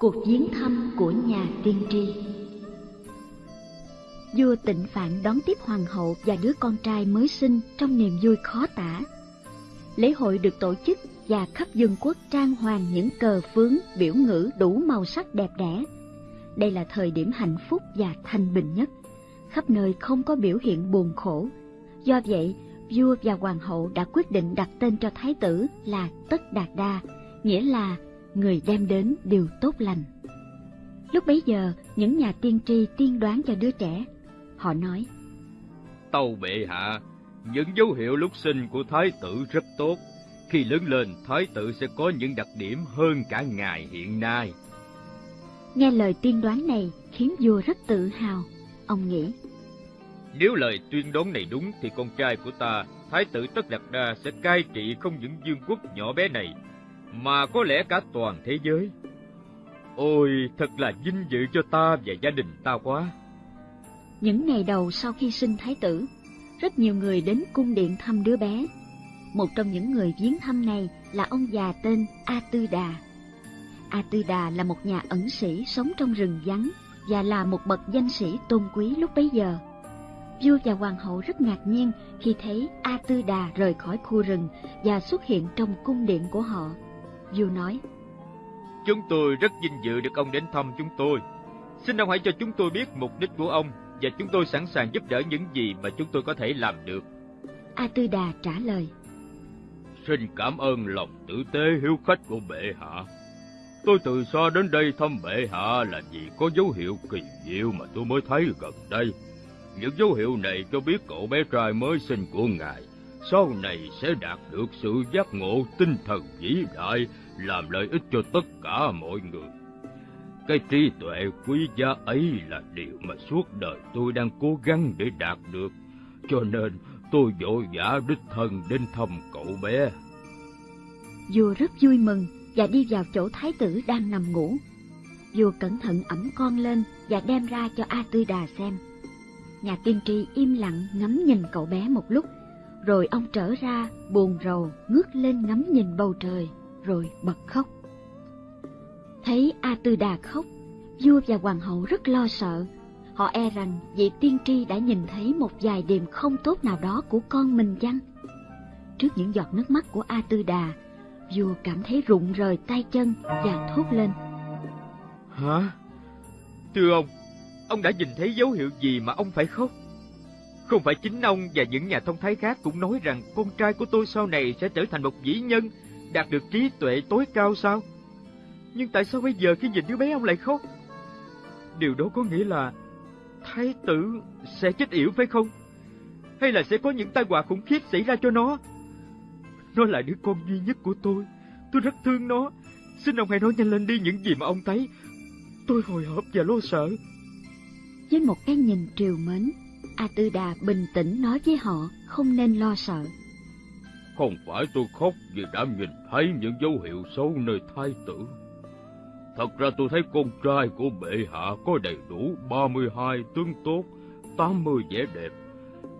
Cuộc viếng thăm của nhà tiên tri Vua tịnh phạn đón tiếp hoàng hậu và đứa con trai mới sinh trong niềm vui khó tả. Lễ hội được tổ chức và khắp vương quốc trang hoàng những cờ phướng, biểu ngữ đủ màu sắc đẹp đẽ. Đây là thời điểm hạnh phúc và thanh bình nhất. Khắp nơi không có biểu hiện buồn khổ. Do vậy, vua và hoàng hậu đã quyết định đặt tên cho thái tử là Tất Đạt Đa, nghĩa là người đem đến điều tốt lành. Lúc bấy giờ, những nhà tiên tri tiên đoán cho đứa trẻ. Họ nói, Tâu bệ hạ, những dấu hiệu lúc sinh của thái tử rất tốt. Khi lớn lên, thái tử sẽ có những đặc điểm hơn cả ngài hiện nay. Nghe lời tiên đoán này khiến vua rất tự hào. Ông nghĩ, Nếu lời tuyên đoán này đúng thì con trai của ta, thái tử Tất Đạt Đa sẽ cai trị không những vương quốc nhỏ bé này, mà có lẽ cả toàn thế giới. Ôi, thật là vinh dự cho ta và gia đình ta quá. những ngày đầu sau khi sinh thái tử, rất nhiều người đến cung điện thăm đứa bé. Một trong những người viếng thăm này là ông già tên A Tư Đà. A Tư Đà là một nhà ẩn sĩ sống trong rừng vắng và là một bậc danh sĩ tôn quý lúc bấy giờ. Vua và hoàng hậu rất ngạc nhiên khi thấy A Tư Đà rời khỏi khu rừng và xuất hiện trong cung điện của họ. Vua nói, Chúng tôi rất vinh dự được ông đến thăm chúng tôi. Xin ông hãy cho chúng tôi biết mục đích của ông và chúng tôi sẵn sàng giúp đỡ những gì mà chúng tôi có thể làm được. A Tư Đà trả lời, Xin cảm ơn lòng tử tế hiếu khách của bệ hạ. Tôi từ xa đến đây thăm bệ hạ là vì có dấu hiệu kỳ diệu mà tôi mới thấy gần đây. Những dấu hiệu này cho biết cậu bé trai mới sinh của ngài sau này sẽ đạt được sự giác ngộ tinh thần vĩ đại làm lợi ích cho tất cả mọi người. Cái trí tuệ quý giá ấy là điều mà suốt đời tôi đang cố gắng để đạt được, cho nên tôi vội vã đích thân đến thăm cậu bé. Vua rất vui mừng và đi vào chỗ thái tử đang nằm ngủ. Vua cẩn thận ẩm con lên và đem ra cho A Tư Đà xem. Nhà tiên tri im lặng ngắm nhìn cậu bé một lúc, rồi ông trở ra buồn rầu ngước lên ngắm nhìn bầu trời, rồi bật khóc. Thấy A Tư Đà khóc, vua và hoàng hậu rất lo sợ. Họ e rằng vị tiên tri đã nhìn thấy một vài điểm không tốt nào đó của con mình chăng? Trước những giọt nước mắt của A Tư Đà, vua cảm thấy rụng rời tay chân và thốt lên. Hả? Thưa ông, ông đã nhìn thấy dấu hiệu gì mà ông phải khóc? Không phải chính ông và những nhà thông thái khác cũng nói rằng con trai của tôi sau này sẽ trở thành một vĩ nhân, đạt được trí tuệ tối cao sao? Nhưng tại sao bây giờ khi nhìn đứa bé ông lại khóc? Điều đó có nghĩa là thái tử sẽ chết yểu phải không? Hay là sẽ có những tai họa khủng khiếp xảy ra cho nó? Nó là đứa con duy nhất của tôi. Tôi rất thương nó. Xin ông hãy nói nhanh lên đi những gì mà ông thấy. Tôi hồi hộp và lo sợ. Với một cái nhìn triều mến, A Tư Đà bình tĩnh nói với họ không nên lo sợ. Không phải tôi khóc vì đã nhìn thấy những dấu hiệu xấu nơi thái tử. Thật ra tôi thấy con trai của bệ hạ có đầy đủ 32 tướng tốt, 80 vẻ đẹp.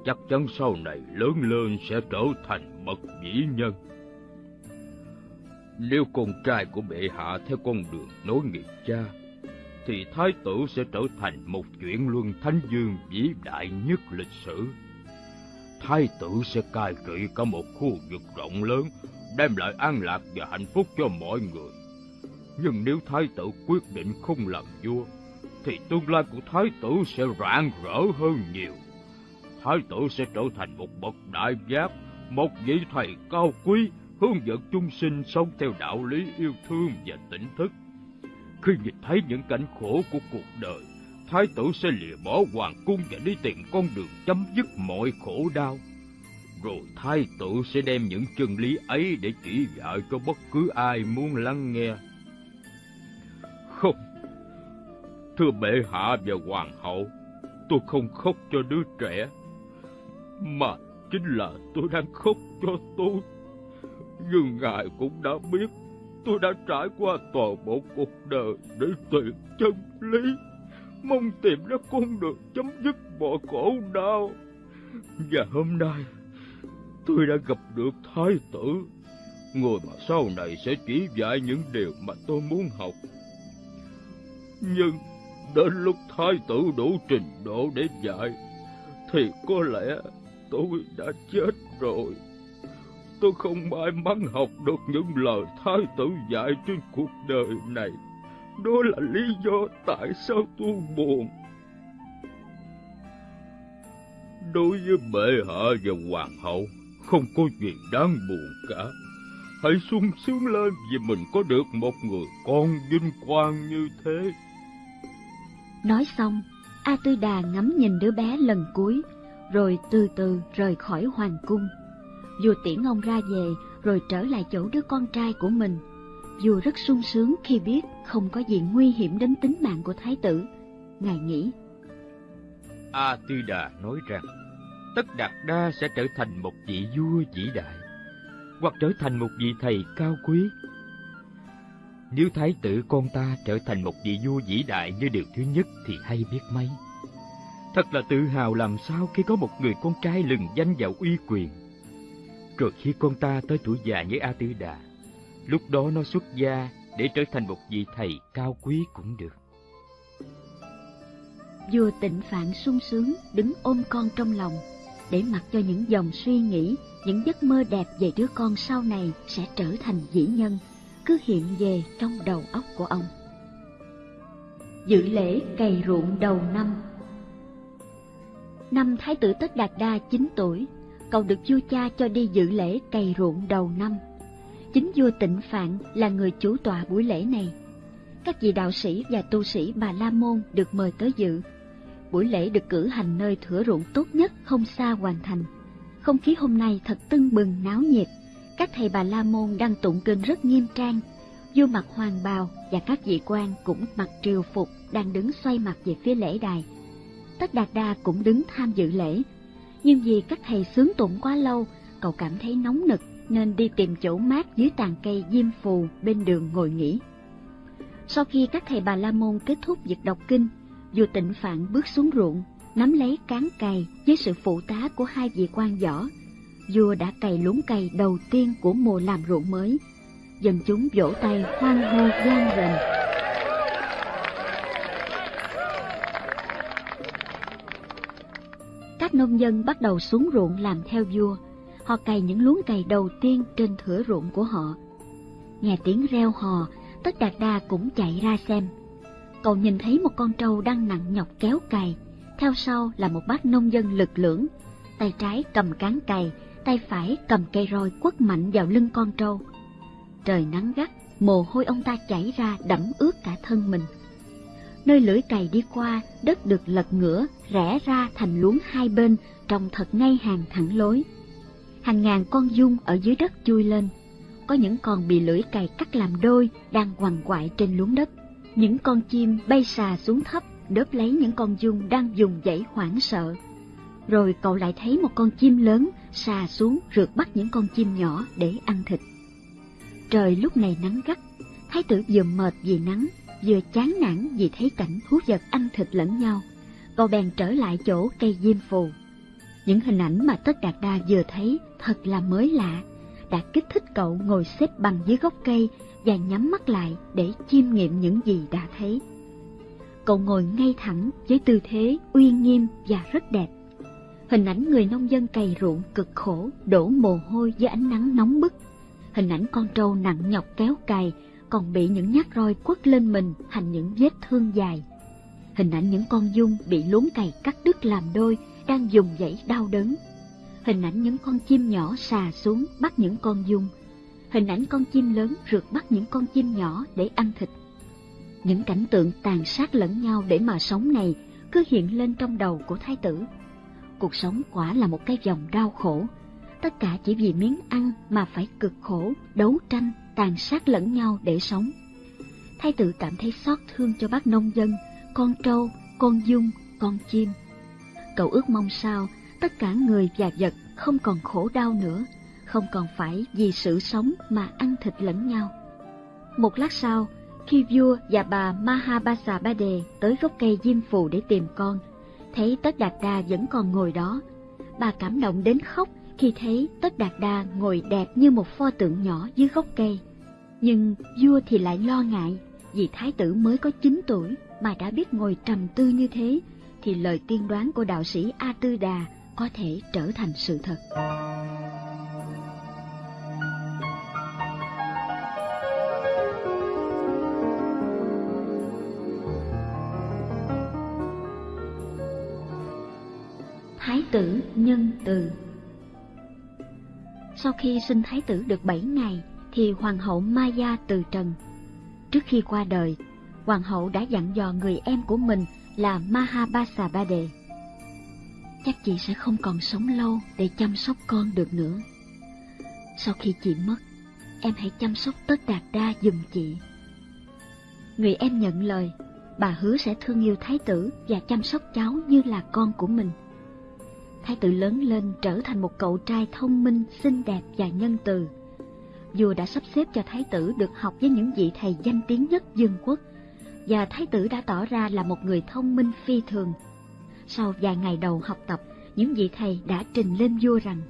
Chắc chắn sau này lớn lên sẽ trở thành bậc vĩ nhân. Nếu con trai của bệ hạ theo con đường nối nghiệp cha, thì thái tử sẽ trở thành một chuyện luân thánh dương vĩ đại nhất lịch sử. Thái tử sẽ cai trị cả một khu vực rộng lớn, đem lại an lạc và hạnh phúc cho mọi người. Nhưng nếu thái tử quyết định không làm vua, thì tương lai của thái tử sẽ rạng rỡ hơn nhiều. Thái tử sẽ trở thành một bậc đại giác, một vị thầy cao quý, hướng dẫn chúng sinh sống theo đạo lý yêu thương và tỉnh thức. Khi nhìn thấy những cảnh khổ của cuộc đời, thái tử sẽ lìa bỏ hoàng cung và đi tìm con đường chấm dứt mọi khổ đau. Rồi thái tử sẽ đem những chân lý ấy để chỉ dạy cho bất cứ ai muốn lắng nghe. Không, thưa bệ hạ và hoàng hậu, tôi không khóc cho đứa trẻ, mà chính là tôi đang khóc cho tôi. Nhưng ngài cũng đã biết tôi đã trải qua toàn bộ cuộc đời để tìm chân lý, mong tìm ra con đường chấm dứt mọi khổ đau. Và hôm nay, tôi đã gặp được thái tử, người mà sau này sẽ chỉ dạy những điều mà tôi muốn học. Nhưng đến lúc thái tử đủ trình độ để dạy, thì có lẽ tôi đã chết rồi. Tôi không may mắn học được những lời thái tử dạy trên cuộc đời này. Đó là lý do tại sao tôi buồn. Đối với bệ hạ và hoàng hậu, không có gì đáng buồn cả. Hãy sung sướng lên vì mình có được một người con vinh quang như thế. Nói xong, A Tư Đà ngắm nhìn đứa bé lần cuối, rồi từ từ rời khỏi hoàng cung. Vua tiễn ông ra về, rồi trở lại chỗ đứa con trai của mình. Vua rất sung sướng khi biết không có gì nguy hiểm đến tính mạng của thái tử. Ngài nghĩ. A Tư Đà nói rằng, Tất Đạt Đa sẽ trở thành một vị vua vĩ đại, hoặc trở thành một vị thầy cao quý. Nếu thái tử con ta trở thành một vị vua vĩ đại như điều thứ nhất thì hay biết mấy. Thật là tự hào làm sao khi có một người con trai lừng danh và uy quyền. Rồi khi con ta tới tuổi già như A Tư Đà, lúc đó nó xuất gia để trở thành một vị thầy cao quý cũng được. Vua tịnh phạn sung sướng đứng ôm con trong lòng, để mặc cho những dòng suy nghĩ, những giấc mơ đẹp về đứa con sau này sẽ trở thành dĩ nhân, cứ hiện về trong đầu óc của ông. Dự lễ cày ruộng đầu năm Năm Thái tử Tất Đạt Đa 9 tuổi, cậu được vua cha cho đi dự lễ cày ruộng đầu năm. Chính vua Tịnh Phạn là người chủ tọa buổi lễ này. Các vị đạo sĩ và tu sĩ Bà La Môn được mời tới dự. Buổi lễ được cử hành nơi thửa ruộng tốt nhất không xa hoàn thành. Không khí hôm nay thật tưng bừng, náo nhiệt. Các thầy Bà La Môn đang tụng kinh rất nghiêm trang. Vua mặc hoàng bào và các vị quan cũng mặc triều phục, đang đứng xoay mặt về phía lễ đài Tất Đạt Đa cũng đứng tham dự lễ. Nhưng vì các thầy sướng tụng quá lâu, cậu cảm thấy nóng nực nên đi tìm chỗ mát dưới tàn cây diêm phù bên đường ngồi nghỉ. Sau khi các thầy Bà La Môn kết thúc việc đọc kinh, vua tịnh phạn bước xuống ruộng, nắm lấy cán cày với sự phụ tá của hai vị quan võ. Vua đã cày luống cày đầu tiên của mùa làm ruộng mới. Dân chúng vỗ tay hoan hô gian rền. Nông dân bắt đầu xuống ruộng làm theo vua. Họ cày những luống cày đầu tiên trên thửa ruộng của họ. Nghe tiếng reo hò, tất đạt đa cũng chạy ra xem. Cậu nhìn thấy một con trâu đang nặng nhọc kéo cày, theo sau là một bác nông dân lực lưỡng, tay trái cầm cán cày, tay phải cầm cây roi quất mạnh vào lưng con trâu. Trời nắng gắt, mồ hôi ông ta chảy ra đẫm ướt cả thân mình nơi lưỡi cày đi qua, đất được lật ngửa, rẽ ra thành luống hai bên, trồng thật ngay hàng thẳng lối. Hàng ngàn con dung ở dưới đất chui lên, có những con bị lưỡi cày cắt làm đôi đang quằn quại trên luống đất. Những con chim bay xà xuống thấp, đớp lấy những con dung đang dùng dãy hoảng sợ. Rồi cậu lại thấy một con chim lớn xà xuống rượt bắt những con chim nhỏ để ăn thịt. Trời lúc này nắng gắt, thái tử vừa mệt vì nắng vừa chán nản vì thấy cảnh thú vật ăn thịt lẫn nhau, cậu bèn trở lại chỗ cây diêm phù. Những hình ảnh mà Tất Đạt Đa vừa thấy thật là mới lạ, đã kích thích cậu ngồi xếp bằng dưới gốc cây và nhắm mắt lại để chiêm nghiệm những gì đã thấy. Cậu ngồi ngay thẳng với tư thế uy nghiêm và rất đẹp. Hình ảnh người nông dân cày ruộng cực khổ, đổ mồ hôi dưới ánh nắng nóng bức. Hình ảnh con trâu nặng nhọc kéo cày còn bị những nhát roi quất lên mình thành những vết thương dài. Hình ảnh những con dung bị luống cày cắt đứt làm đôi đang dùng dãy đau đớn. Hình ảnh những con chim nhỏ xà xuống bắt những con dung. Hình ảnh con chim lớn rượt bắt những con chim nhỏ để ăn thịt. Những cảnh tượng tàn sát lẫn nhau để mà sống này cứ hiện lên trong đầu của thái tử. Cuộc sống quả là một cái vòng đau khổ. Tất cả chỉ vì miếng ăn mà phải cực khổ, đấu tranh, tàn sát lẫn nhau để sống. Thái tử cảm thấy xót thương cho bác nông dân, con trâu, con dung, con chim. Cậu ước mong sao tất cả người và vật không còn khổ đau nữa, không còn phải vì sự sống mà ăn thịt lẫn nhau. Một lát sau, khi vua và bà Mahabasa Bade tới gốc cây diêm phù để tìm con, thấy Tất Đạt Đa vẫn còn ngồi đó. Bà cảm động đến khóc khi thấy Tất Đạt Đa ngồi đẹp như một pho tượng nhỏ dưới gốc cây. Nhưng vua thì lại lo ngại, Vì thái tử mới có 9 tuổi mà đã biết ngồi trầm tư như thế, thì lời tiên đoán của đạo sĩ A Tư Đà có thể trở thành sự thật. Thái tử nhân từ Sau khi sinh thái tử được 7 ngày, thì hoàng hậu Maya từ trần. Trước khi qua đời, hoàng hậu đã dặn dò người em của mình là Mahabasabade. Chắc chị sẽ không còn sống lâu để chăm sóc con được nữa. Sau khi chị mất, em hãy chăm sóc tất đạt đa giùm chị. Người em nhận lời, bà hứa sẽ thương yêu thái tử và chăm sóc cháu như là con của mình. Thái tử lớn lên trở thành một cậu trai thông minh, xinh đẹp và nhân từ. Vua đã sắp xếp cho thái tử được học với những vị thầy danh tiếng nhất dương quốc, và thái tử đã tỏ ra là một người thông minh phi thường. Sau vài ngày đầu học tập, những vị thầy đã trình lên vua rằng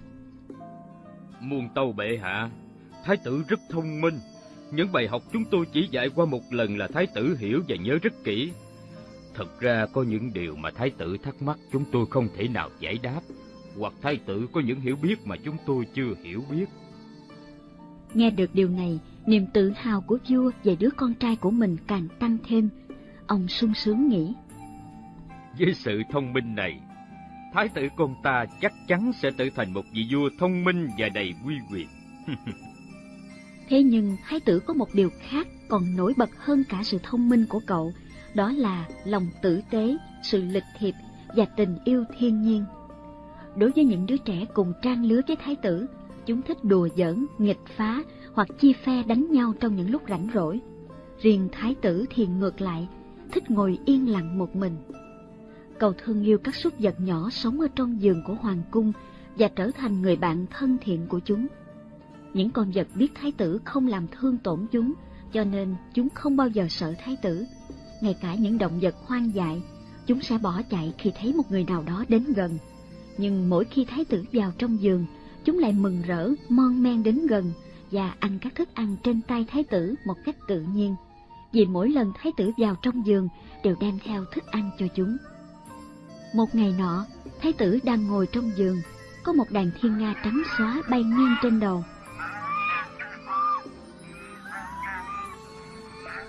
Muôn tâu bệ hạ, thái tử rất thông minh. Những bài học chúng tôi chỉ dạy qua một lần là thái tử hiểu và nhớ rất kỹ. Thật ra có những điều mà thái tử thắc mắc chúng tôi không thể nào giải đáp, hoặc thái tử có những hiểu biết mà chúng tôi chưa hiểu biết. Nghe được điều này, niềm tự hào của vua về đứa con trai của mình càng tăng thêm. Ông sung sướng nghĩ. Với sự thông minh này, thái tử con ta chắc chắn sẽ trở thành một vị vua thông minh và đầy uy quyền. Thế nhưng thái tử có một điều khác còn nổi bật hơn cả sự thông minh của cậu, đó là lòng tử tế, sự lịch thiệp và tình yêu thiên nhiên. Đối với những đứa trẻ cùng trang lứa với thái tử, chúng thích đùa giỡn, nghịch phá hoặc chia phe đánh nhau trong những lúc rảnh rỗi. Riêng thái tử thì ngược lại, thích ngồi yên lặng một mình. cầu thương yêu các súc vật nhỏ sống ở trong giường của hoàng cung và trở thành người bạn thân thiện của chúng. Những con vật biết thái tử không làm thương tổn chúng, cho nên chúng không bao giờ sợ thái tử. Ngay cả những động vật hoang dại, chúng sẽ bỏ chạy khi thấy một người nào đó đến gần. Nhưng mỗi khi thái tử vào trong giường, chúng lại mừng rỡ, mon men đến gần và ăn các thức ăn trên tay thái tử một cách tự nhiên. Vì mỗi lần thái tử vào trong giường đều đem theo thức ăn cho chúng. Một ngày nọ, thái tử đang ngồi trong giường, có một đàn thiên nga trắng xóa bay ngang trên đầu.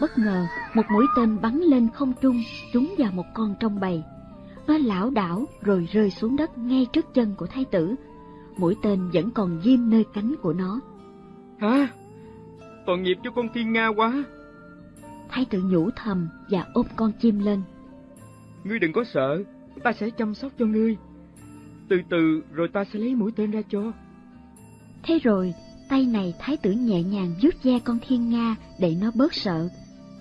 Bất ngờ, một mũi tên bắn lên không trung, trúng vào một con trong bầy. Nó lảo đảo rồi rơi xuống đất ngay trước chân của thái tử. Mũi tên vẫn còn ghim nơi cánh của nó. Hả? Tội nghiệp cho con thiên nga quá. Thái tử nhủ thầm và ôm con chim lên. Ngươi đừng có sợ, ta sẽ chăm sóc cho ngươi. Từ từ rồi ta sẽ lấy mũi tên ra cho. Thế rồi, tay này thái tử nhẹ nhàng vuốt ve con thiên nga để nó bớt sợ.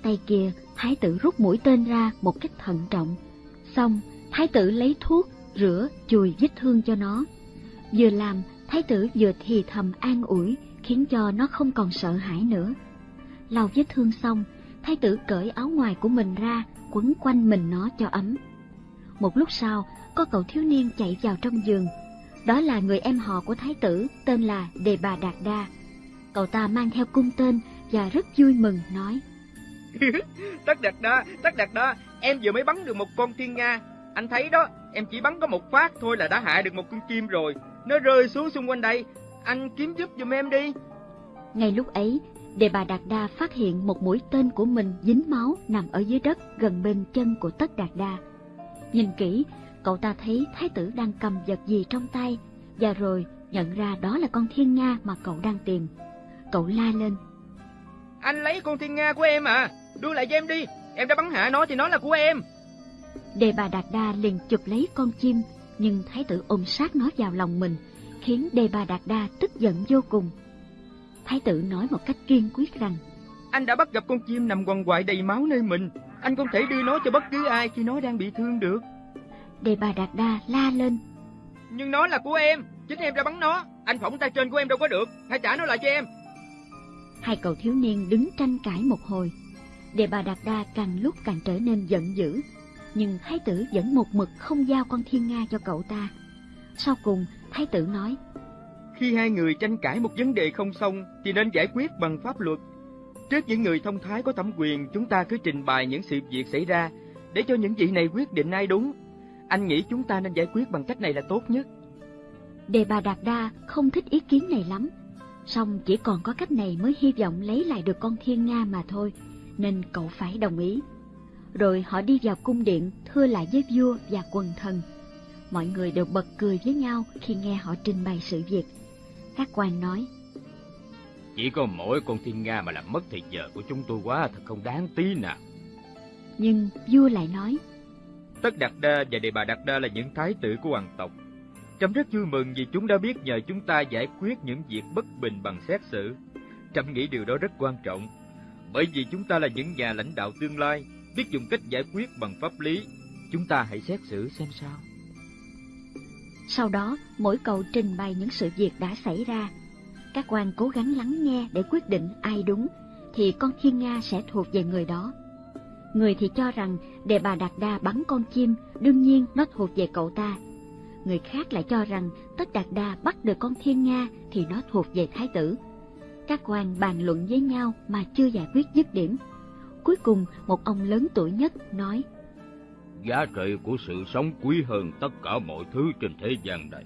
Tay kia, thái tử rút mũi tên ra một cách thận trọng. Xong, thái tử lấy thuốc, rửa, chùi vết thương cho nó. Vừa làm, thái tử vừa thì thầm an ủi, khiến cho nó không còn sợ hãi nữa. Lau vết thương xong, thái tử cởi áo ngoài của mình ra, quấn quanh mình nó cho ấm. Một lúc sau, có cậu thiếu niên chạy vào trong giường. Đó là người em họ của thái tử, tên là Đề Bà Đạt Đa. Cậu ta mang theo cung tên và rất vui mừng nói. Tất Đạt Đa, Tất Đạt Đa, em vừa mới bắn được một con thiên nga. Anh thấy đó, em chỉ bắn có một phát thôi là đã hạ được một con chim rồi. Nó rơi xuống xung quanh đây, anh kiếm giúp giùm em đi. Ngay lúc ấy, Đề bà Đạt Đa phát hiện một mũi tên của mình dính máu nằm ở dưới đất gần bên chân của Tất Đạt Đa. Nhìn kỹ, cậu ta thấy thái tử đang cầm vật gì trong tay, và rồi nhận ra đó là con thiên nga mà cậu đang tìm. Cậu la lên. Anh lấy con thiên nga của em à, đưa lại cho em đi, em đã bắn hạ nó thì nó là của em. Đề bà Đạt Đa liền chụp lấy con chim, nhưng thái tử ôm sát nó vào lòng mình, khiến Đề bà Đạt Đa tức giận vô cùng. Thái tử nói một cách kiên quyết rằng Anh đã bắt gặp con chim nằm quằn quại đầy máu nơi mình, anh không thể đưa nó cho bất cứ ai khi nó đang bị thương được. Đề bà Đạt Đa la lên Nhưng nó là của em, chính em đã bắn nó, anh phỏng tay trên của em đâu có được, hãy trả nó lại cho em. Hai cậu thiếu niên đứng tranh cãi một hồi. Đề bà Đạt Đa càng lúc càng trở nên giận dữ, nhưng thái tử vẫn một mực không giao con thiên nga cho cậu ta. Sau cùng, thái tử nói, Khi hai người tranh cãi một vấn đề không xong thì nên giải quyết bằng pháp luật. Trước những người thông thái có thẩm quyền, chúng ta cứ trình bày những sự việc xảy ra để cho những vị này quyết định ai đúng. Anh nghĩ chúng ta nên giải quyết bằng cách này là tốt nhất. Đề bà Đạt Đa không thích ý kiến này lắm, song chỉ còn có cách này mới hy vọng lấy lại được con thiên Nga mà thôi, nên cậu phải đồng ý. Rồi họ đi vào cung điện thưa lại với vua và quần thần. Mọi người đều bật cười với nhau khi nghe họ trình bày sự việc. Các quan nói, Chỉ có mỗi con thiên Nga mà làm mất thời giờ của chúng tôi quá thật không đáng tí nào. nhưng vua lại nói, Tất Đạt Đa và Đề Bà Đạt Đa là những thái tử của hoàng tộc. Trẫm rất vui mừng vì chúng đã biết nhờ chúng ta giải quyết những việc bất bình bằng xét xử. Trẫm nghĩ điều đó rất quan trọng, bởi vì chúng ta là những nhà lãnh đạo tương lai, biết dùng cách giải quyết bằng pháp lý. Chúng ta hãy xét xử xem sao. Sau đó, mỗi cầu trình bày những sự việc đã xảy ra. Các quan cố gắng lắng nghe để quyết định ai đúng, thì con thiên Nga sẽ thuộc về người đó. Người thì cho rằng đề bà Đạt Đa bắn con chim, đương nhiên nó thuộc về cậu ta. Người khác lại cho rằng Tất Đạt Đa bắt được con thiên Nga thì nó thuộc về thái tử. Các quan bàn luận với nhau mà chưa giải quyết dứt điểm. Cuối cùng, một ông lớn tuổi nhất nói, Giá trị của sự sống quý hơn tất cả mọi thứ trên thế gian này.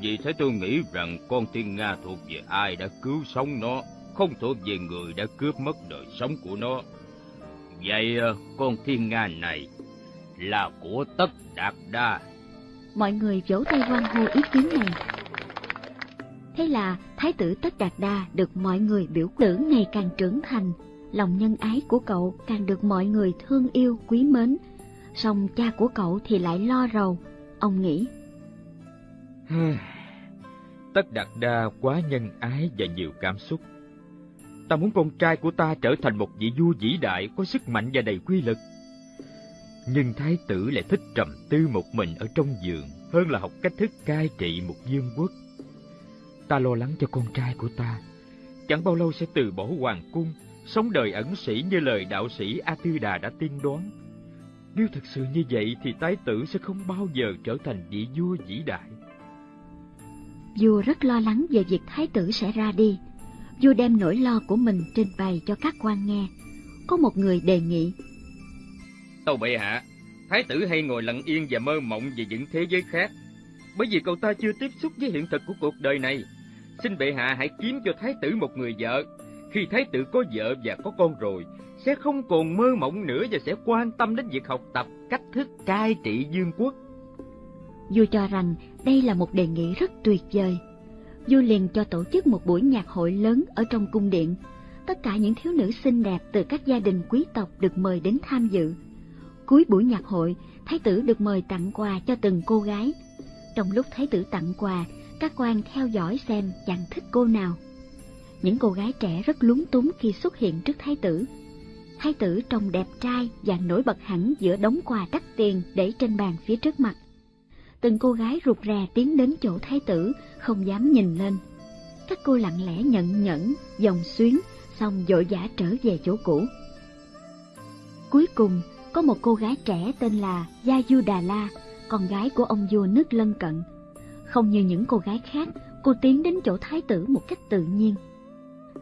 Vì thế tôi nghĩ rằng con thiên Nga thuộc về ai đã cứu sống nó, không thuộc về người đã cướp mất đời sống của nó. Vậy ờ, con thiên Nga này là của tất đạt đa. mọi người vỗ tay hoan hô ý kiến này. Thế là Thái tử Tất Đạt Đa được mọi người biểu tử ngày càng trưởng thành, lòng nhân ái của cậu càng được mọi người thương yêu quý mến. Song cha của cậu thì lại lo rầu, ông nghĩ. Tất đặt Đa quá nhân ái và nhiều cảm xúc. Ta muốn con trai của ta trở thành một vị vua vĩ đại có sức mạnh và đầy quy lực. Nhưng thái tử lại thích trầm tư một mình ở trong giường hơn là học cách thức cai trị một vương quốc. Ta lo lắng cho con trai của ta. Chẳng bao lâu sẽ từ bỏ hoàng cung, sống đời ẩn sĩ như lời đạo sĩ A Tư Đà đã tiên đoán. Nếu thật sự như vậy thì thái tử sẽ không bao giờ trở thành vị vua vĩ đại. Vua rất lo lắng về việc Thái tử sẽ ra đi. Vua đem nỗi lo của mình trình bày cho các quan nghe. Có một người đề nghị Tâu bệ hạ, thái tử hay ngồi lặng yên và mơ mộng về những thế giới khác, bởi vì cậu ta chưa tiếp xúc với hiện thực của cuộc đời này. Xin bệ hạ hãy kiếm cho thái tử một người vợ. Khi thái tử có vợ và có con rồi, sẽ không còn mơ mộng nữa và sẽ quan tâm đến việc học tập cách thức cai trị vương quốc. Vua cho rằng đây là một đề nghị rất tuyệt vời. Vua liền cho tổ chức một buổi nhạc hội lớn ở trong cung điện. Tất cả những thiếu nữ xinh đẹp từ các gia đình quý tộc được mời đến tham dự. Cuối buổi nhạc hội, thái tử được mời tặng quà cho từng cô gái. Trong lúc thái tử tặng quà, các quan theo dõi xem chàng thích cô nào. Những cô gái trẻ rất lúng túng khi xuất hiện trước thái tử. Thái tử trông đẹp trai và nổi bật hẳn giữa đống quà đắt tiền để trên bàn phía trước mặt từng cô gái rụt rè tiến đến chỗ thái tử, không dám nhìn lên. Các cô lặng lẽ nhận nhẫn, dòng xuyến, xong dội vã trở về chỗ cũ. Cuối cùng, có một cô gái trẻ tên là Gia Du Đà La, con gái của ông vua nước lân cận. Không như những cô gái khác, cô tiến đến chỗ thái tử một cách tự nhiên.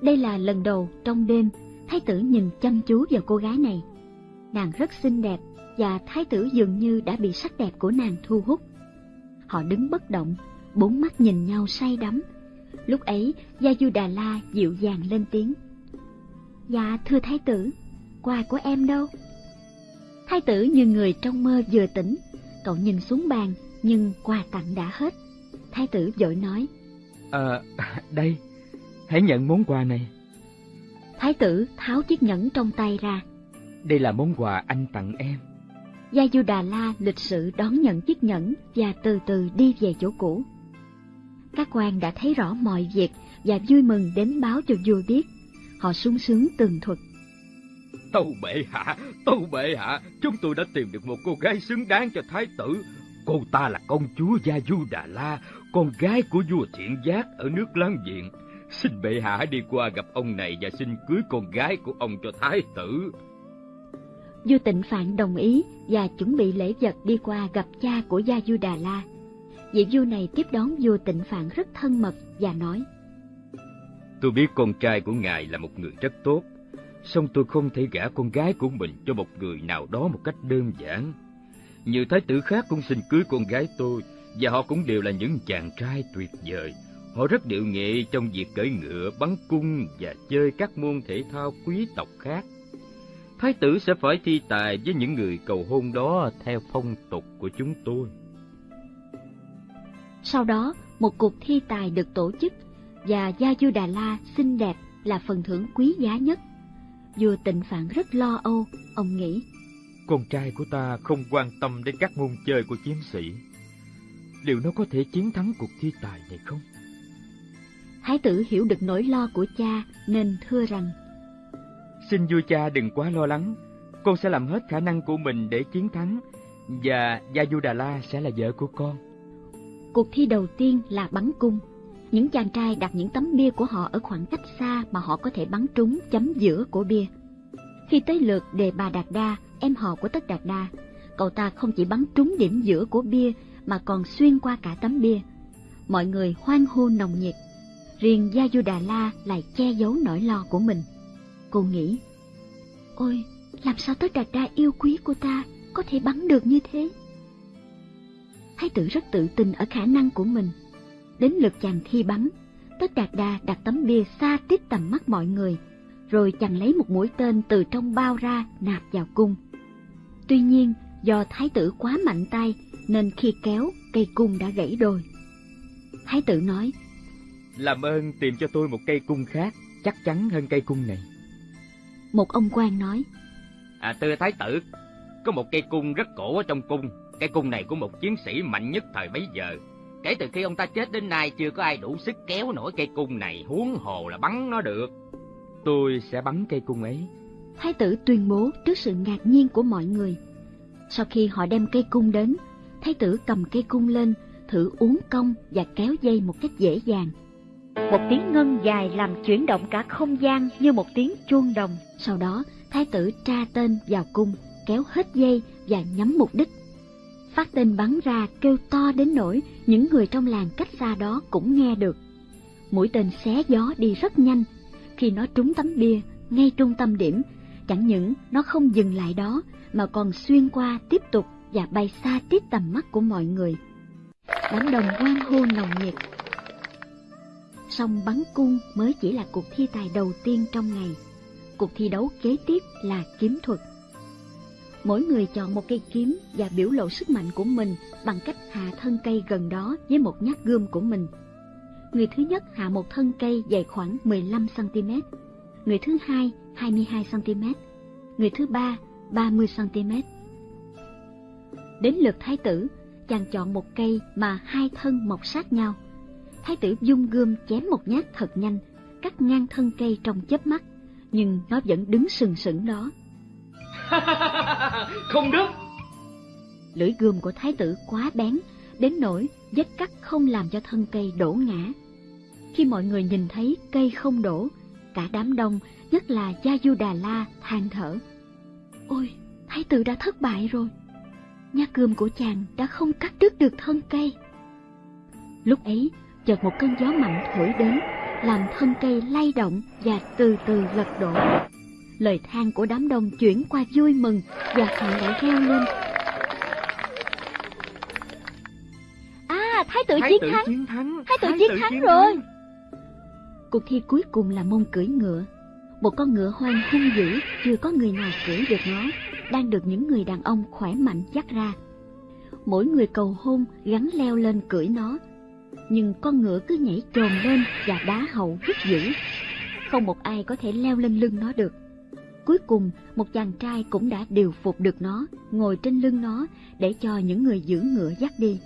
Đây là lần đầu trong đêm, thái tử nhìn chăm chú vào cô gái này. Nàng rất xinh đẹp và thái tử dường như đã bị sắc đẹp của nàng thu hút. Họ đứng bất động, bốn mắt nhìn nhau say đắm. Lúc ấy, Gia Du Đà La dịu dàng lên tiếng. Dạ, thưa thái tử, quà của em đâu? Thái tử như người trong mơ vừa tỉnh, cậu nhìn xuống bàn, nhưng quà tặng đã hết. Thái tử vội nói. À, đây, hãy nhận món quà này. Thái tử tháo chiếc nhẫn trong tay ra. Đây là món quà anh tặng em. Gia Du Đà La lịch sự đón nhận chiếc nhẫn và từ từ đi về chỗ cũ. Các quan đã thấy rõ mọi việc và vui mừng đến báo cho vua biết. Họ sung sướng tường thuật. Tâu bệ hạ, tâu bệ hạ, chúng tôi đã tìm được một cô gái xứng đáng cho thái tử. Cô ta là công chúa Gia Du Đà La, con gái của vua Thiện Giác ở nước láng giềng. Xin bệ hạ hãy đi qua gặp ông này và xin cưới con gái của ông cho thái tử. Vua Tịnh Phạn đồng ý và chuẩn bị lễ vật đi qua gặp cha của Gia Du Đà La. Vị vua này tiếp đón vua Tịnh Phạn rất thân mật và nói: Tôi biết con trai của ngài là một người rất tốt. song tôi không thể gả con gái của mình cho một người nào đó một cách đơn giản. Nhiều thái tử khác cũng xin cưới con gái tôi, và họ cũng đều là những chàng trai tuyệt vời. Họ rất điệu nghệ trong việc cưỡi ngựa, bắn cung và chơi các môn thể thao quý tộc khác. Thái tử sẽ phải thi tài với những người cầu hôn đó theo phong tục của chúng tôi. Sau đó, một cuộc thi tài được tổ chức và Gia Du Đà La xinh đẹp là phần thưởng quý giá nhất. Vua tịnh phạn rất lo âu, ông nghĩ. Con trai của ta không quan tâm đến các môn chơi của chiến sĩ. Liệu nó có thể chiến thắng cuộc thi tài này không? Thái tử hiểu được nỗi lo của cha nên thưa rằng Xin vua cha đừng quá lo lắng, con sẽ làm hết khả năng của mình để chiến thắng và Gia Du Đà La sẽ là vợ của con. Cuộc thi đầu tiên là bắn cung. Những chàng trai đặt những tấm bia của họ ở khoảng cách xa mà họ có thể bắn trúng chấm giữa của bia. Khi tới lượt đề bà Đạt Đa, em họ của Tất Đạt Đa, cậu ta không chỉ bắn trúng điểm giữa của bia mà còn xuyên qua cả tấm bia. Mọi người hoan hô nồng nhiệt. Riêng Gia Du Đà La lại che giấu nỗi lo của mình. Cô nghĩ, ôi, làm sao Tất Đạt Đa yêu quý của ta có thể bắn được như thế? Thái tử rất tự tin ở khả năng của mình. Đến lượt chàng thi bắn, Tất Đạt Đa đặt tấm bia xa tít tầm mắt mọi người, rồi chàng lấy một mũi tên từ trong bao ra nạp vào cung. Tuy nhiên, do thái tử quá mạnh tay nên khi kéo, cây cung đã gãy đôi. Thái tử nói, làm ơn tìm cho tôi một cây cung khác, chắc chắn hơn cây cung này. Một ông quan nói, À thưa thái tử, có một cây cung rất cổ ở trong cung, Cây cung này của một chiến sĩ mạnh nhất thời bấy giờ. Kể từ khi ông ta chết đến nay chưa có ai đủ sức kéo nổi cây cung này, huống hồ là bắn nó được. Tôi sẽ bắn cây cung ấy. Thái tử tuyên bố trước sự ngạc nhiên của mọi người. Sau khi họ đem cây cung đến, thái tử cầm cây cung lên, thử uống cong và kéo dây một cách dễ dàng. Một tiếng ngân dài làm chuyển động cả không gian như một tiếng chuông đồng. Sau đó, thái tử tra tên vào cung, kéo hết dây và nhắm mục đích Phát tên bắn ra kêu to đến nỗi những người trong làng cách xa đó cũng nghe được. Mũi tên xé gió đi rất nhanh. Khi nó trúng tấm bia, ngay trung tâm điểm, chẳng những nó không dừng lại đó mà còn xuyên qua tiếp tục và bay xa tít tầm mắt của mọi người. Đám đồng quan hô nồng nhiệt. Song bắn cung mới chỉ là cuộc thi tài đầu tiên trong ngày. Cuộc thi đấu kế tiếp là kiếm thuật mỗi người chọn một cây kiếm và biểu lộ sức mạnh của mình bằng cách hạ thân cây gần đó với một nhát gươm của mình. Người thứ nhất hạ một thân cây dài khoảng 15cm, người thứ hai 22cm, người thứ ba 30cm. Đến lượt thái tử, chàng chọn một cây mà hai thân mọc sát nhau. Thái tử dung gươm chém một nhát thật nhanh, cắt ngang thân cây trong chớp mắt, nhưng nó vẫn đứng sừng sững đó. không đứt. Lưỡi gươm của thái tử quá bén, đến nỗi vết cắt không làm cho thân cây đổ ngã. Khi mọi người nhìn thấy cây không đổ, cả đám đông, nhất là Gia Du Đà La, than thở. Ôi, thái tử đã thất bại rồi. Nhát gươm của chàng đã không cắt đứt được thân cây. Lúc ấy, chợt một cơn gió mạnh thổi đến, làm thân cây lay động và từ từ lật đổ lời than của đám đông chuyển qua vui mừng và họ lại reo lên. À, thái tử, thái chiến, tử thắng. chiến thắng! Thái tử thái chiến tử thắng chiến rồi! Thắng. Cuộc thi cuối cùng là môn cưỡi ngựa. Một con ngựa hoang hung dữ, chưa có người nào cưỡi được nó, đang được những người đàn ông khỏe mạnh dắt ra. Mỗi người cầu hôn gắn leo lên cưỡi nó, nhưng con ngựa cứ nhảy trồm lên và đá hậu rất dữ. Không một ai có thể leo lên lưng nó được. Cuối cùng, một chàng trai cũng đã điều phục được nó, ngồi trên lưng nó để cho những người giữ ngựa dắt đi.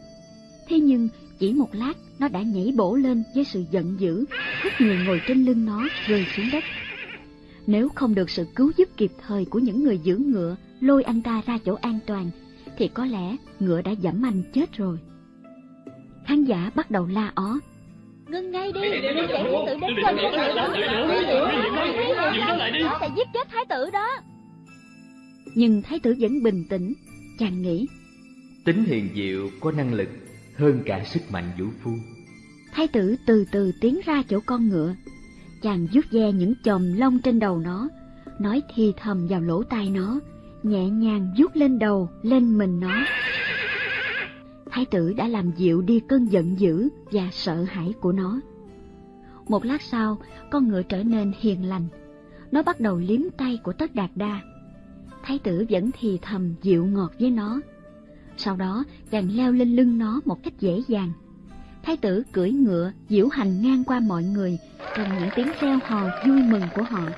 Thế nhưng, chỉ một lát, nó đã nhảy bổ lên với sự giận dữ, hất người ngồi trên lưng nó rơi xuống đất. Nếu không được sự cứu giúp kịp thời của những người giữ ngựa lôi anh ta ra chỗ an toàn, thì có lẽ ngựa đã dẫm anh chết rồi. Khán giả bắt đầu la ó, Ngưng ngay đi, đừng để thái tử đến gần con ngựa đó. Nó sẽ giết chết thái tử đó. Nhưng thái tử vẫn bình tĩnh, chàng nghĩ. Tính hiền diệu có năng lực hơn cả sức mạnh vũ phu. Thái tử từ từ tiến ra chỗ con ngựa. Chàng vuốt ve những chòm lông trên đầu nó, nói thì thầm vào lỗ tai nó, nhẹ nhàng vuốt lên đầu, lên mình nó. Thái tử đã làm dịu đi cơn giận dữ và sợ hãi của nó. Một lát sau, con ngựa trở nên hiền lành. Nó bắt đầu liếm tay của Tất Đạt Đa. Thái tử vẫn thì thầm dịu ngọt với nó. Sau đó, chàng leo lên lưng nó một cách dễ dàng. Thái tử cưỡi ngựa diễu hành ngang qua mọi người trong những tiếng reo hò vui mừng của họ.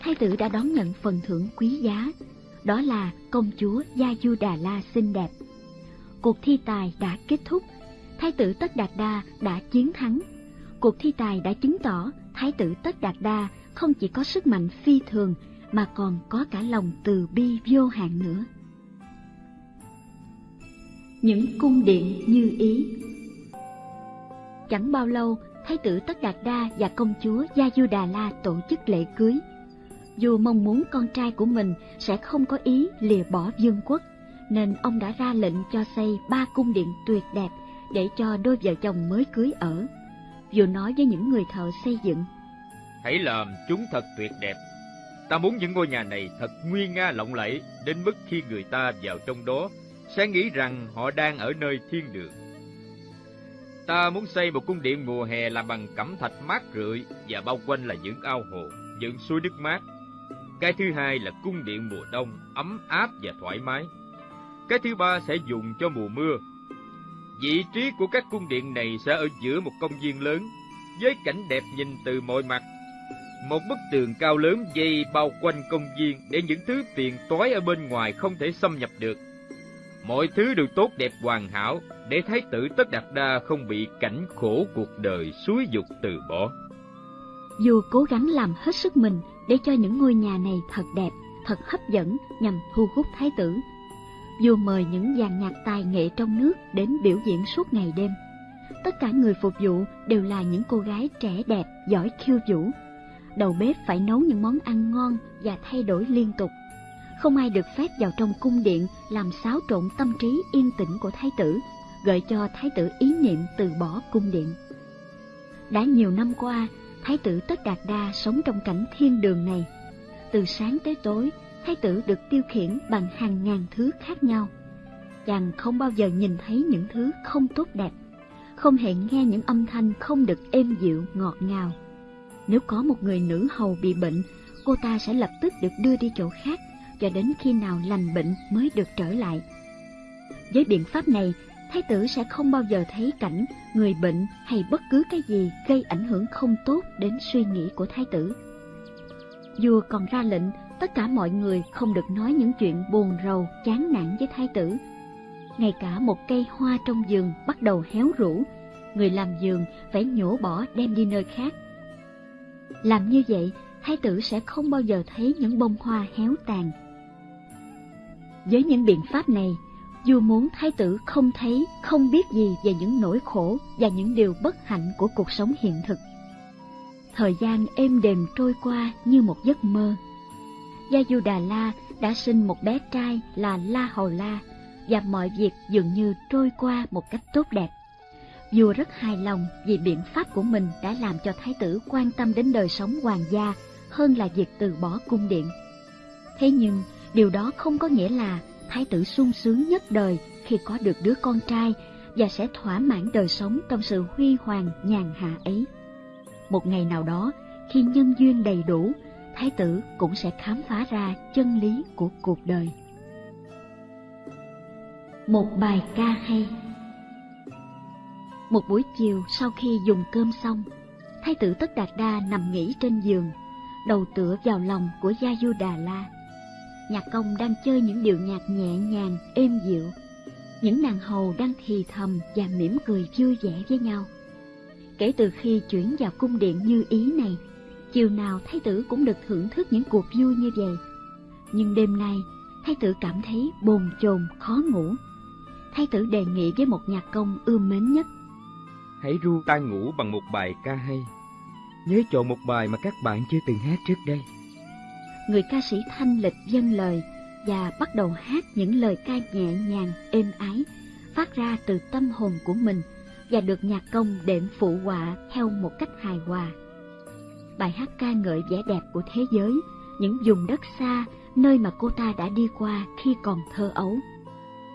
Thái tử đã đón nhận phần thưởng quý giá, đó là công chúa Gia Du Đà La xinh đẹp. Cuộc thi tài đã kết thúc, Thái tử Tất Đạt Đa đã chiến thắng. Cuộc thi tài đã chứng tỏ Thái tử Tất Đạt Đa không chỉ có sức mạnh phi thường mà còn có cả lòng từ bi vô hạn nữa. Những cung điện như ý Chẳng bao lâu, Thái tử Tất Đạt Đa và công chúa Gia Du Đà La tổ chức lễ cưới. Dù mong muốn con trai của mình sẽ không có ý lìa bỏ vương quốc, nên ông đã ra lệnh cho xây ba cung điện tuyệt đẹp để cho đôi vợ chồng mới cưới ở. Vừa nói với những người thợ xây dựng. Hãy làm chúng thật tuyệt đẹp. Ta muốn những ngôi nhà này thật nguy nga lộng lẫy đến mức khi người ta vào trong đó sẽ nghĩ rằng họ đang ở nơi thiên đường. Ta muốn xây một cung điện mùa hè làm bằng cẩm thạch mát rượi và bao quanh là những ao hồ, những suối nước mát. Cái thứ hai là cung điện mùa đông, ấm áp và thoải mái. Cái thứ ba sẽ dùng cho mùa mưa. Vị trí của các cung điện này sẽ ở giữa một công viên lớn, với cảnh đẹp nhìn từ mọi mặt. Một bức tường cao lớn dây bao quanh công viên để những thứ phiền toái ở bên ngoài không thể xâm nhập được. Mọi thứ đều tốt đẹp hoàn hảo để thái tử Tất Đạt Đa không bị cảnh khổ cuộc đời suối dục từ bỏ. Dù cố gắng làm hết sức mình để cho những ngôi nhà này thật đẹp, thật hấp dẫn nhằm thu hút thái tử. Dù mời những dàn nhạc tài nghệ trong nước đến biểu diễn suốt ngày đêm. Tất cả người phục vụ đều là những cô gái trẻ đẹp, giỏi khiêu vũ. Đầu bếp phải nấu những món ăn ngon và thay đổi liên tục. Không ai được phép vào trong cung điện làm xáo trộn tâm trí yên tĩnh của thái tử, gợi cho thái tử ý niệm từ bỏ cung điện. Đã nhiều năm qua, Thái tử Tất Đạt Đa sống trong cảnh thiên đường này. Từ sáng tới tối, Thái tử được tiêu khiển bằng hàng ngàn thứ khác nhau. Chàng không bao giờ nhìn thấy những thứ không tốt đẹp, không hề nghe những âm thanh không được êm dịu, ngọt ngào. Nếu có một người nữ hầu bị bệnh, cô ta sẽ lập tức được đưa đi chỗ khác, cho đến khi nào lành bệnh mới được trở lại. Với biện pháp này, thái tử sẽ không bao giờ thấy cảnh người bệnh hay bất cứ cái gì gây ảnh hưởng không tốt đến suy nghĩ của thái tử. Vua còn ra lệnh tất cả mọi người không được nói những chuyện buồn rầu, chán nản với thái tử. Ngay cả một cây hoa trong vườn bắt đầu héo rũ, người làm vườn phải nhổ bỏ đem đi nơi khác. Làm như vậy, thái tử sẽ không bao giờ thấy những bông hoa héo tàn. Với những biện pháp này, dù muốn thái tử không thấy, không biết gì về những nỗi khổ và những điều bất hạnh của cuộc sống hiện thực. Thời gian êm đềm trôi qua như một giấc mơ. Gia Du Đà La đã sinh một bé trai là La Hầu La và mọi việc dường như trôi qua một cách tốt đẹp. Vua rất hài lòng vì biện pháp của mình đã làm cho thái tử quan tâm đến đời sống hoàng gia hơn là việc từ bỏ cung điện. Thế nhưng, điều đó không có nghĩa là thái tử sung sướng nhất đời khi có được đứa con trai và sẽ thỏa mãn đời sống trong sự huy hoàng nhàn hạ ấy. Một ngày nào đó, khi nhân duyên đầy đủ, thái tử cũng sẽ khám phá ra chân lý của cuộc đời. Một bài ca hay Một buổi chiều sau khi dùng cơm xong, thái tử Tất Đạt Đa nằm nghỉ trên giường, đầu tựa vào lòng của Gia Du Đà La nhạc công đang chơi những điệu nhạc nhẹ nhàng, êm dịu. Những nàng hầu đang thì thầm và mỉm cười vui vẻ với nhau. Kể từ khi chuyển vào cung điện như ý này, chiều nào thái tử cũng được thưởng thức những cuộc vui như vậy. Nhưng đêm nay, thái tử cảm thấy bồn chồn, khó ngủ. Thái tử đề nghị với một nhạc công ưa mến nhất. Hãy ru tai ngủ bằng một bài ca hay. Nhớ chọn một bài mà các bạn chưa từng hát trước đây người ca sĩ thanh lịch dâng lời và bắt đầu hát những lời ca nhẹ nhàng, êm ái, phát ra từ tâm hồn của mình và được nhạc công đệm phụ họa theo một cách hài hòa. Bài hát ca ngợi vẻ đẹp của thế giới, những vùng đất xa, nơi mà cô ta đã đi qua khi còn thơ ấu.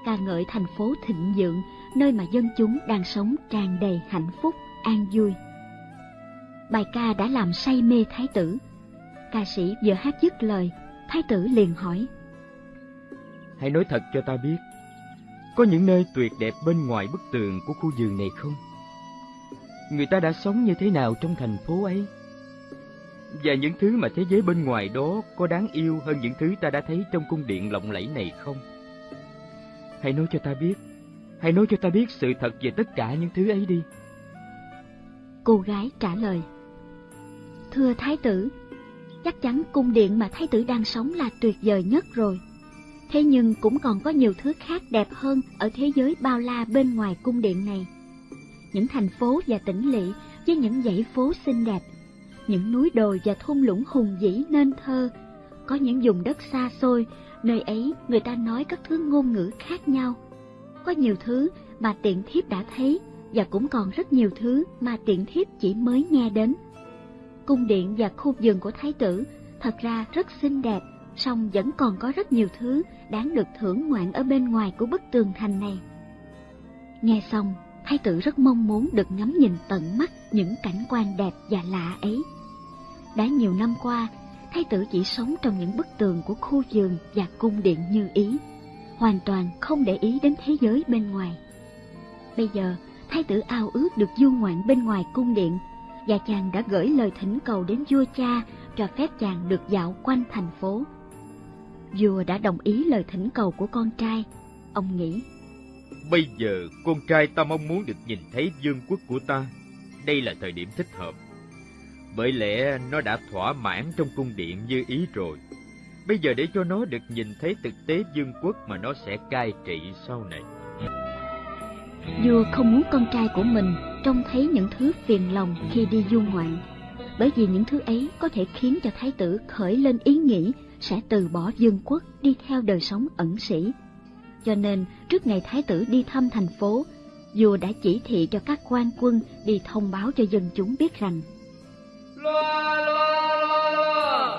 Ca ngợi thành phố thịnh vượng, nơi mà dân chúng đang sống tràn đầy hạnh phúc, an vui. Bài ca đã làm say mê thái tử. Ca sĩ vừa hát dứt lời, thái tử liền hỏi. Hãy nói thật cho ta biết, có những nơi tuyệt đẹp bên ngoài bức tường của khu vườn này không? Người ta đã sống như thế nào trong thành phố ấy? Và những thứ mà thế giới bên ngoài đó có đáng yêu hơn những thứ ta đã thấy trong cung điện lộng lẫy này không? Hãy nói cho ta biết, hãy nói cho ta biết sự thật về tất cả những thứ ấy đi. Cô gái trả lời. Thưa thái tử, chắc chắn cung điện mà thái tử đang sống là tuyệt vời nhất rồi. Thế nhưng cũng còn có nhiều thứ khác đẹp hơn ở thế giới bao la bên ngoài cung điện này. Những thành phố và tỉnh lỵ với những dãy phố xinh đẹp, những núi đồi và thung lũng hùng vĩ nên thơ, có những vùng đất xa xôi, nơi ấy người ta nói các thứ ngôn ngữ khác nhau. Có nhiều thứ mà tiện thiếp đã thấy và cũng còn rất nhiều thứ mà tiện thiếp chỉ mới nghe đến. Cung điện và khu vườn của thái tử thật ra rất xinh đẹp, song vẫn còn có rất nhiều thứ đáng được thưởng ngoạn ở bên ngoài của bức tường thành này. Nghe xong, thái tử rất mong muốn được ngắm nhìn tận mắt những cảnh quan đẹp và lạ ấy. Đã nhiều năm qua, thái tử chỉ sống trong những bức tường của khu vườn và cung điện như ý, hoàn toàn không để ý đến thế giới bên ngoài. Bây giờ, thái tử ao ước được du ngoạn bên ngoài cung điện, và chàng đã gửi lời thỉnh cầu đến vua cha cho phép chàng được dạo quanh thành phố. Vua đã đồng ý lời thỉnh cầu của con trai. Ông nghĩ, Bây giờ con trai ta mong muốn được nhìn thấy vương quốc của ta. Đây là thời điểm thích hợp. Bởi lẽ nó đã thỏa mãn trong cung điện như ý rồi. Bây giờ để cho nó được nhìn thấy thực tế vương quốc mà nó sẽ cai trị sau này. Vua không muốn con trai của mình trông thấy những thứ phiền lòng khi đi du ngoạn, bởi vì những thứ ấy có thể khiến cho thái tử khởi lên ý nghĩ sẽ từ bỏ vương quốc đi theo đời sống ẩn sĩ. Cho nên, trước ngày thái tử đi thăm thành phố, vua đã chỉ thị cho các quan quân đi thông báo cho dân chúng biết rằng Loa loa loa loa.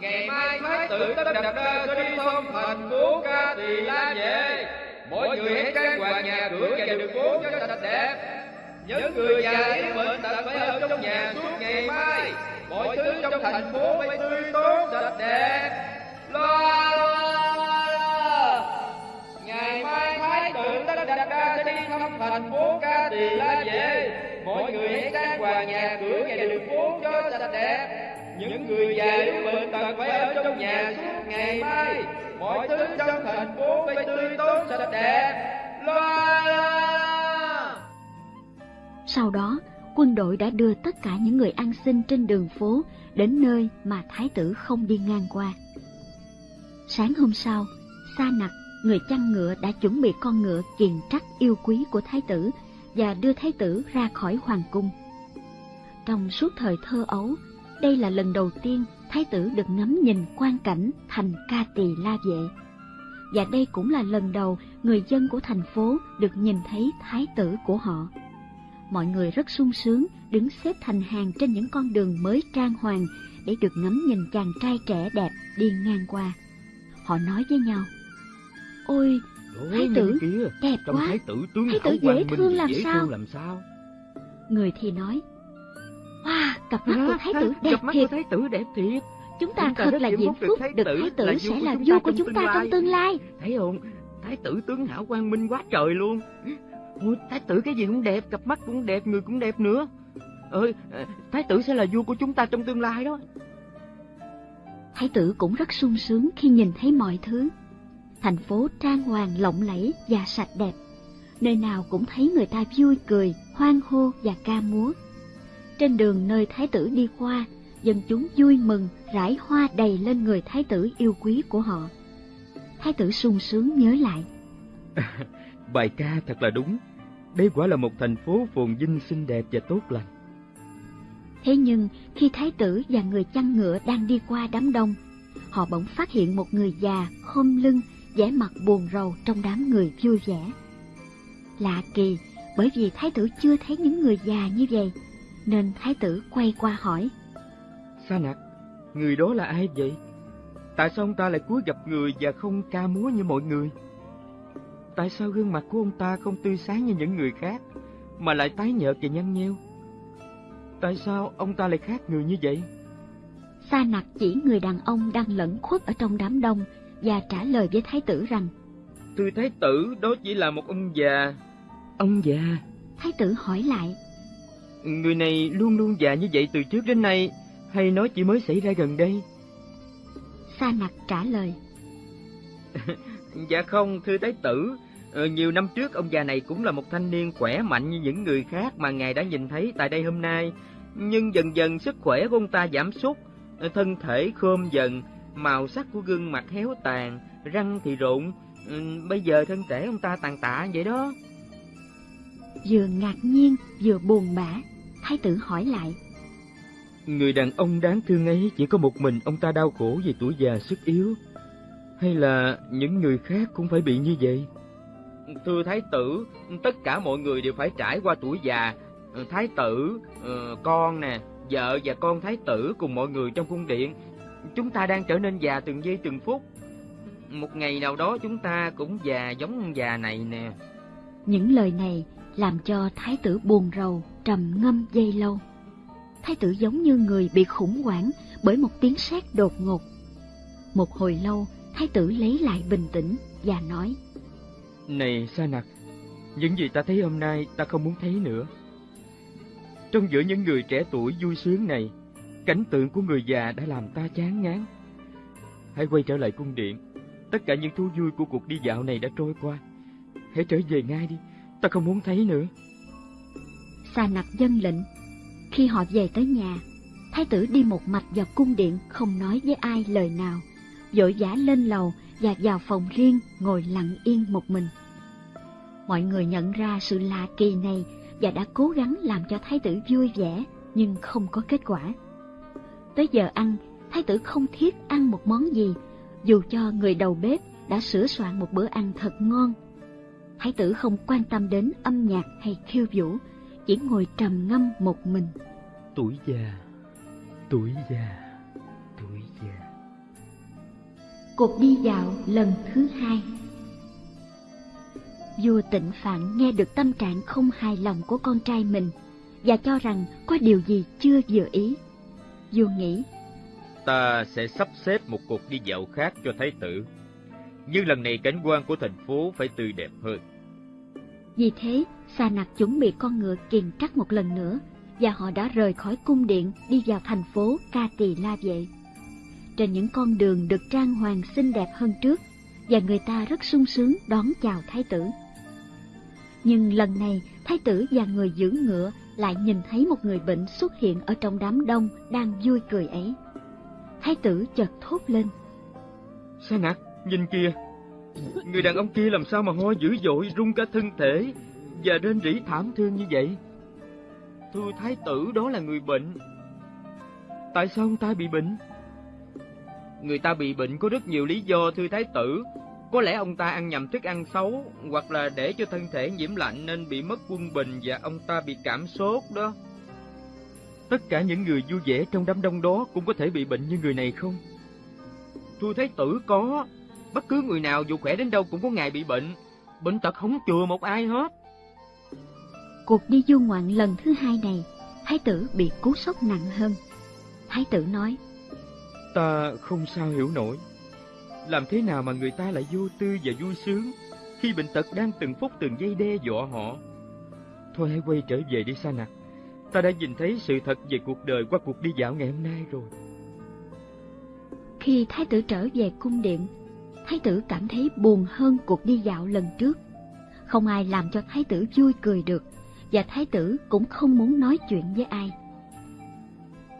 Ngày mai thái tử tất đập ra sẽ đi thông thành phố ca tỳ la về Mọi người hãy trang hoàng nhà cửa và đường phố cho sạch đẹp Những người già yếu bệnh tật phải ở trong nhà suốt ngày mai. Mọi thứ trong thành phố phải tươi tốt, sạch đẹp Loa loa loa. Ngày mai thái tử tất đập ra sẽ đi thăm thành phố ca tỳ la về Mọi người hãy trang hoàng nhà cửa và đường phố cho sạch đẹp. Những người già yếu bệnh tật phải ở trong nhà suốt ngày mai. Mọi thứ trong thành phố phải tươi tốt sạch đẹp. loa! Sau đó, quân đội đã đưa tất cả những người ăn xin trên đường phố đến nơi mà thái tử không đi ngang qua. Sáng hôm sau, Sa Nặc, người chăn ngựa đã chuẩn bị con ngựa kiền trắc yêu quý của thái tử và đưa thái tử ra khỏi hoàng cung. Trong suốt thời thơ ấu, đây là lần đầu tiên thái tử được ngắm nhìn quan cảnh thành ca tỳ la vệ. Và đây cũng là lần đầu người dân của thành phố được nhìn thấy thái tử của họ. Mọi người rất sung sướng đứng xếp thành hàng trên những con đường mới trang hoàng để được ngắm nhìn chàng trai trẻ đẹp đi ngang qua. Họ nói với nhau, Ôi, Thái tử, kia, đẹp trong quá. thái tử tướng Thái tử dễ thương làm dễ sao? thương làm sao? người thì nói, Wow, cặp mắt của thái tử đẹp cặp mắt thiệt, của thái tử đẹp thiệt. chúng ta chúng ta thật là diễm phúc thái được tử thái tử sẽ là vua của chúng ta trong tương lai. Thấy không? Thái tử tướng hảo quang minh quá trời luôn. Ôi, thái tử cái gì cũng đẹp, cặp mắt cũng đẹp, người cũng đẹp nữa. Ơi, thái tử sẽ là vua của chúng ta trong tương lai đó. Thái tử cũng rất sung sướng khi nhìn thấy mọi thứ. Thành phố trang hoàng lộng lẫy và sạch đẹp. Nơi nào cũng thấy người ta vui cười, hoan hô và ca múa. Trên đường nơi thái tử đi qua, dân chúng vui mừng, rải hoa đầy lên người thái tử yêu quý của họ. Thái tử sung sướng nhớ lại. Bài ca thật là đúng. Đây quả là một thành phố phồn vinh xinh đẹp và tốt lành. Thế nhưng khi thái tử và người chăn ngựa đang đi qua đám đông, họ bỗng phát hiện một người già khom lưng, vẻ mặt buồn rầu trong đám người vui vẻ. Lạ kỳ, bởi vì thái tử chưa thấy những người già như vậy, nên thái tử quay qua hỏi. Sa nặc, người đó là ai vậy? Tại sao ông ta lại cúi gặp người và không ca múa như mọi người? Tại sao gương mặt của ông ta không tươi sáng như những người khác, mà lại tái nhợt và nhăn nheo? Tại sao ông ta lại khác người như vậy? Sa nặc chỉ người đàn ông đang lẫn khuất ở trong đám đông và trả lời với thái tử rằng Thưa thái tử, đó chỉ là một ông già. Ông già? Thái tử hỏi lại Người này luôn luôn già như vậy từ trước đến nay, hay nó chỉ mới xảy ra gần đây? Sa nặc trả lời Dạ không, thưa thái tử, ờ, nhiều năm trước ông già này cũng là một thanh niên khỏe mạnh như những người khác mà ngài đã nhìn thấy tại đây hôm nay. Nhưng dần dần sức khỏe của ông ta giảm sút, thân thể khom dần, màu sắc của gương mặt héo tàn, răng thì rụng, ừ, bây giờ thân thể ông ta tàn tạ vậy đó. Vừa ngạc nhiên vừa buồn bã, thái tử hỏi lại. Người đàn ông đáng thương ấy chỉ có một mình ông ta đau khổ vì tuổi già sức yếu, hay là những người khác cũng phải bị như vậy? Thưa thái tử, tất cả mọi người đều phải trải qua tuổi già. Thái tử, ờ, con nè, vợ và con thái tử cùng mọi người trong cung điện, chúng ta đang trở nên già từng giây từng phút. Một ngày nào đó chúng ta cũng già giống ông già này nè. Những lời này làm cho thái tử buồn rầu, trầm ngâm dây lâu. Thái tử giống như người bị khủng hoảng bởi một tiếng sét đột ngột. Một hồi lâu, thái tử lấy lại bình tĩnh và nói Này Sa Nặc, những gì ta thấy hôm nay ta không muốn thấy nữa. Trong giữa những người trẻ tuổi vui sướng này, cảnh tượng của người già đã làm ta chán ngán. Hãy quay trở lại cung điện, tất cả những thú vui của cuộc đi dạo này đã trôi qua. Hãy trở về ngay đi, ta không muốn thấy nữa. Xà nặc dân lệnh. Khi họ về tới nhà, thái tử đi một mạch vào cung điện không nói với ai lời nào vội vã lên lầu và vào phòng riêng ngồi lặng yên một mình. Mọi người nhận ra sự lạ kỳ này và đã cố gắng làm cho thái tử vui vẻ nhưng không có kết quả. Tới giờ ăn, thái tử không thiết ăn một món gì, dù cho người đầu bếp đã sửa soạn một bữa ăn thật ngon. Thái tử không quan tâm đến âm nhạc hay khiêu vũ, chỉ ngồi trầm ngâm một mình. Tuổi già, tuổi già, tuổi già. Cuộc đi dạo lần thứ hai Vua tịnh phạn nghe được tâm trạng không hài lòng của con trai mình và cho rằng có điều gì chưa vừa ý. Vua nghĩ, Ta sẽ sắp xếp một cuộc đi dạo khác cho thái tử. Nhưng lần này cảnh quan của thành phố phải tươi đẹp hơn. Vì thế, Sa Nặc chuẩn bị con ngựa kiền trắc một lần nữa và họ đã rời khỏi cung điện đi vào thành phố Ca Tỳ La Vệ trên những con đường được trang hoàng xinh đẹp hơn trước và người ta rất sung sướng đón chào thái tử. Nhưng lần này, thái tử và người giữ ngựa lại nhìn thấy một người bệnh xuất hiện ở trong đám đông đang vui cười ấy. Thái tử chợt thốt lên. Sa nặc, nhìn kìa, người đàn ông kia làm sao mà ho dữ dội rung cả thân thể và rên rỉ thảm thương như vậy? Thưa thái tử đó là người bệnh. Tại sao ông ta bị bệnh? Người ta bị bệnh có rất nhiều lý do thưa thái tử. Có lẽ ông ta ăn nhầm thức ăn xấu, hoặc là để cho thân thể nhiễm lạnh nên bị mất quân bình và ông ta bị cảm sốt đó. Tất cả những người vui vẻ trong đám đông đó cũng có thể bị bệnh như người này không? Thưa thái tử có, bất cứ người nào dù khỏe đến đâu cũng có ngày bị bệnh. Bệnh tật không chừa một ai hết. Cuộc đi du ngoạn lần thứ hai này, thái tử bị cú sốc nặng hơn. Thái tử nói, Ta không sao hiểu nổi. Làm thế nào mà người ta lại vô tư và vui sướng khi bệnh tật đang từng phút từng giây đe dọa họ? Thôi hãy quay trở về đi Sa Nặc. Ta đã nhìn thấy sự thật về cuộc đời qua cuộc đi dạo ngày hôm nay rồi. Khi thái tử trở về cung điện, thái tử cảm thấy buồn hơn cuộc đi dạo lần trước. Không ai làm cho thái tử vui cười được, và thái tử cũng không muốn nói chuyện với ai.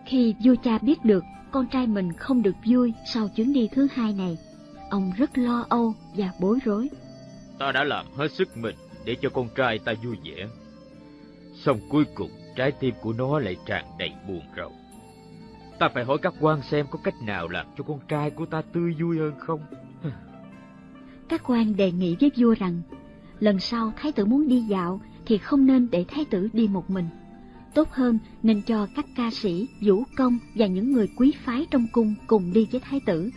Khi vua cha biết được con trai mình không được vui sau chuyến đi thứ hai này, ông rất lo âu và bối rối. Ta đã làm hết sức mình để cho con trai ta vui vẻ. Xong cuối cùng trái tim của nó lại tràn đầy buồn rầu. Ta phải hỏi các quan xem có cách nào làm cho con trai của ta tươi vui hơn không? Các quan đề nghị với vua rằng, lần sau thái tử muốn đi dạo thì không nên để thái tử đi một mình tốt hơn nên cho các ca sĩ, vũ công và những người quý phái trong cung cùng đi với thái tử,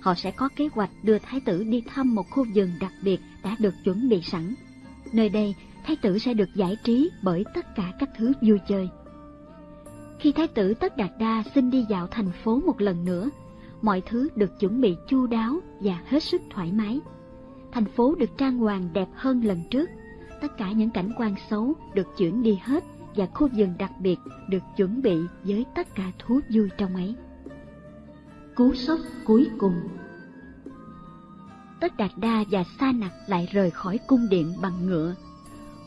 họ sẽ có kế hoạch đưa thái tử đi thăm một khu vườn đặc biệt đã được chuẩn bị sẵn. Nơi đây, thái tử sẽ được giải trí bởi tất cả các thứ vui chơi. Khi thái tử Tất Đạt Đa xin đi dạo thành phố một lần nữa, mọi thứ được chuẩn bị chu đáo và hết sức thoải mái. Thành phố được trang hoàng đẹp hơn lần trước, tất cả những cảnh quan xấu được chuyển đi hết và khu vườn đặc biệt được chuẩn bị với tất cả thú vui trong ấy. Cú sốc cuối cùng Tất Đạt Đa và Sa Nặc lại rời khỏi cung điện bằng ngựa.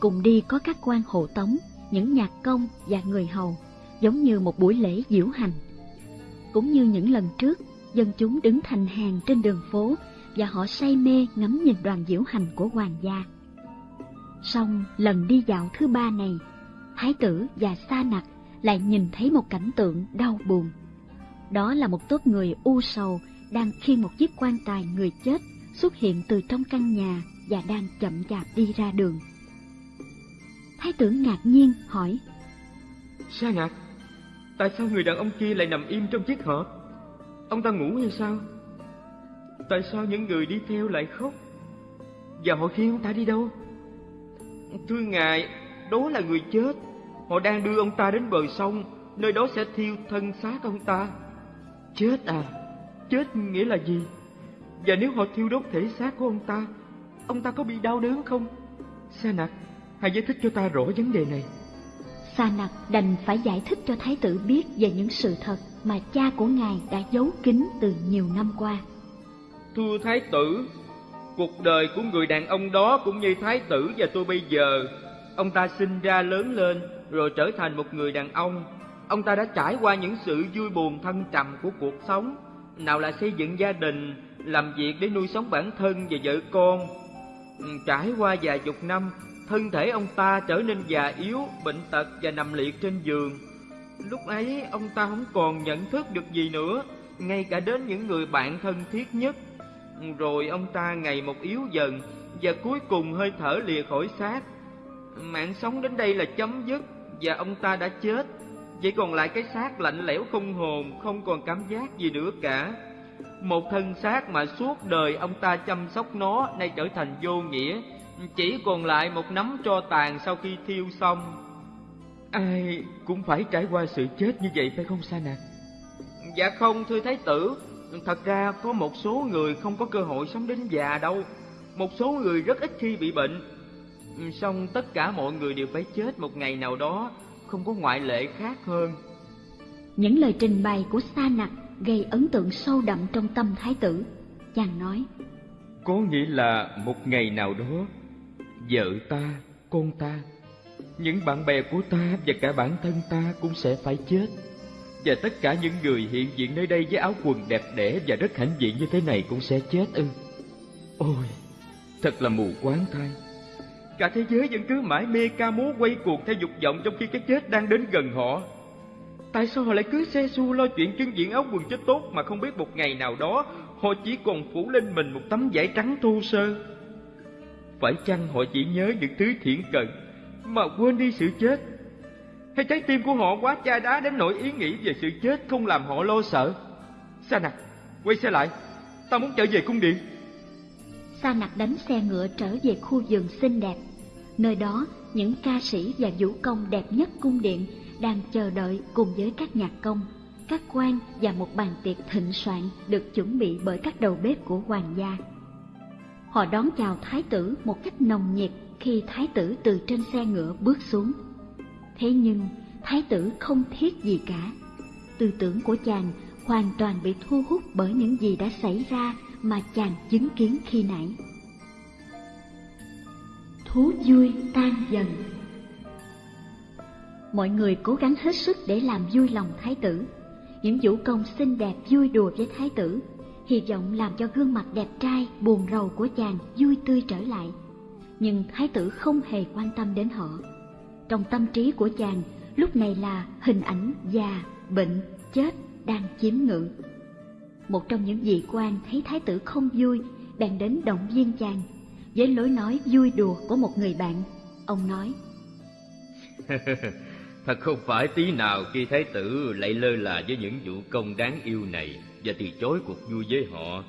Cùng đi có các quan hộ tống, những nhạc công và người hầu, giống như một buổi lễ diễu hành. Cũng như những lần trước, dân chúng đứng thành hàng trên đường phố và họ say mê ngắm nhìn đoàn diễu hành của hoàng gia. Song lần đi dạo thứ ba này, Thái tử và Sa Nặc lại nhìn thấy một cảnh tượng đau buồn. Đó là một tốt người u sầu đang khiêng một chiếc quan tài người chết xuất hiện từ trong căn nhà và đang chậm chạp đi ra đường. Thái tử ngạc nhiên hỏi Sa ngạc? tại sao người đàn ông kia lại nằm im trong chiếc hộp? Ông ta ngủ hay sao? Tại sao những người đi theo lại khóc? Và họ khiêng ông ta đi đâu? Thưa ngài, đó là người chết. Họ đang đưa ông ta đến bờ sông, nơi đó sẽ thiêu thân xác ông ta. Chết à? Chết nghĩa là gì? Và nếu họ thiêu đốt thể xác của ông ta, ông ta có bị đau đớn không? Sa nặc, hãy giải thích cho ta rõ vấn đề này. Sa nặc đành phải giải thích cho thái tử biết về những sự thật mà cha của ngài đã giấu kín từ nhiều năm qua. Thưa thái tử, cuộc đời của người đàn ông đó cũng như thái tử và tôi bây giờ. Ông ta sinh ra lớn lên rồi trở thành một người đàn ông. Ông ta đã trải qua những sự vui buồn thăng trầm của cuộc sống. Nào là xây dựng gia đình, làm việc để nuôi sống bản thân và vợ con. Ừ, trải qua vài chục năm, thân thể ông ta trở nên già yếu, bệnh tật và nằm liệt trên giường. Lúc ấy ông ta không còn nhận thức được gì nữa, ngay cả đến những người bạn thân thiết nhất. Rồi ông ta ngày một yếu dần và cuối cùng hơi thở lìa khỏi xác. Mạng sống đến đây là chấm dứt và ông ta đã chết. Chỉ còn lại cái xác lạnh lẽo không hồn, không còn cảm giác gì nữa cả. Một thân xác mà suốt đời ông ta chăm sóc nó nay trở thành vô nghĩa, chỉ còn lại một nắm tro tàn sau khi thiêu xong. Ai cũng phải trải qua sự chết như vậy phải không Sa Nạc? Dạ không thưa Thái tử, thật ra có một số người không có cơ hội sống đến già đâu. Một số người rất ít khi bị bệnh. Song tất cả mọi người đều phải chết một ngày nào đó, không có ngoại lệ khác hơn. Những lời trình bày của Sa Nặc gây ấn tượng sâu đậm trong tâm thái tử. Chàng nói, Có nghĩa là một ngày nào đó, vợ ta, con ta, những bạn bè của ta và cả bản thân ta cũng sẽ phải chết. Và tất cả những người hiện diện nơi đây với áo quần đẹp đẽ và rất hãnh diện như thế này cũng sẽ chết ư. Ôi, thật là mù quáng thay. Cả thế giới vẫn cứ mãi mê ca múa quay cuồng theo dục vọng trong khi cái chết đang đến gần họ. Tại sao họ lại cứ xe xu lo chuyện trưng diện áo quần cho tốt mà không biết một ngày nào đó họ chỉ còn phủ lên mình một tấm vải trắng thô sơ? Phải chăng họ chỉ nhớ những thứ thiện cận mà quên đi sự chết? Hay trái tim của họ quá chai đá đến nỗi ý nghĩ về sự chết không làm họ lo sợ? Sa nặc, quay xe lại, ta muốn trở về cung điện. Sa nặc đánh xe ngựa trở về khu vườn xinh đẹp. Nơi đó, những ca sĩ và vũ công đẹp nhất cung điện đang chờ đợi cùng với các nhạc công, các quan và một bàn tiệc thịnh soạn được chuẩn bị bởi các đầu bếp của hoàng gia. Họ đón chào thái tử một cách nồng nhiệt khi thái tử từ trên xe ngựa bước xuống. Thế nhưng, thái tử không thiết gì cả. Tư tưởng của chàng hoàn toàn bị thu hút bởi những gì đã xảy ra mà chàng chứng kiến khi nãy. Thú vui tan dần Mọi người cố gắng hết sức để làm vui lòng thái tử. Những vũ công xinh đẹp vui đùa với thái tử, hy vọng làm cho gương mặt đẹp trai, buồn rầu của chàng vui tươi trở lại. Nhưng thái tử không hề quan tâm đến họ. Trong tâm trí của chàng, lúc này là hình ảnh già, bệnh, chết đang chiếm ngự. Một trong những vị quan thấy thái tử không vui, bèn đến động viên chàng. Với lối nói vui đùa của một người bạn, ông nói Thật không phải tí nào khi thái tử lại lơ là với những vụ công đáng yêu này và từ chối cuộc vui với họ.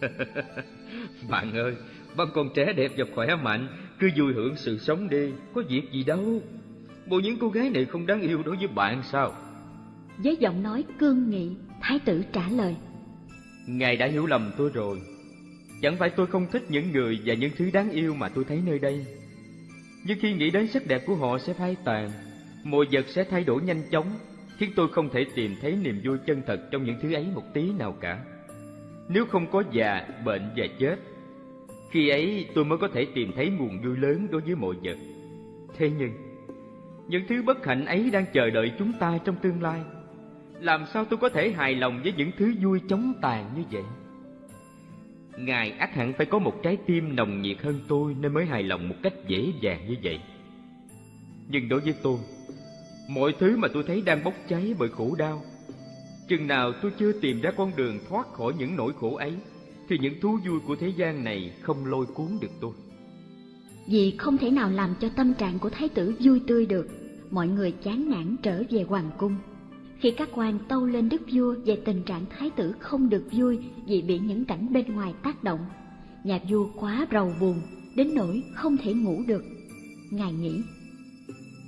bạn ơi, bạn còn trẻ đẹp và khỏe mạnh, cứ vui hưởng sự sống đi, có việc gì đâu. Bộ những cô gái này không đáng yêu đối với bạn sao? Với giọng nói cương nghị, thái tử trả lời. Ngài đã hiểu lầm tôi rồi. Chẳng phải tôi không thích những người và những thứ đáng yêu mà tôi thấy nơi đây. Nhưng khi nghĩ đến sắc đẹp của họ sẽ phai tàn, mọi vật sẽ thay đổi nhanh chóng, khiến tôi không thể tìm thấy niềm vui chân thật trong những thứ ấy một tí nào cả. Nếu không có già, bệnh và chết, khi ấy tôi mới có thể tìm thấy nguồn vui lớn đối với mọi vật. Thế nhưng, những thứ bất hạnh ấy đang chờ đợi chúng ta trong tương lai. Làm sao tôi có thể hài lòng với những thứ vui chóng tàn như vậy? Ngài ắt hẳn phải có một trái tim nồng nhiệt hơn tôi nên mới hài lòng một cách dễ dàng như vậy. Nhưng đối với tôi, mọi thứ mà tôi thấy đang bốc cháy bởi khổ đau, chừng nào tôi chưa tìm ra con đường thoát khỏi những nỗi khổ ấy, thì những thú vui của thế gian này không lôi cuốn được tôi. Vì không thể nào làm cho tâm trạng của thái tử vui tươi được, mọi người chán nản trở về hoàng cung. Khi các quan tâu lên đức vua về tình trạng thái tử không được vui vì bị những cảnh bên ngoài tác động, nhà vua quá rầu buồn, đến nỗi không thể ngủ được. Ngài nghĩ,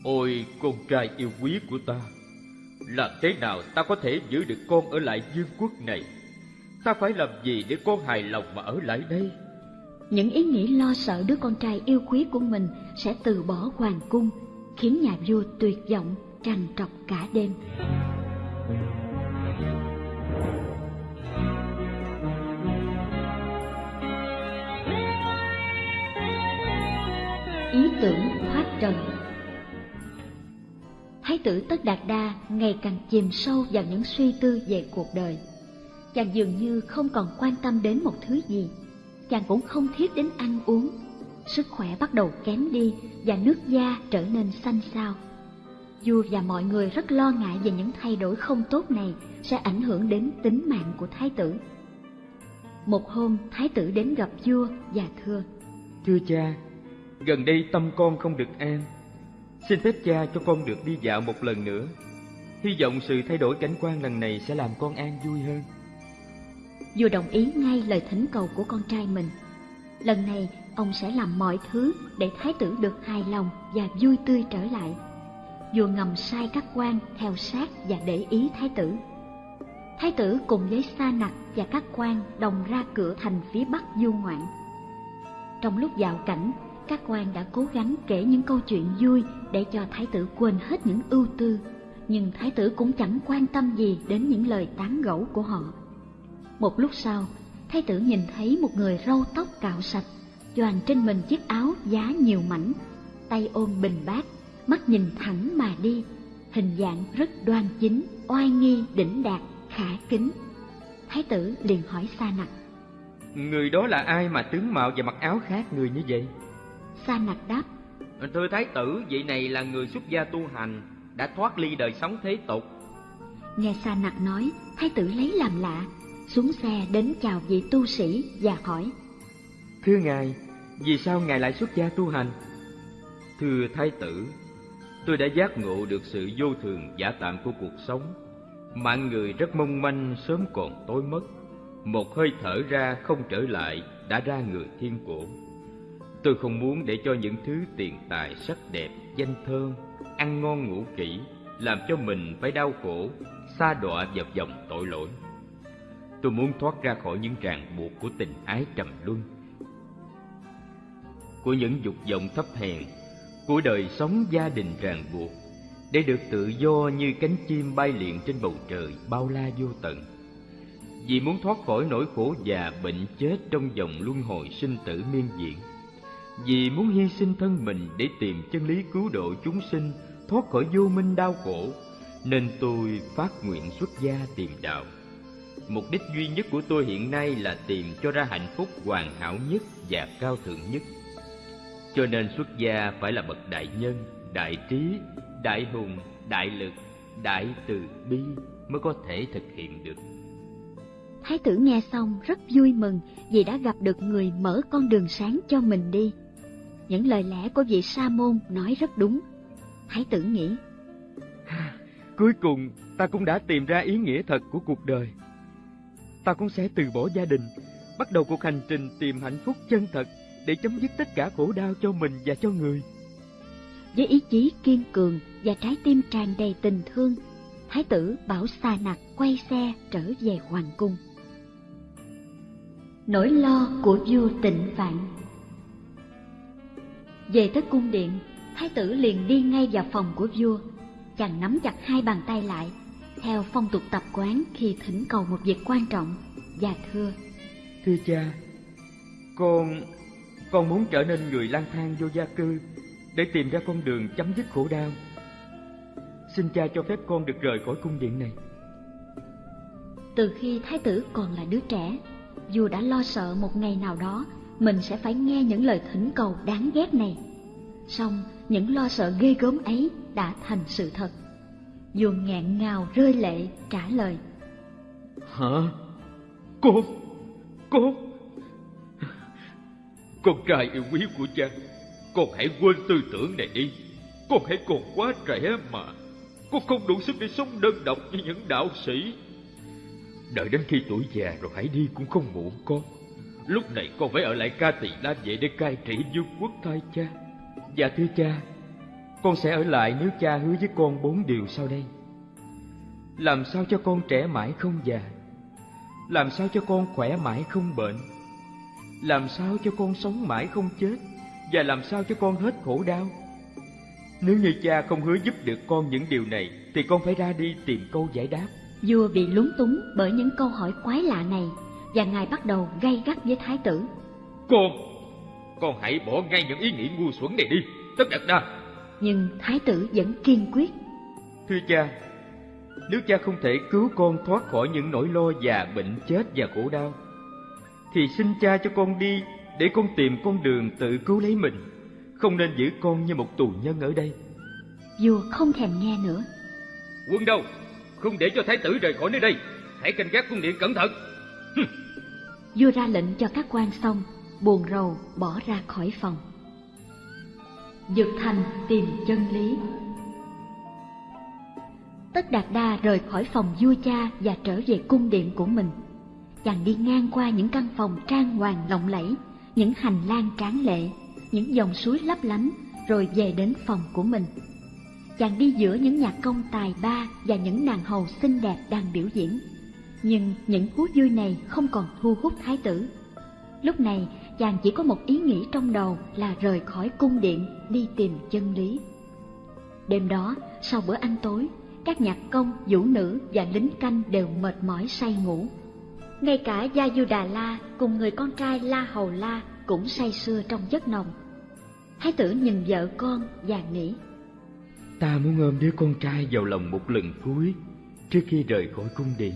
Ôi con trai yêu quý của ta, làm thế nào ta có thể giữ được con ở lại vương quốc này? Ta phải làm gì để con hài lòng mà ở lại đây? những ý nghĩ lo sợ đứa con trai yêu quý của mình sẽ từ bỏ hoàng cung, khiến nhà vua tuyệt vọng, trằn trọc cả đêm. Ý tưởng thoát trần Thái tử Tất Đạt Đa ngày càng chìm sâu vào những suy tư về cuộc đời. Chàng dường như không còn quan tâm đến một thứ gì, chàng cũng không thiết đến ăn uống. Sức khỏe bắt đầu kém đi và nước da trở nên xanh xao. Vua và mọi người rất lo ngại về những thay đổi không tốt này sẽ ảnh hưởng đến tính mạng của thái tử. Một hôm, thái tử đến gặp vua và thưa: Thưa cha, gần đây tâm con không được an. Xin phép cha cho con được đi dạo một lần nữa. Hy vọng sự thay đổi cảnh quan lần này sẽ làm con an vui hơn. Vua đồng ý ngay lời thỉnh cầu của con trai mình. Lần này, ông sẽ làm mọi thứ để thái tử được hài lòng và vui tươi trở lại. Vua ngầm sai các quan theo sát và để ý thái tử. Thái tử cùng với Sa Nặc và các quan đồng ra cửa thành phía bắc du ngoạn. Trong lúc vào cảnh, các quan đã cố gắng kể những câu chuyện vui để cho thái tử quên hết những ưu tư, nhưng thái tử cũng chẳng quan tâm gì đến những lời tán gẫu của họ. Một lúc sau, thái tử nhìn thấy một người râu tóc cạo sạch, choàng trên mình chiếc áo giá nhiều mảnh, tay ôm bình bát, mắt nhìn thẳng mà đi, hình dạng rất đoan chính, oai nghi, đỉnh đạt, khả kính. Thái tử liền hỏi Sa Nặc. Người đó là ai mà tướng mạo và mặc áo khác người như vậy? Sa Nặc đáp. Thưa thái tử, vị này là người xuất gia tu hành, đã thoát ly đời sống thế tục. Nghe Sa Nặc nói, thái tử lấy làm lạ, xuống xe đến chào vị tu sĩ và hỏi. Thưa ngài, vì sao ngài lại xuất gia tu hành? Thưa thái tử, tôi đã giác ngộ được sự vô thường giả tạm của cuộc sống. Mạng người rất mong manh sớm còn tối mất. Một hơi thở ra không trở lại đã ra người thiên cổ. Tôi không muốn để cho những thứ tiền tài sắc đẹp, danh thơm, ăn ngon ngủ kỹ làm cho mình phải đau khổ, xa đọa vào vòng tội lỗi. Tôi muốn thoát ra khỏi những ràng buộc của tình ái trầm luân, của những dục vọng thấp hèn, của đời sống gia đình ràng buộc, để được tự do như cánh chim bay liệng trên bầu trời bao la vô tận. Vì muốn thoát khỏi nỗi khổ già bệnh chết trong dòng luân hồi sinh tử miên diện, vì muốn hy sinh thân mình để tìm chân lý cứu độ chúng sinh thoát khỏi vô minh đau khổ, nên tôi phát nguyện xuất gia tìm đạo. Mục đích duy nhất của tôi hiện nay là tìm cho ra hạnh phúc hoàn hảo nhất và cao thượng nhất. Cho nên xuất gia phải là bậc đại nhân, đại trí, đại hùng, đại lực, đại từ bi mới có thể thực hiện được. Thái tử nghe xong rất vui mừng vì đã gặp được người mở con đường sáng cho mình đi. Những lời lẽ của vị sa môn nói rất đúng. Thái tử nghĩ, Cuối cùng ta cũng đã tìm ra ý nghĩa thật của cuộc đời. Ta cũng sẽ từ bỏ gia đình, bắt đầu cuộc hành trình tìm hạnh phúc chân thật để chấm dứt tất cả khổ đau cho mình và cho người. Với ý chí kiên cường và trái tim tràn đầy tình thương, Thái tử bảo Sa Nặc quay xe trở về hoàng cung. Nỗi lo của vua tịnh vạn Về tới cung điện, Thái tử liền đi ngay vào phòng của vua. Chàng nắm chặt hai bàn tay lại, theo phong tục tập quán khi thỉnh cầu một việc quan trọng, và thưa. Thưa cha, con... con muốn trở nên người lang thang vô gia cư để tìm ra con đường chấm dứt khổ đau. Xin cha cho phép con được rời khỏi cung điện này. Từ khi thái tử còn là đứa trẻ, vua đã lo sợ một ngày nào đó mình sẽ phải nghe những lời thỉnh cầu đáng ghét này. Song những lo sợ ghê gớm ấy đã thành sự thật. Vua ngẹn ngào rơi lệ trả lời. Hả? Con? Con? Con trai yêu quý của cha, con hãy quên tư tưởng này đi. Con hãy còn quá trẻ mà. Con không đủ sức để sống đơn độc như những đạo sĩ. Đợi đến khi tuổi già rồi hãy đi cũng không muộn con. Lúc này con phải ở lại ca tỳ la vệ để cai trị vương quốc thay cha. Dạ thưa cha, con sẽ ở lại nếu cha hứa với con bốn điều sau đây. Làm sao cho con trẻ mãi không già? Làm sao cho con khỏe mãi không bệnh? Làm sao cho con sống mãi không chết? Và làm sao cho con hết khổ đau? Nếu như cha không hứa giúp được con những điều này, thì con phải ra đi tìm câu giải đáp. Vua bị lúng túng bởi những câu hỏi quái lạ này, và ngài bắt đầu gay gắt với thái tử. Con, con hãy bỏ ngay những ý nghĩ ngu xuẩn này đi, tất đặt đa. Nhưng thái tử vẫn kiên quyết. Thưa cha, nếu cha không thể cứu con thoát khỏi những nỗi lo già bệnh chết và khổ đau, thì xin cha cho con đi để con tìm con đường tự cứu lấy mình, không nên giữ con như một tù nhân ở đây. Vua không thèm nghe nữa. Quân đâu? Không để cho thái tử rời khỏi nơi đây. Hãy canh gác cung điện cẩn thận. Vua ra lệnh cho các quan xong, buồn rầu bỏ ra khỏi phòng. Dược thành tìm chân lý Tất Đạt Đa rời khỏi phòng vua cha và trở về cung điện của mình. Chàng đi ngang qua những căn phòng trang hoàng lộng lẫy, những hành lang tráng lệ, những dòng suối lấp lánh, rồi về đến phòng của mình. Chàng đi giữa những nhạc công tài ba và những nàng hầu xinh đẹp đang biểu diễn. Nhưng những thú vui này không còn thu hút thái tử. Lúc này, chàng chỉ có một ý nghĩ trong đầu là rời khỏi cung điện đi tìm chân lý. Đêm đó, sau bữa ăn tối, các nhạc công, vũ nữ và lính canh đều mệt mỏi say ngủ. Ngay cả Gia Du Đà La cùng người con trai La Hầu La cũng say sưa trong giấc nồng. Thái tử nhìn vợ con và nghĩ. Ta muốn ôm đứa con trai vào lòng một lần cuối trước khi rời khỏi cung điện.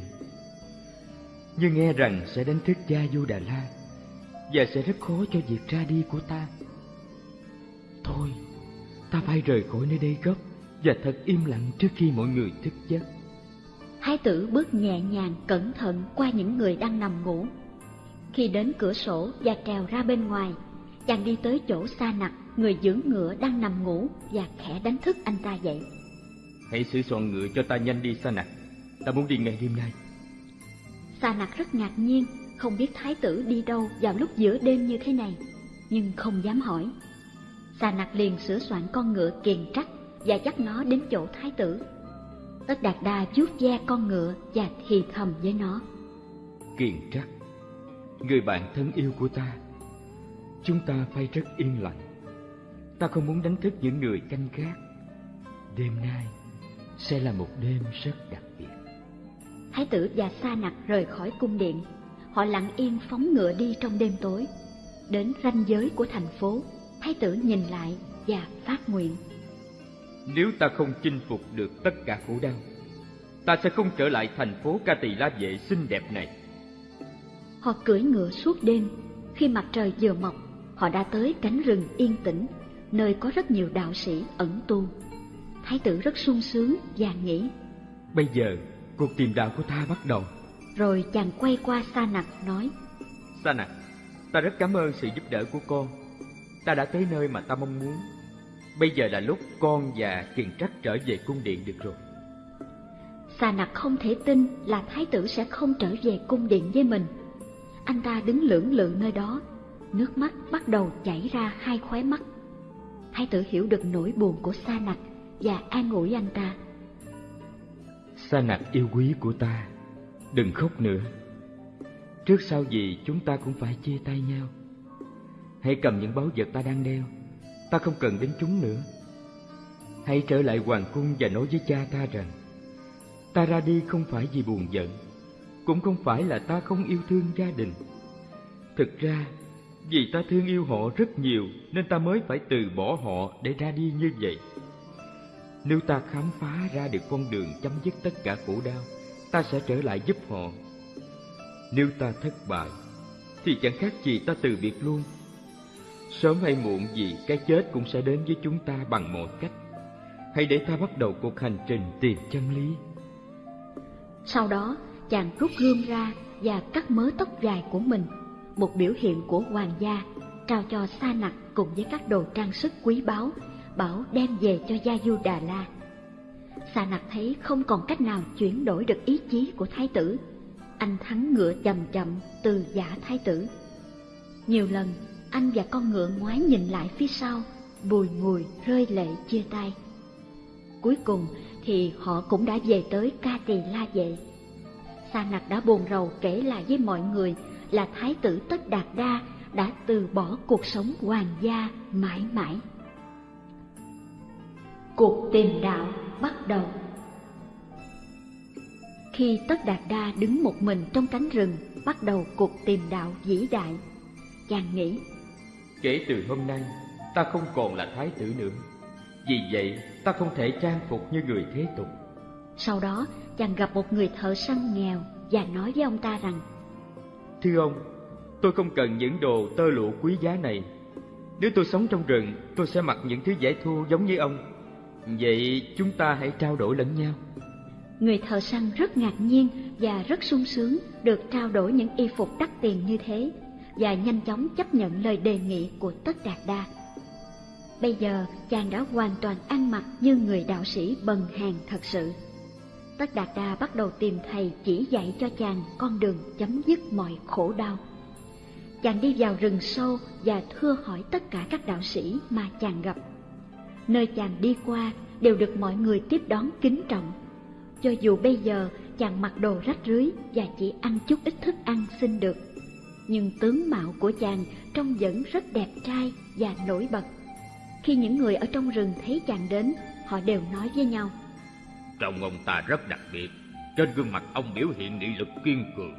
Nhưng nghe rằng sẽ đánh thức Gia Du Đà La và sẽ rất khó cho việc ra đi của ta. Thôi, ta phải rời khỏi nơi đây gấp và thật im lặng trước khi mọi người thức giấc. Thái tử bước nhẹ nhàng cẩn thận qua những người đang nằm ngủ. Khi đến cửa sổ và trèo ra bên ngoài, chàng đi tới chỗ xa nặc, người giữ ngựa đang nằm ngủ và khẽ đánh thức anh ta dậy. Hãy sửa soạn ngựa cho ta nhanh đi xa nặc, ta muốn đi ngay đêm nay. Sa nặc rất ngạc nhiên, không biết thái tử đi đâu vào lúc giữa đêm như thế này, nhưng không dám hỏi. Sa nặc liền sửa soạn con ngựa kiền trắc và dắt nó đến chỗ thái tử. Tất Đạt Đa vuốt ve con ngựa và thì thầm với nó. Kiền trắc, người bạn thân yêu của ta, chúng ta phải rất yên lặng. Ta không muốn đánh thức những người canh gác. Đêm nay sẽ là một đêm rất đặc biệt. Thái tử và Sa Nặc rời khỏi cung điện. Họ lặng yên phóng ngựa đi trong đêm tối. Đến ranh giới của thành phố, Thái tử nhìn lại và phát nguyện. Nếu ta không chinh phục được tất cả khổ đau, ta sẽ không trở lại thành phố Ca Tỳ La Vệ xinh đẹp này. Họ cưỡi ngựa suốt đêm. Khi mặt trời vừa mọc, họ đã tới cánh rừng yên tĩnh, nơi có rất nhiều đạo sĩ ẩn tu. Thái tử rất sung sướng và nghĩ. Bây giờ, cuộc tìm đạo của ta bắt đầu. Rồi chàng quay qua Sa Nặc nói. Sa Nặc, ta rất cảm ơn sự giúp đỡ của con. Ta đã tới nơi mà ta mong muốn. Bây giờ là lúc con và Kiền Trắc trở về cung điện được rồi. Sa Nặc không thể tin là thái tử sẽ không trở về cung điện với mình. anh ta đứng lưỡng lự nơi đó, nước mắt bắt đầu chảy ra hai khóe mắt. Thái tử hiểu được nỗi buồn của Sa Nặc và an ủi anh ta. Sa Nặc yêu quý của ta, đừng khóc nữa. Trước sau gì chúng ta cũng phải chia tay nhau. Hãy cầm những báu vật ta đang đeo, ta không cần đến chúng nữa. Hãy trở lại hoàng cung và nói với cha ta rằng, Ta ra đi không phải vì buồn giận, Cũng không phải là ta không yêu thương gia đình. Thực ra, Vì ta thương yêu họ rất nhiều, Nên ta mới phải từ bỏ họ để ra đi như vậy. Nếu ta khám phá ra được con đường chấm dứt tất cả khổ đau, Ta sẽ trở lại giúp họ. Nếu ta thất bại, Thì chẳng khác gì ta từ biệt luôn. Sớm hay muộn gì cái chết cũng sẽ đến với chúng ta bằng mọi cách Hãy để ta bắt đầu cuộc hành trình tìm chân lý sau đó, chàng rút gươm ra và cắt mớ tóc dài của mình, một biểu hiện của hoàng gia, trao cho Sa Nặc cùng với các đồ trang sức quý báu, bảo đem về cho Gia Du Đà La. Sa Nặc thấy không còn cách nào chuyển đổi được ý chí của thái tử, anh thắng ngựa chậm chậm từ giả thái tử. Nhiều lần, anh và con ngựa ngoái nhìn lại phía sau, bùi ngùi rơi lệ chia tay. Cuối cùng, thì họ cũng đã về tới ca tỳ la vệ. Sa nặc đã buồn rầu kể lại với mọi người là thái tử Tất Đạt Đa đã từ bỏ cuộc sống hoàng gia mãi mãi. Cuộc tìm đạo bắt đầu. Khi Tất Đạt Đa đứng một mình trong cánh rừng bắt đầu cuộc tìm đạo vĩ đại, chàng nghĩ Kể từ hôm nay, ta không còn là thái tử nữa. Vì vậy ta không thể trang phục như người thế tục. Sau đó chàng gặp một người thợ săn nghèo Và nói với ông ta rằng Thưa ông, tôi không cần những đồ tơ lụa quý giá này. Nếu tôi sống trong rừng, tôi sẽ mặc những thứ dễ thu giống như ông. Vậy chúng ta hãy trao đổi lẫn nhau. Người thợ săn rất ngạc nhiên và rất sung sướng được trao đổi những y phục đắt tiền như thế và nhanh chóng chấp nhận lời đề nghị của Tất Đạt Đa. Bây giờ chàng đã hoàn toàn ăn mặc như người đạo sĩ bần hàng thật sự. Tất Đạt Đa bắt đầu tìm thầy chỉ dạy cho chàng con đường chấm dứt mọi khổ đau. Chàng đi vào rừng sâu và thưa hỏi tất cả các đạo sĩ mà chàng gặp. Nơi chàng đi qua đều được mọi người tiếp đón kính trọng. Cho dù bây giờ chàng mặc đồ rách rưới và chỉ ăn chút ít thức ăn xin được, nhưng tướng mạo của chàng trông vẫn rất đẹp trai và nổi bật. Khi những người ở trong rừng thấy chàng đến, họ đều nói với nhau. Trông ông ta rất đặc biệt, trên gương mặt ông biểu hiện nghị lực kiên cường.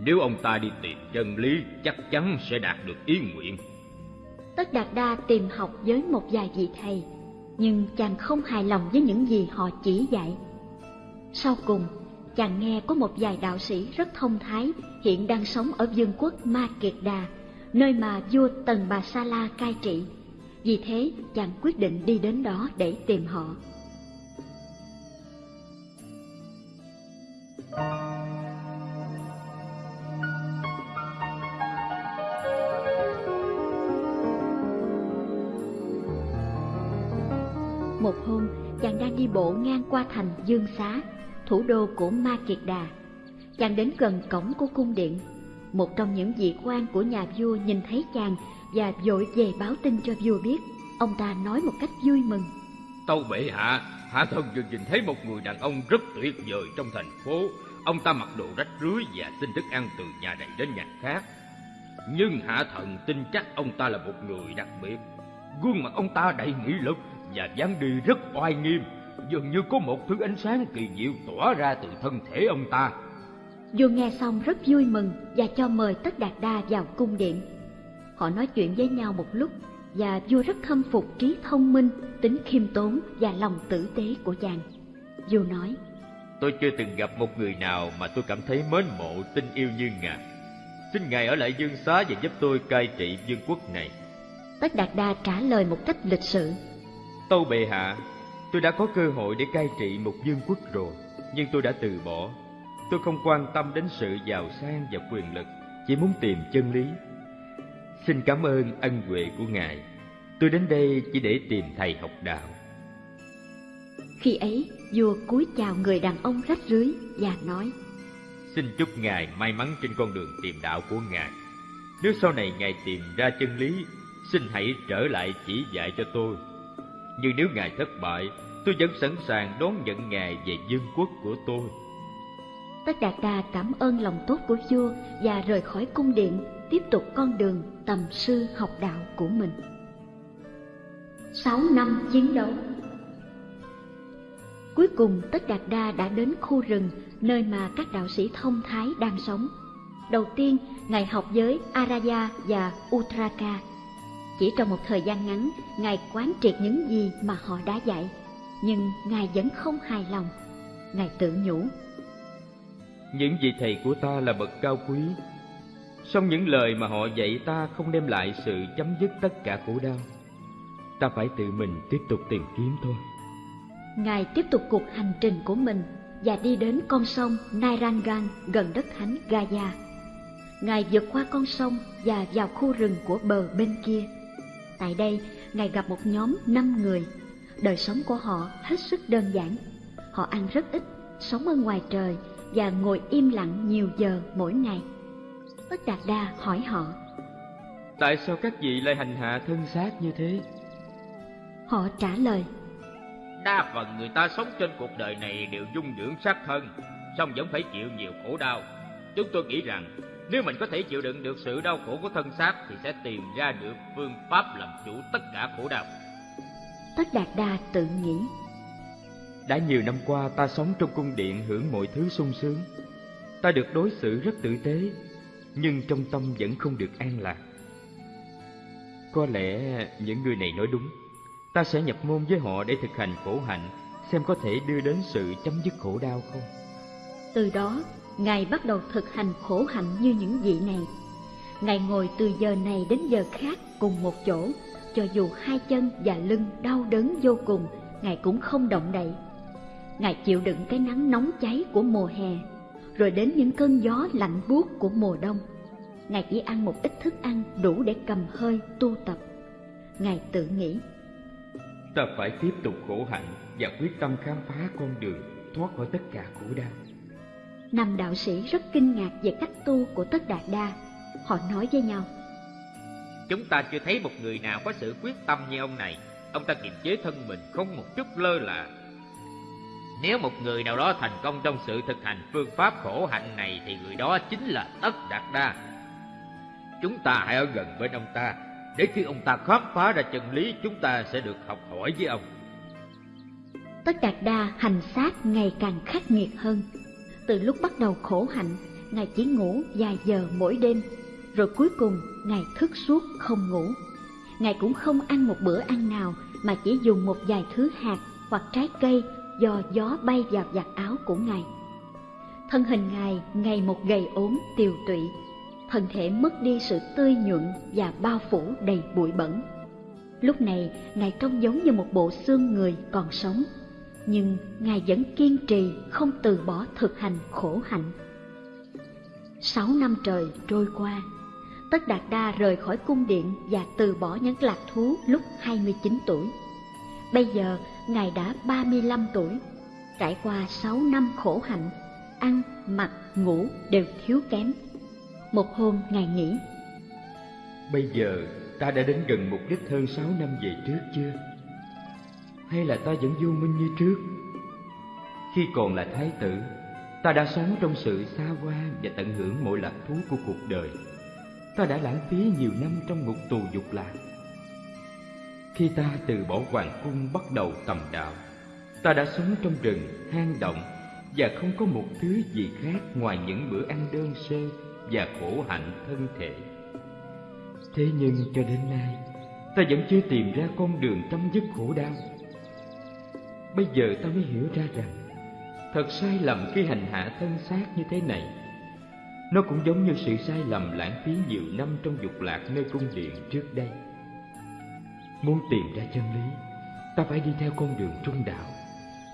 Nếu ông ta đi tìm chân lý, chắc chắn sẽ đạt được ý nguyện. Tất Đạt Đa tìm học với một vài vị thầy, nhưng chàng không hài lòng với những gì họ chỉ dạy. Sau cùng, chàng nghe có một vài đạo sĩ rất thông thái hiện đang sống ở vương quốc Ma Kiệt Đà, nơi mà vua Tần Bà Sa La cai trị. Vì thế, chàng quyết định đi đến đó để tìm họ. Một hôm, chàng đang đi bộ ngang qua thành Dương Xá, thủ đô của Ma Kiệt Đà. Chàng đến gần cổng của cung điện. Một trong những vị quan của nhà vua nhìn thấy chàng và vội về báo tin cho vua biết. Ông ta nói một cách vui mừng. Tâu bệ hạ, hạ thần vừa nhìn thấy một người đàn ông rất tuyệt vời trong thành phố. Ông ta mặc đồ rách rưới và xin thức ăn từ nhà này đến nhà khác. Nhưng hạ thần tin chắc ông ta là một người đặc biệt. Gương mặt ông ta đầy nghị lực và dáng đi rất oai nghiêm. Dường như có một thứ ánh sáng kỳ diệu tỏa ra từ thân thể ông ta. Vua nghe xong rất vui mừng và cho mời Tất Đạt Đa vào cung điện. Họ nói chuyện với nhau một lúc và vua rất khâm phục trí thông minh, tính khiêm tốn và lòng tử tế của chàng. Vua nói, Tôi chưa từng gặp một người nào mà tôi cảm thấy mến mộ, tin yêu như ngài. Xin ngài ở lại dương xá và giúp tôi cai trị vương quốc này. Tất Đạt Đa trả lời một cách lịch sự. Tâu bệ hạ, tôi đã có cơ hội để cai trị một vương quốc rồi, nhưng tôi đã từ bỏ. Tôi không quan tâm đến sự giàu sang và quyền lực, chỉ muốn tìm chân lý Xin cảm ơn ân huệ của Ngài. Tôi đến đây chỉ để tìm thầy học đạo. Khi ấy, vua cúi chào người đàn ông rách rưới và nói: Xin chúc Ngài may mắn trên con đường tìm đạo của Ngài. Nếu sau này Ngài tìm ra chân lý, xin hãy trở lại chỉ dạy cho tôi. Nhưng nếu Ngài thất bại, tôi vẫn sẵn sàng đón nhận Ngài về vương quốc của tôi. Tất Đạt Đa cảm ơn lòng tốt của vua và rời khỏi cung điện, tiếp tục con đường tầm sư học đạo của mình. Sáu năm chiến đấu Cuối cùng Tất Đạt Đa đã đến khu rừng nơi mà các đạo sĩ thông thái đang sống. Đầu tiên, Ngài học với Araya và Utraka. Chỉ trong một thời gian ngắn, Ngài quán triệt những gì mà họ đã dạy, nhưng Ngài vẫn không hài lòng. Ngài tự nhủ. Những vị thầy của ta là bậc cao quý, song những lời mà họ dạy ta không đem lại sự chấm dứt tất cả khổ đau. Ta phải tự mình tiếp tục tìm kiếm thôi. Ngài tiếp tục cuộc hành trình của mình và đi đến con sông Nairangan gần đất thánh Gaya. Ngài vượt qua con sông và vào khu rừng của bờ bên kia. Tại đây, Ngài gặp một nhóm năm người. Đời sống của họ hết sức đơn giản. Họ ăn rất ít, sống ở ngoài trời và ngồi im lặng nhiều giờ mỗi ngày. Tất Đạt Đa hỏi họ. Tại sao các vị lại hành hạ thân xác như thế? Họ trả lời. Đa phần người ta sống trên cuộc đời này đều dung dưỡng xác thân, song vẫn phải chịu nhiều khổ đau. Chúng tôi nghĩ rằng nếu mình có thể chịu đựng được sự đau khổ của thân xác thì sẽ tìm ra được phương pháp làm chủ tất cả khổ đau. Tất Đạt Đa tự nghĩ. Đã nhiều năm qua ta sống trong cung điện hưởng mọi thứ sung sướng. Ta được đối xử rất tử tế, nhưng trong tâm vẫn không được an lạc. Có lẽ những người này nói đúng ta sẽ nhập môn với họ để thực hành khổ hạnh, xem có thể đưa đến sự chấm dứt khổ đau không. Từ đó, Ngài bắt đầu thực hành khổ hạnh như những vị này. Ngài ngồi từ giờ này đến giờ khác cùng một chỗ, cho dù hai chân và lưng đau đớn vô cùng, Ngài cũng không động đậy. Ngài chịu đựng cái nắng nóng cháy của mùa hè, rồi đến những cơn gió lạnh buốt của mùa đông. Ngài chỉ ăn một ít thức ăn đủ để cầm hơi tu tập. Ngài tự nghĩ, ta phải tiếp tục khổ hạnh và quyết tâm khám phá con đường thoát khỏi tất cả khổ đau. Năm đạo sĩ rất kinh ngạc về cách tu của Tất Đạt Đa. Họ nói với nhau. Chúng ta chưa thấy một người nào có sự quyết tâm như ông này. Ông ta kiềm chế thân mình không một chút lơ là. Nếu một người nào đó thành công trong sự thực hành phương pháp khổ hạnh này thì người đó chính là Tất Đạt Đa. Chúng ta hãy ở gần bên ông ta để khi ông ta khám phá ra chân lý chúng ta sẽ được học hỏi với ông. Tất Đạt Đa hành xác ngày càng khắc nghiệt hơn. Từ lúc bắt đầu khổ hạnh, Ngài chỉ ngủ vài giờ mỗi đêm, rồi cuối cùng Ngài thức suốt không ngủ. Ngài cũng không ăn một bữa ăn nào mà chỉ dùng một vài thứ hạt hoặc trái cây do gió bay vào giặt áo của Ngài. Thân hình Ngài ngày một gầy ốm tiều tụy, thân thể mất đi sự tươi nhuận và bao phủ đầy bụi bẩn. Lúc này, Ngài trông giống như một bộ xương người còn sống, nhưng Ngài vẫn kiên trì không từ bỏ thực hành khổ hạnh. Sáu năm trời trôi qua, Tất Đạt Đa rời khỏi cung điện và từ bỏ những lạc thú lúc 29 tuổi. Bây giờ, Ngài đã 35 tuổi, trải qua 6 năm khổ hạnh, ăn, mặc, ngủ đều thiếu kém một hôm Ngài nghĩ Bây giờ ta đã đến gần mục đích hơn sáu năm về trước chưa? Hay là ta vẫn vô minh như trước? Khi còn là thái tử, ta đã sống trong sự xa hoa và tận hưởng mọi lạc thú của cuộc đời. Ta đã lãng phí nhiều năm trong ngục tù dục lạc. Khi ta từ bỏ hoàng cung bắt đầu tầm đạo, ta đã sống trong rừng, hang động và không có một thứ gì khác ngoài những bữa ăn đơn sơ và khổ hạnh thân thể. Thế nhưng cho đến nay, ta vẫn chưa tìm ra con đường chấm dứt khổ đau. Bây giờ ta mới hiểu ra rằng, thật sai lầm khi hành hạ thân xác như thế này. Nó cũng giống như sự sai lầm lãng phí nhiều năm trong dục lạc nơi cung điện trước đây. Muốn tìm ra chân lý, ta phải đi theo con đường trung đạo,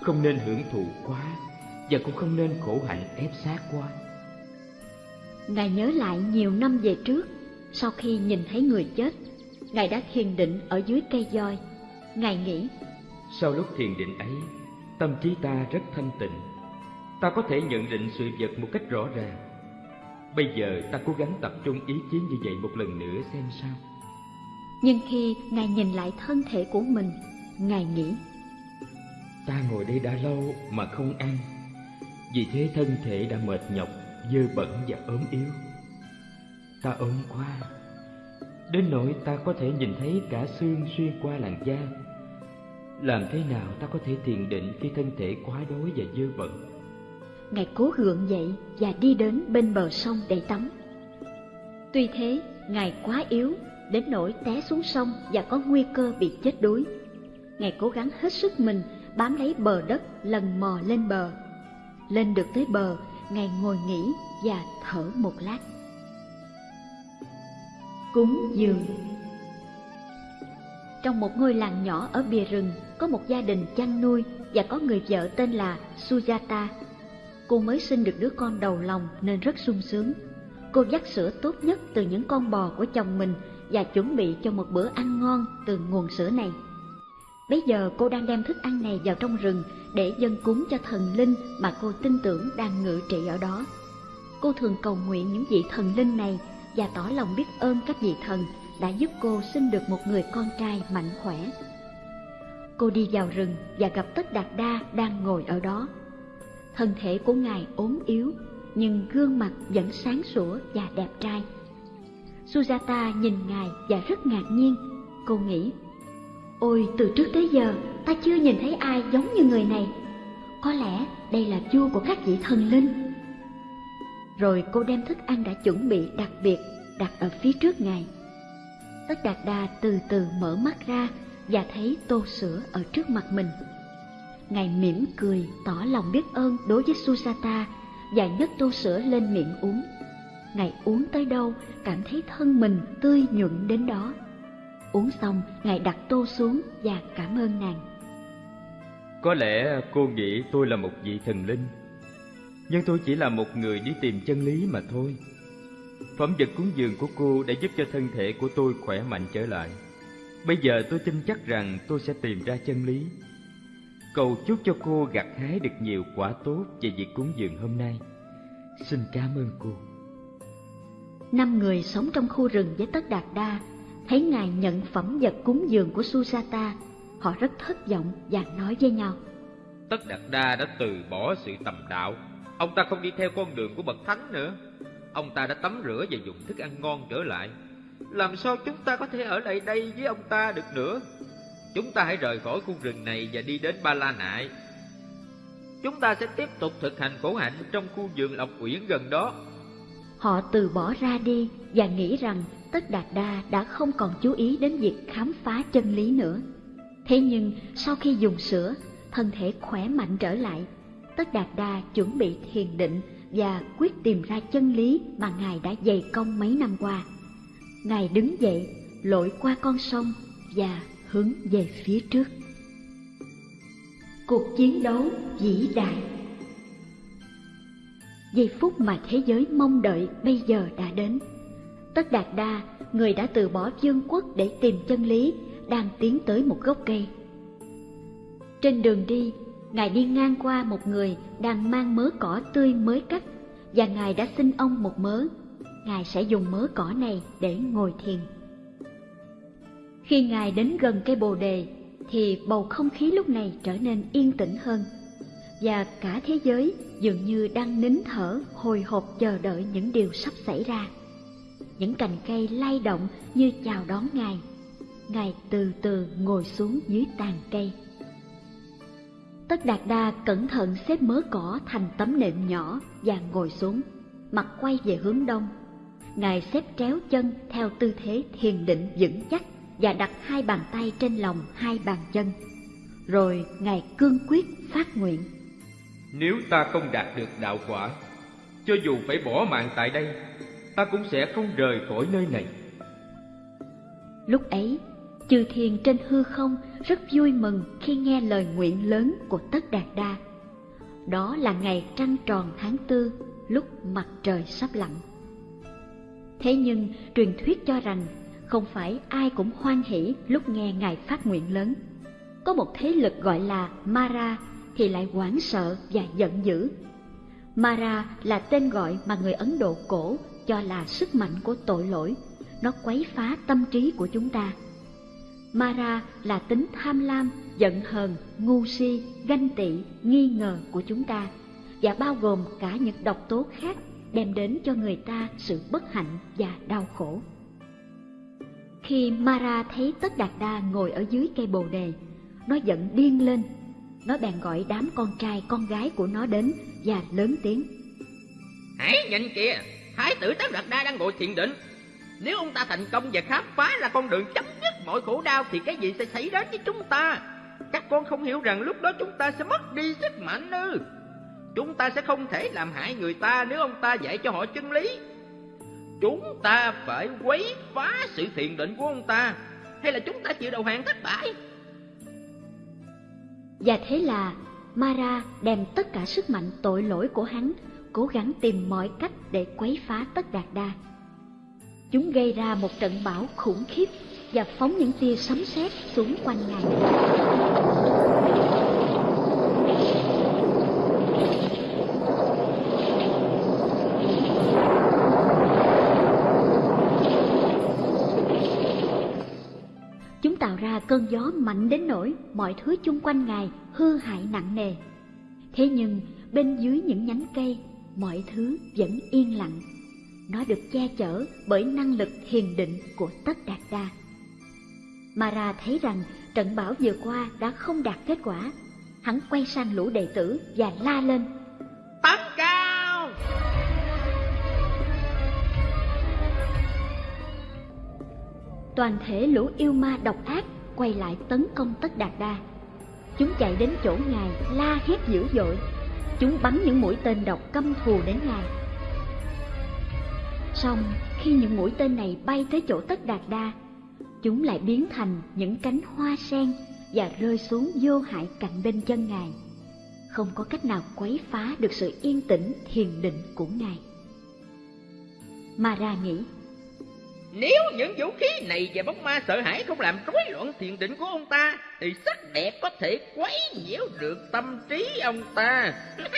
không nên hưởng thụ quá và cũng không nên khổ hạnh ép sát quá. Ngài nhớ lại nhiều năm về trước, sau khi nhìn thấy người chết, Ngài đã thiền định ở dưới cây voi. Ngài nghĩ, sau lúc thiền định ấy, tâm trí ta rất thanh tịnh. ta có thể nhận định sự vật một cách rõ ràng. Bây giờ ta cố gắng tập trung ý chí như vậy một lần nữa xem sao. Nhưng khi Ngài nhìn lại thân thể của mình, Ngài nghĩ Ta ngồi đây đã lâu mà không ăn Vì thế thân thể đã mệt nhọc, dơ bẩn và ốm yếu Ta ốm quá Đến nỗi ta có thể nhìn thấy cả xương xuyên qua làn da làm thế nào ta có thể thiền định khi thân thể quá đói và dơ bẩn Ngài cố gượng dậy và đi đến bên bờ sông để tắm Tuy thế, Ngài quá yếu đến nỗi té xuống sông và có nguy cơ bị chết đuối. Ngài cố gắng hết sức mình bám lấy bờ đất lần mò lên bờ. Lên được tới bờ, Ngài ngồi nghỉ và thở một lát. Cúng dường Trong một ngôi làng nhỏ ở bìa rừng, có một gia đình chăn nuôi và có người vợ tên là Sujata. Cô mới sinh được đứa con đầu lòng nên rất sung sướng. Cô dắt sữa tốt nhất từ những con bò của chồng mình và chuẩn bị cho một bữa ăn ngon từ nguồn sữa này. Bây giờ cô đang đem thức ăn này vào trong rừng để dân cúng cho thần linh mà cô tin tưởng đang ngự trị ở đó. Cô thường cầu nguyện những vị thần linh này và tỏ lòng biết ơn các vị thần đã giúp cô sinh được một người con trai mạnh khỏe. Cô đi vào rừng và gặp Tất Đạt Đa đang ngồi ở đó. Thân thể của ngài ốm yếu, nhưng gương mặt vẫn sáng sủa và đẹp trai. Sujata nhìn ngài và rất ngạc nhiên. Cô nghĩ Ôi, từ trước tới giờ, ta chưa nhìn thấy ai giống như người này. Có lẽ đây là vua của các vị thần linh. Rồi cô đem thức ăn đã chuẩn bị đặc biệt đặt ở phía trước ngài. Tất Đạt Đa từ từ mở mắt ra và thấy tô sữa ở trước mặt mình. Ngài mỉm cười tỏ lòng biết ơn đối với Susata và nhấc tô sữa lên miệng uống. Ngài uống tới đâu cảm thấy thân mình tươi nhuận đến đó. Uống xong, Ngài đặt tô xuống và cảm ơn nàng. Có lẽ cô nghĩ tôi là một vị thần linh, nhưng tôi chỉ là một người đi tìm chân lý mà thôi. Phẩm vật cúng dường của cô đã giúp cho thân thể của tôi khỏe mạnh trở lại. Bây giờ tôi tin chắc rằng tôi sẽ tìm ra chân lý. Cầu chúc cho cô gặt hái được nhiều quả tốt về việc cúng dường hôm nay. Xin cảm ơn cô. Năm người sống trong khu rừng với Tất Đạt Đa thấy ngài nhận phẩm vật cúng dường của Susata, họ rất thất vọng và nói với nhau. Tất Đạt Đa đã từ bỏ sự tầm đạo, ông ta không đi theo con đường của bậc thánh nữa. Ông ta đã tắm rửa và dùng thức ăn ngon trở lại. Làm sao chúng ta có thể ở lại đây với ông ta được nữa? Chúng ta hãy rời khỏi khu rừng này và đi đến Ba La Nại. Chúng ta sẽ tiếp tục thực hành khổ hạnh trong khu vườn Lộc Uyển gần đó. Họ từ bỏ ra đi và nghĩ rằng Tất Đạt Đa đã không còn chú ý đến việc khám phá chân lý nữa. Thế nhưng sau khi dùng sữa, thân thể khỏe mạnh trở lại. Tất Đạt Đa chuẩn bị thiền định và quyết tìm ra chân lý mà Ngài đã dày công mấy năm qua. Ngài đứng dậy, lội qua con sông và hướng về phía trước. Cuộc chiến đấu vĩ đại Giây phút mà thế giới mong đợi bây giờ đã đến. Tất Đạt Đa, người đã từ bỏ vương quốc để tìm chân lý, đang tiến tới một gốc cây. Trên đường đi, Ngài đi ngang qua một người đang mang mớ cỏ tươi mới cắt, và Ngài đã xin ông một mớ. Ngài sẽ dùng mớ cỏ này để ngồi thiền. Khi Ngài đến gần cây bồ đề, thì bầu không khí lúc này trở nên yên tĩnh hơn, và cả thế giới dường như đang nín thở hồi hộp chờ đợi những điều sắp xảy ra. Những cành cây lay động như chào đón ngài. Ngài từ từ ngồi xuống dưới tàn cây. Tất đạt đa cẩn thận xếp mớ cỏ thành tấm nệm nhỏ và ngồi xuống mặt quay về hướng đông ngài xếp tréo chân theo tư thế thiền định vững chắc và đặt hai bàn tay trên lòng hai bàn chân rồi ngài cương quyết phát nguyện nếu ta không đạt được đạo quả cho dù phải bỏ mạng tại đây ta cũng sẽ không rời khỏi nơi này. Lúc ấy, chư thiên trên hư không rất vui mừng khi nghe lời nguyện lớn của Tất Đạt Đa. Đó là ngày trăng tròn tháng tư, lúc mặt trời sắp lặn. Thế nhưng truyền thuyết cho rằng không phải ai cũng hoan hỷ lúc nghe Ngài phát nguyện lớn. Có một thế lực gọi là Mara thì lại hoảng sợ và giận dữ Mara là tên gọi mà người Ấn Độ cổ cho là sức mạnh của tội lỗi. Nó quấy phá tâm trí của chúng ta. Mara là tính tham lam, giận hờn, ngu si, ganh tị, nghi ngờ của chúng ta và bao gồm cả những độc tố khác đem đến cho người ta sự bất hạnh và đau khổ. Khi Mara thấy Tất Đạt Đa ngồi ở dưới cây bồ đề, nó giận điên lên. Nó bèn gọi đám con trai con gái của nó đến và lớn tiếng. Hãy nhìn kìa, Thái tử Tất Đạt Đa đang ngồi thiền định. Nếu ông ta thành công và khám phá ra con đường chấm dứt mọi khổ đau thì cái gì sẽ xảy đến với chúng ta? Các con không hiểu rằng lúc đó chúng ta sẽ mất đi sức mạnh ư? Chúng ta sẽ không thể làm hại người ta nếu ông ta dạy cho họ chân lý. Chúng ta phải quấy phá sự thiền định của ông ta, hay là chúng ta chịu đầu hàng thất bại? Và thế là Mara đem tất cả sức mạnh tội lỗi của hắn, cố gắng tìm mọi cách để quấy phá tất đạt đa. Chúng gây ra một trận bão khủng khiếp và phóng những tia sấm sét xuống quanh ngài. Cơn gió mạnh đến nỗi mọi thứ chung quanh ngài hư hại nặng nề. Thế nhưng bên dưới những nhánh cây, mọi thứ vẫn yên lặng. Nó được che chở bởi năng lực thiền định của Tất Đạt Đa. Mara thấy rằng trận bão vừa qua đã không đạt kết quả. Hắn quay sang lũ đệ tử và la lên. Tấn cao! Toàn thể lũ yêu ma độc ác quay lại tấn công Tất Đạt Đa. Chúng chạy đến chỗ ngài la hét dữ dội. Chúng bắn những mũi tên độc căm thù đến ngài. Xong, khi những mũi tên này bay tới chỗ Tất Đạt Đa, chúng lại biến thành những cánh hoa sen và rơi xuống vô hại cạnh bên chân ngài. Không có cách nào quấy phá được sự yên tĩnh thiền định của ngài. Mara nghĩ, nếu những vũ khí này và bóng ma sợ hãi không làm rối loạn thiền định của ông ta, thì sắc đẹp có thể quấy nhiễu được tâm trí ông ta.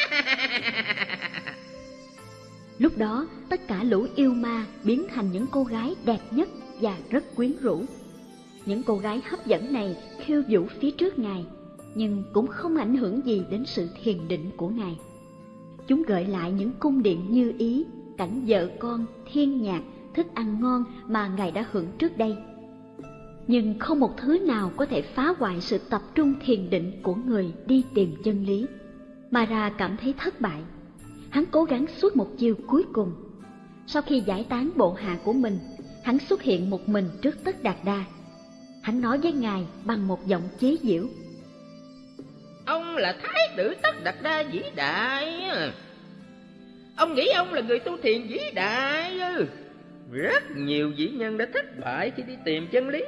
Lúc đó, tất cả lũ yêu ma biến thành những cô gái đẹp nhất và rất quyến rũ. Những cô gái hấp dẫn này khiêu vũ phía trước Ngài, nhưng cũng không ảnh hưởng gì đến sự thiền định của Ngài. Chúng gợi lại những cung điện như ý, cảnh vợ con, thiên nhạc, thức ăn ngon mà Ngài đã hưởng trước đây. Nhưng không một thứ nào có thể phá hoại sự tập trung thiền định của người đi tìm chân lý. Mara cảm thấy thất bại. Hắn cố gắng suốt một chiều cuối cùng. Sau khi giải tán bộ hạ của mình, hắn xuất hiện một mình trước tất đạt đa. Hắn nói với ngài bằng một giọng chế giễu. Ông là thái tử tất đạt đa vĩ đại. Ông nghĩ ông là người tu thiền vĩ đại. Rất nhiều vĩ nhân đã thất bại khi đi tìm chân lý.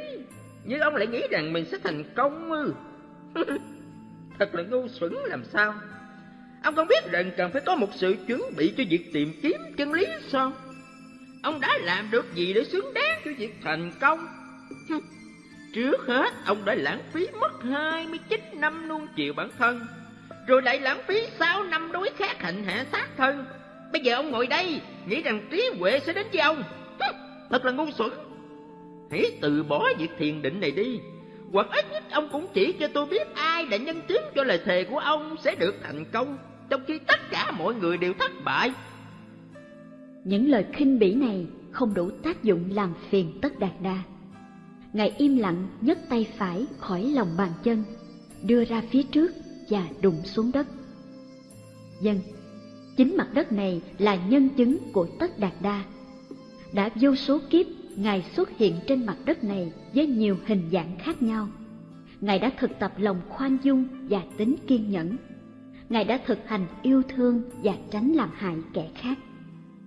Nhưng ông lại nghĩ rằng mình sẽ thành công ư. Thật là ngu xuẩn làm sao. Ông không biết rằng cần phải có một sự chuẩn bị cho việc tìm kiếm chân lý sao? Ông đã làm được gì để xứng đáng cho việc thành công? Trước hết, ông đã lãng phí mất 29 năm nuông chiều bản thân, rồi lại lãng phí 6 năm đối khác hạnh hạ sát thân. Bây giờ ông ngồi đây, nghĩ rằng trí huệ sẽ đến với ông. Thật là ngu xuẩn. Hãy từ bỏ việc thiền định này đi, hoặc ít nhất ông cũng chỉ cho tôi biết ai đã nhân chứng cho lời thề của ông sẽ được thành công, trong khi tất cả mọi người đều thất bại. Những lời khinh bỉ này không đủ tác dụng làm phiền tất đạt đa. Ngài im lặng nhấc tay phải khỏi lòng bàn chân, đưa ra phía trước và đụng xuống đất. Dân, chính mặt đất này là nhân chứng của tất đạt đa. Đã vô số kiếp Ngài xuất hiện trên mặt đất này với nhiều hình dạng khác nhau. Ngài đã thực tập lòng khoan dung và tính kiên nhẫn. Ngài đã thực hành yêu thương và tránh làm hại kẻ khác.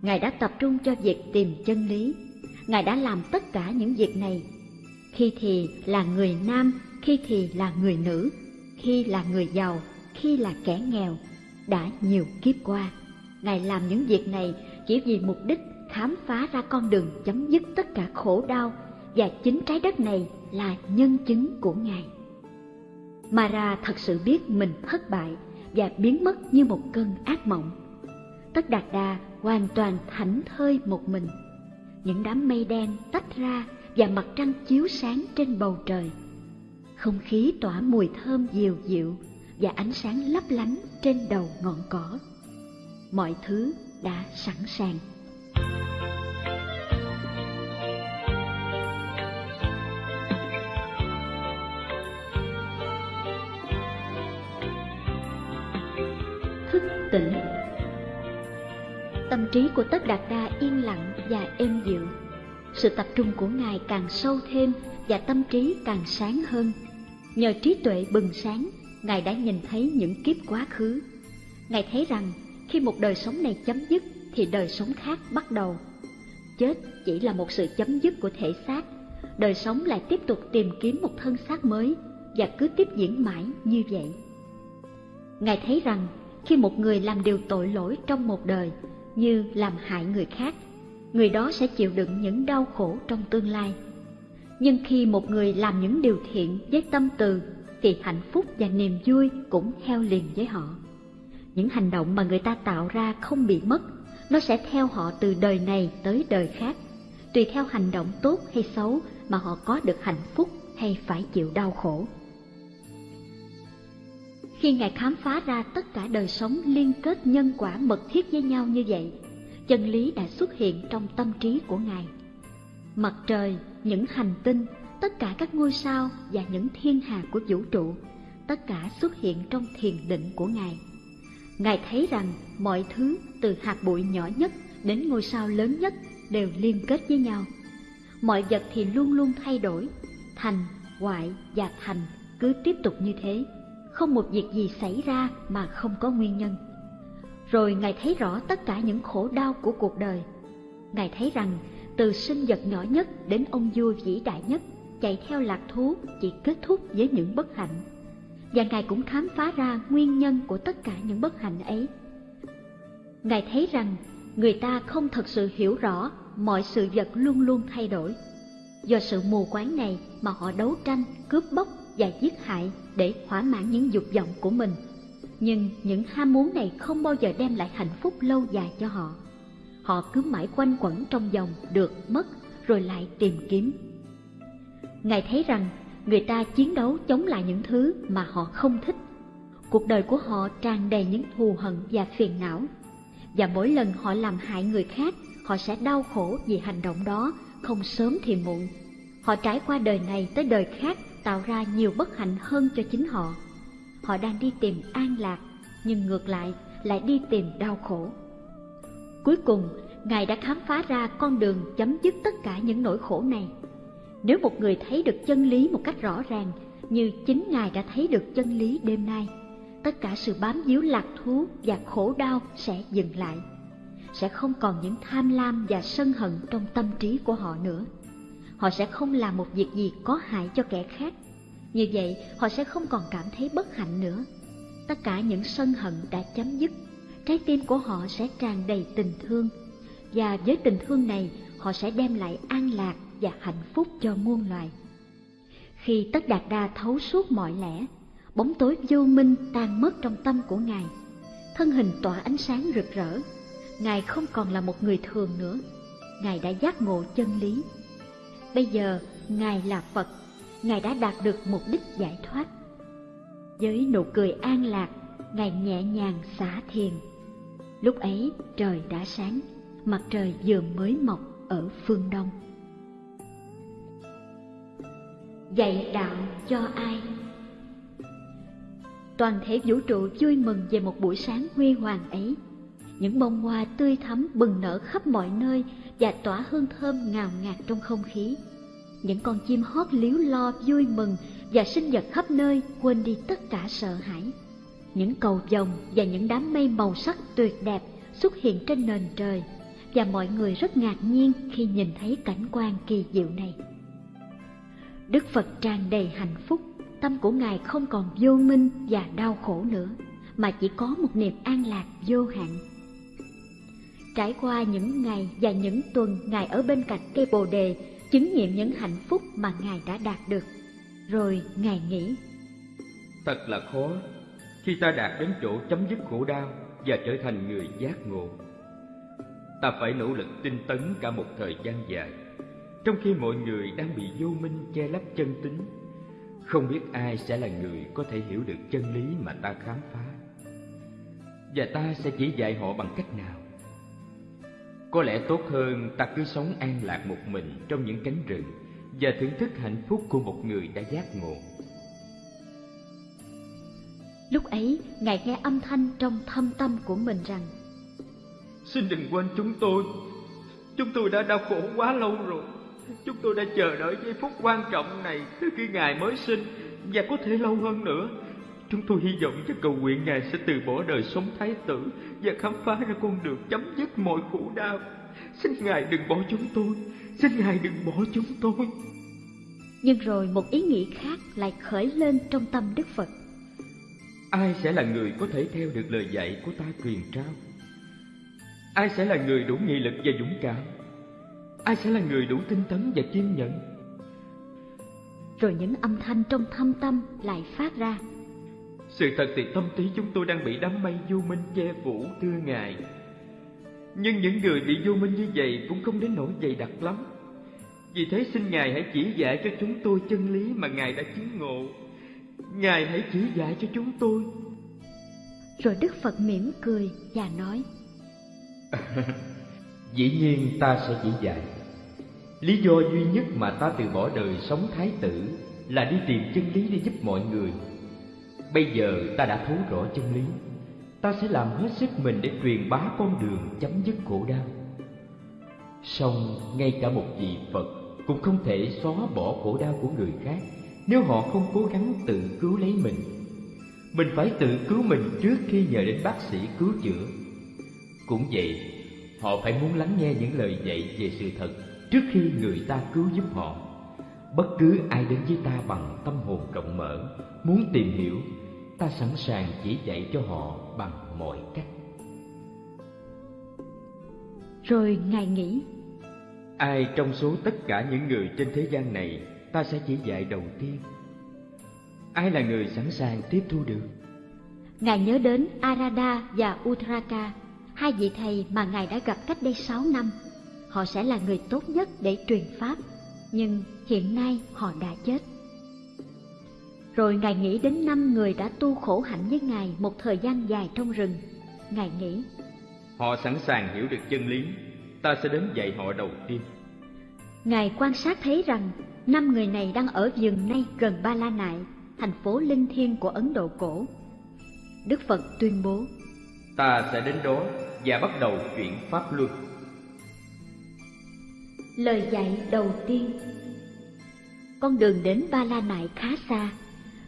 Ngài đã tập trung cho việc tìm chân lý. Ngài đã làm tất cả những việc này. Khi thì là người nam, khi thì là người nữ, khi là người giàu, khi là kẻ nghèo. Đã nhiều kiếp qua, Ngài làm những việc này chỉ vì mục đích khám phá ra con đường chấm dứt tất cả khổ đau và chính trái đất này là nhân chứng của Ngài. Mara thật sự biết mình thất bại và biến mất như một cơn ác mộng. Tất Đạt đa hoàn toàn thảnh thơi một mình. Những đám mây đen tách ra và mặt trăng chiếu sáng trên bầu trời. Không khí tỏa mùi thơm dịu dịu và ánh sáng lấp lánh trên đầu ngọn cỏ. Mọi thứ đã sẵn sàng. Thức tỉnh Tâm trí của Tất Đạt Đa yên lặng và êm dịu. Sự tập trung của Ngài càng sâu thêm và tâm trí càng sáng hơn. Nhờ trí tuệ bừng sáng, Ngài đã nhìn thấy những kiếp quá khứ. Ngài thấy rằng khi một đời sống này chấm dứt thì đời sống khác bắt đầu. Chết chỉ là một sự chấm dứt của thể xác, đời sống lại tiếp tục tìm kiếm một thân xác mới và cứ tiếp diễn mãi như vậy. Ngài thấy rằng khi một người làm điều tội lỗi trong một đời như làm hại người khác, người đó sẽ chịu đựng những đau khổ trong tương lai. Nhưng khi một người làm những điều thiện với tâm từ thì hạnh phúc và niềm vui cũng theo liền với họ. Những hành động mà người ta tạo ra không bị mất, nó sẽ theo họ từ đời này tới đời khác, tùy theo hành động tốt hay xấu mà họ có được hạnh phúc hay phải chịu đau khổ. Khi Ngài khám phá ra tất cả đời sống liên kết nhân quả mật thiết với nhau như vậy, chân lý đã xuất hiện trong tâm trí của Ngài. Mặt trời, những hành tinh, tất cả các ngôi sao và những thiên hà của vũ trụ, tất cả xuất hiện trong thiền định của Ngài. Ngài thấy rằng mọi thứ từ hạt bụi nhỏ nhất đến ngôi sao lớn nhất đều liên kết với nhau. Mọi vật thì luôn luôn thay đổi, thành, hoại và thành cứ tiếp tục như thế, không một việc gì xảy ra mà không có nguyên nhân. Rồi Ngài thấy rõ tất cả những khổ đau của cuộc đời. Ngài thấy rằng từ sinh vật nhỏ nhất đến ông vua vĩ đại nhất chạy theo lạc thú chỉ kết thúc với những bất hạnh và Ngài cũng khám phá ra nguyên nhân của tất cả những bất hạnh ấy. Ngài thấy rằng người ta không thật sự hiểu rõ mọi sự vật luôn luôn thay đổi. Do sự mù quáng này mà họ đấu tranh, cướp bóc và giết hại để thỏa mãn những dục vọng của mình. Nhưng những ham muốn này không bao giờ đem lại hạnh phúc lâu dài cho họ. Họ cứ mãi quanh quẩn trong vòng được mất rồi lại tìm kiếm. Ngài thấy rằng người ta chiến đấu chống lại những thứ mà họ không thích. Cuộc đời của họ tràn đầy những thù hận và phiền não. Và mỗi lần họ làm hại người khác, họ sẽ đau khổ vì hành động đó, không sớm thì muộn. Họ trải qua đời này tới đời khác tạo ra nhiều bất hạnh hơn cho chính họ. Họ đang đi tìm an lạc, nhưng ngược lại lại đi tìm đau khổ. Cuối cùng, Ngài đã khám phá ra con đường chấm dứt tất cả những nỗi khổ này nếu một người thấy được chân lý một cách rõ ràng, như chính Ngài đã thấy được chân lý đêm nay, tất cả sự bám víu lạc thú và khổ đau sẽ dừng lại. Sẽ không còn những tham lam và sân hận trong tâm trí của họ nữa. Họ sẽ không làm một việc gì có hại cho kẻ khác. Như vậy, họ sẽ không còn cảm thấy bất hạnh nữa. Tất cả những sân hận đã chấm dứt. Trái tim của họ sẽ tràn đầy tình thương. Và với tình thương này, họ sẽ đem lại an lạc và hạnh phúc cho muôn loài. Khi Tất Đạt Đa thấu suốt mọi lẽ, bóng tối vô minh tan mất trong tâm của Ngài. Thân hình tỏa ánh sáng rực rỡ, Ngài không còn là một người thường nữa. Ngài đã giác ngộ chân lý. Bây giờ, Ngài là Phật, Ngài đã đạt được mục đích giải thoát. Với nụ cười an lạc, Ngài nhẹ nhàng xả thiền. Lúc ấy trời đã sáng, mặt trời vừa mới mọc ở phương đông. Dạy đạo cho ai? Toàn thể vũ trụ vui mừng về một buổi sáng huy hoàng ấy. Những bông hoa tươi thắm bừng nở khắp mọi nơi và tỏa hương thơm ngào ngạt trong không khí. Những con chim hót líu lo vui mừng và sinh vật khắp nơi quên đi tất cả sợ hãi. Những cầu vồng và những đám mây màu sắc tuyệt đẹp xuất hiện trên nền trời và mọi người rất ngạc nhiên khi nhìn thấy cảnh quan kỳ diệu này. Đức Phật tràn đầy hạnh phúc, tâm của Ngài không còn vô minh và đau khổ nữa, mà chỉ có một niềm an lạc vô hạn. Trải qua những ngày và những tuần Ngài ở bên cạnh cây bồ đề, chứng nghiệm những hạnh phúc mà Ngài đã đạt được. Rồi Ngài nghĩ, Thật là khó khi ta đạt đến chỗ chấm dứt khổ đau và trở thành người giác ngộ. ta phải nỗ lực tinh tấn cả một thời gian dài, trong khi mọi người đang bị vô minh che lấp chân tính. Không biết ai sẽ là người có thể hiểu được chân lý mà ta khám phá. Và ta sẽ chỉ dạy họ bằng cách nào? Có lẽ tốt hơn ta cứ sống an lạc một mình trong những cánh rừng và thưởng thức hạnh phúc của một người đã giác ngộ. Lúc ấy, Ngài nghe âm thanh trong thâm tâm của mình rằng Xin đừng quên chúng tôi Chúng tôi đã đau khổ quá lâu rồi Chúng tôi đã chờ đợi giây phút quan trọng này từ khi Ngài mới sinh Và có thể lâu hơn nữa. Chúng tôi hy vọng và cầu nguyện Ngài sẽ từ bỏ đời sống thái tử Và khám phá ra con đường chấm dứt mọi khổ đau. Xin Ngài đừng bỏ chúng tôi. Xin Ngài đừng bỏ chúng tôi. Nhưng rồi một ý nghĩ khác lại khởi lên trong tâm Đức Phật. Ai sẽ là người có thể theo được lời dạy của ta truyền trao? Ai sẽ là người đủ nghị lực và dũng cảm? Ai sẽ là người đủ tinh tấn và kiên nhẫn? Rồi những âm thanh trong thâm tâm lại phát ra. Sự thật thì tâm trí chúng tôi đang bị đám mây vô minh che phủ thưa Ngài. Nhưng những người bị vô minh như vậy cũng không đến nỗi dày đặc lắm. Vì thế xin Ngài hãy chỉ dạy cho chúng tôi chân lý mà Ngài đã chứng ngộ. Ngài hãy chỉ dạy cho chúng tôi. Rồi Đức Phật mỉm cười và nói Dĩ nhiên ta sẽ chỉ dạy. Lý do duy nhất mà ta từ bỏ đời sống thái tử Là đi tìm chân lý để giúp mọi người. Bây giờ ta đã thấu rõ chân lý. Ta sẽ làm hết sức mình để truyền bá con đường chấm dứt khổ đau. Song ngay cả một vị Phật cũng không thể xóa bỏ khổ đau của người khác Nếu họ không cố gắng tự cứu lấy mình. Mình phải tự cứu mình trước khi nhờ đến bác sĩ cứu chữa. Cũng vậy, họ phải muốn lắng nghe những lời dạy về sự thật trước khi người ta cứu giúp họ. Bất cứ ai đến với ta bằng tâm hồn rộng mở, muốn tìm hiểu, ta sẵn sàng chỉ dạy cho họ bằng mọi cách. Rồi Ngài nghĩ Ai trong số tất cả những người trên thế gian này ta sẽ chỉ dạy đầu tiên? Ai là người sẵn sàng tiếp thu được? Ngài nhớ đến Arada và Utraka hai vị thầy mà Ngài đã gặp cách đây sáu năm. Họ sẽ là người tốt nhất để truyền Pháp, nhưng hiện nay họ đã chết. Rồi Ngài nghĩ đến năm người đã tu khổ hạnh với Ngài một thời gian dài trong rừng. Ngài nghĩ, Họ sẵn sàng hiểu được chân lý, ta sẽ đến dạy họ đầu tiên. Ngài quan sát thấy rằng năm người này đang ở vườn nay gần Ba La Nại, thành phố linh thiêng của Ấn Độ cổ. Đức Phật tuyên bố, Ta sẽ đến đó và bắt đầu chuyển pháp luân. Lời dạy đầu tiên Con đường đến Ba La Nại khá xa.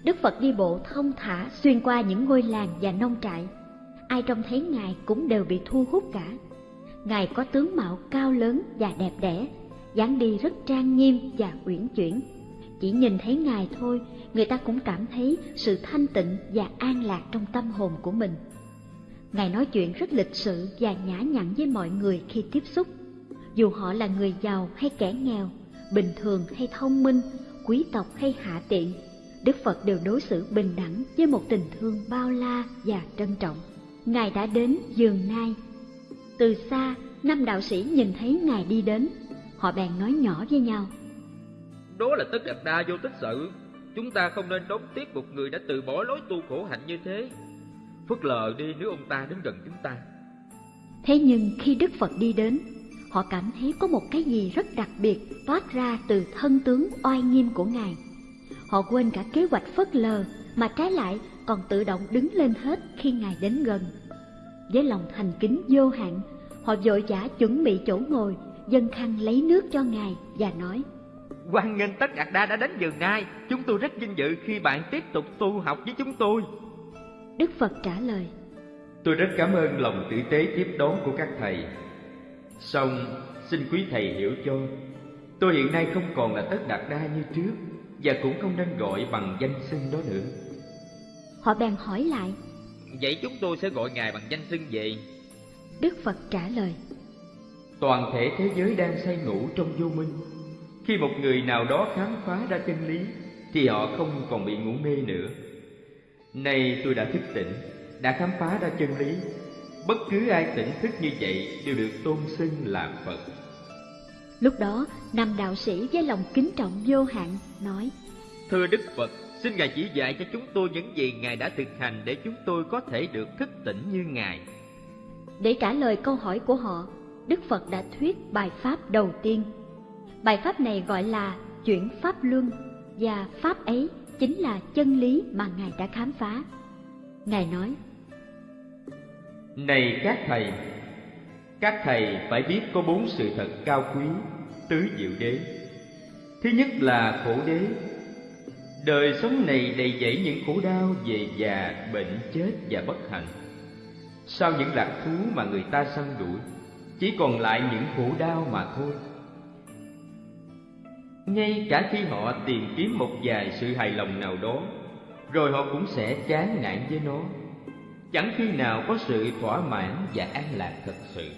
Đức Phật đi bộ thông thả xuyên qua những ngôi làng và nông trại. Ai trông thấy Ngài cũng đều bị thu hút cả. Ngài có tướng mạo cao lớn và đẹp đẽ, dáng đi rất trang nghiêm và uyển chuyển. Chỉ nhìn thấy Ngài thôi, người ta cũng cảm thấy sự thanh tịnh và an lạc trong tâm hồn của mình. Ngài nói chuyện rất lịch sự và nhã nhặn với mọi người khi tiếp xúc. Dù họ là người giàu hay kẻ nghèo, bình thường hay thông minh, quý tộc hay hạ tiện, Đức Phật đều đối xử bình đẳng với một tình thương bao la và trân trọng. Ngài đã đến giường nai. Từ xa, năm đạo sĩ nhìn thấy Ngài đi đến, họ bèn nói nhỏ với nhau. Đó là tất đặt đa vô tích sự Chúng ta không nên đón tiếc một người đã từ bỏ lối tu khổ hạnh như thế Phớt lờ đi nếu ông ta đến gần chúng ta Thế nhưng khi Đức Phật đi đến, họ cảm thấy có một cái gì rất đặc biệt toát ra từ thân tướng oai nghiêm của Ngài. Họ quên cả kế hoạch phớt lờ mà trái lại còn tự động đứng lên hết khi Ngài đến gần. Với lòng thành kính vô hạn, họ vội vã chuẩn bị chỗ ngồi, dân khăn lấy nước cho Ngài và nói Hoan nghênh tất đạt đa đã đến giường nai Chúng tôi rất vinh dự khi bạn tiếp tục tu học với chúng tôi Đức Phật trả lời Tôi rất cảm ơn lòng tử tế tiếp đón của các thầy. Song xin quý thầy hiểu cho, tôi hiện nay không còn là tất đạt đa như trước và cũng không nên gọi bằng danh xưng đó nữa. Họ bèn hỏi lại Vậy chúng tôi sẽ gọi ngài bằng danh xưng gì Đức Phật trả lời Toàn thể thế giới đang say ngủ trong vô minh. Khi một người nào đó khám phá ra chân lý thì họ không còn bị ngủ mê nữa. Nay tôi đã thức tỉnh, đã khám phá ra chân lý Bất cứ ai tỉnh thức như vậy đều được tôn xưng là Phật. Lúc đó, nam đạo sĩ với lòng kính trọng vô hạn nói: Thưa Đức Phật, xin Ngài chỉ dạy cho chúng tôi những gì Ngài đã thực hành để chúng tôi có thể được thức tỉnh như Ngài. Để trả lời câu hỏi của họ, Đức Phật đã thuyết bài pháp đầu tiên. Bài pháp này gọi là chuyển pháp luân và pháp ấy chính là chân lý mà Ngài đã khám phá. Ngài nói: Này các thầy, các thầy phải biết có bốn sự thật cao quý, tứ diệu đế. Thứ nhất là khổ đế. Đời sống này đầy dẫy những khổ đau về già, bệnh, chết và bất hạnh. Sau những lạc thú mà người ta săn đuổi, chỉ còn lại những khổ đau mà thôi. Ngay cả khi họ tìm kiếm một vài sự hài lòng nào đó, rồi họ cũng sẽ chán nản với nó. Chẳng khi nào có sự thỏa mãn và an lạc thật sự.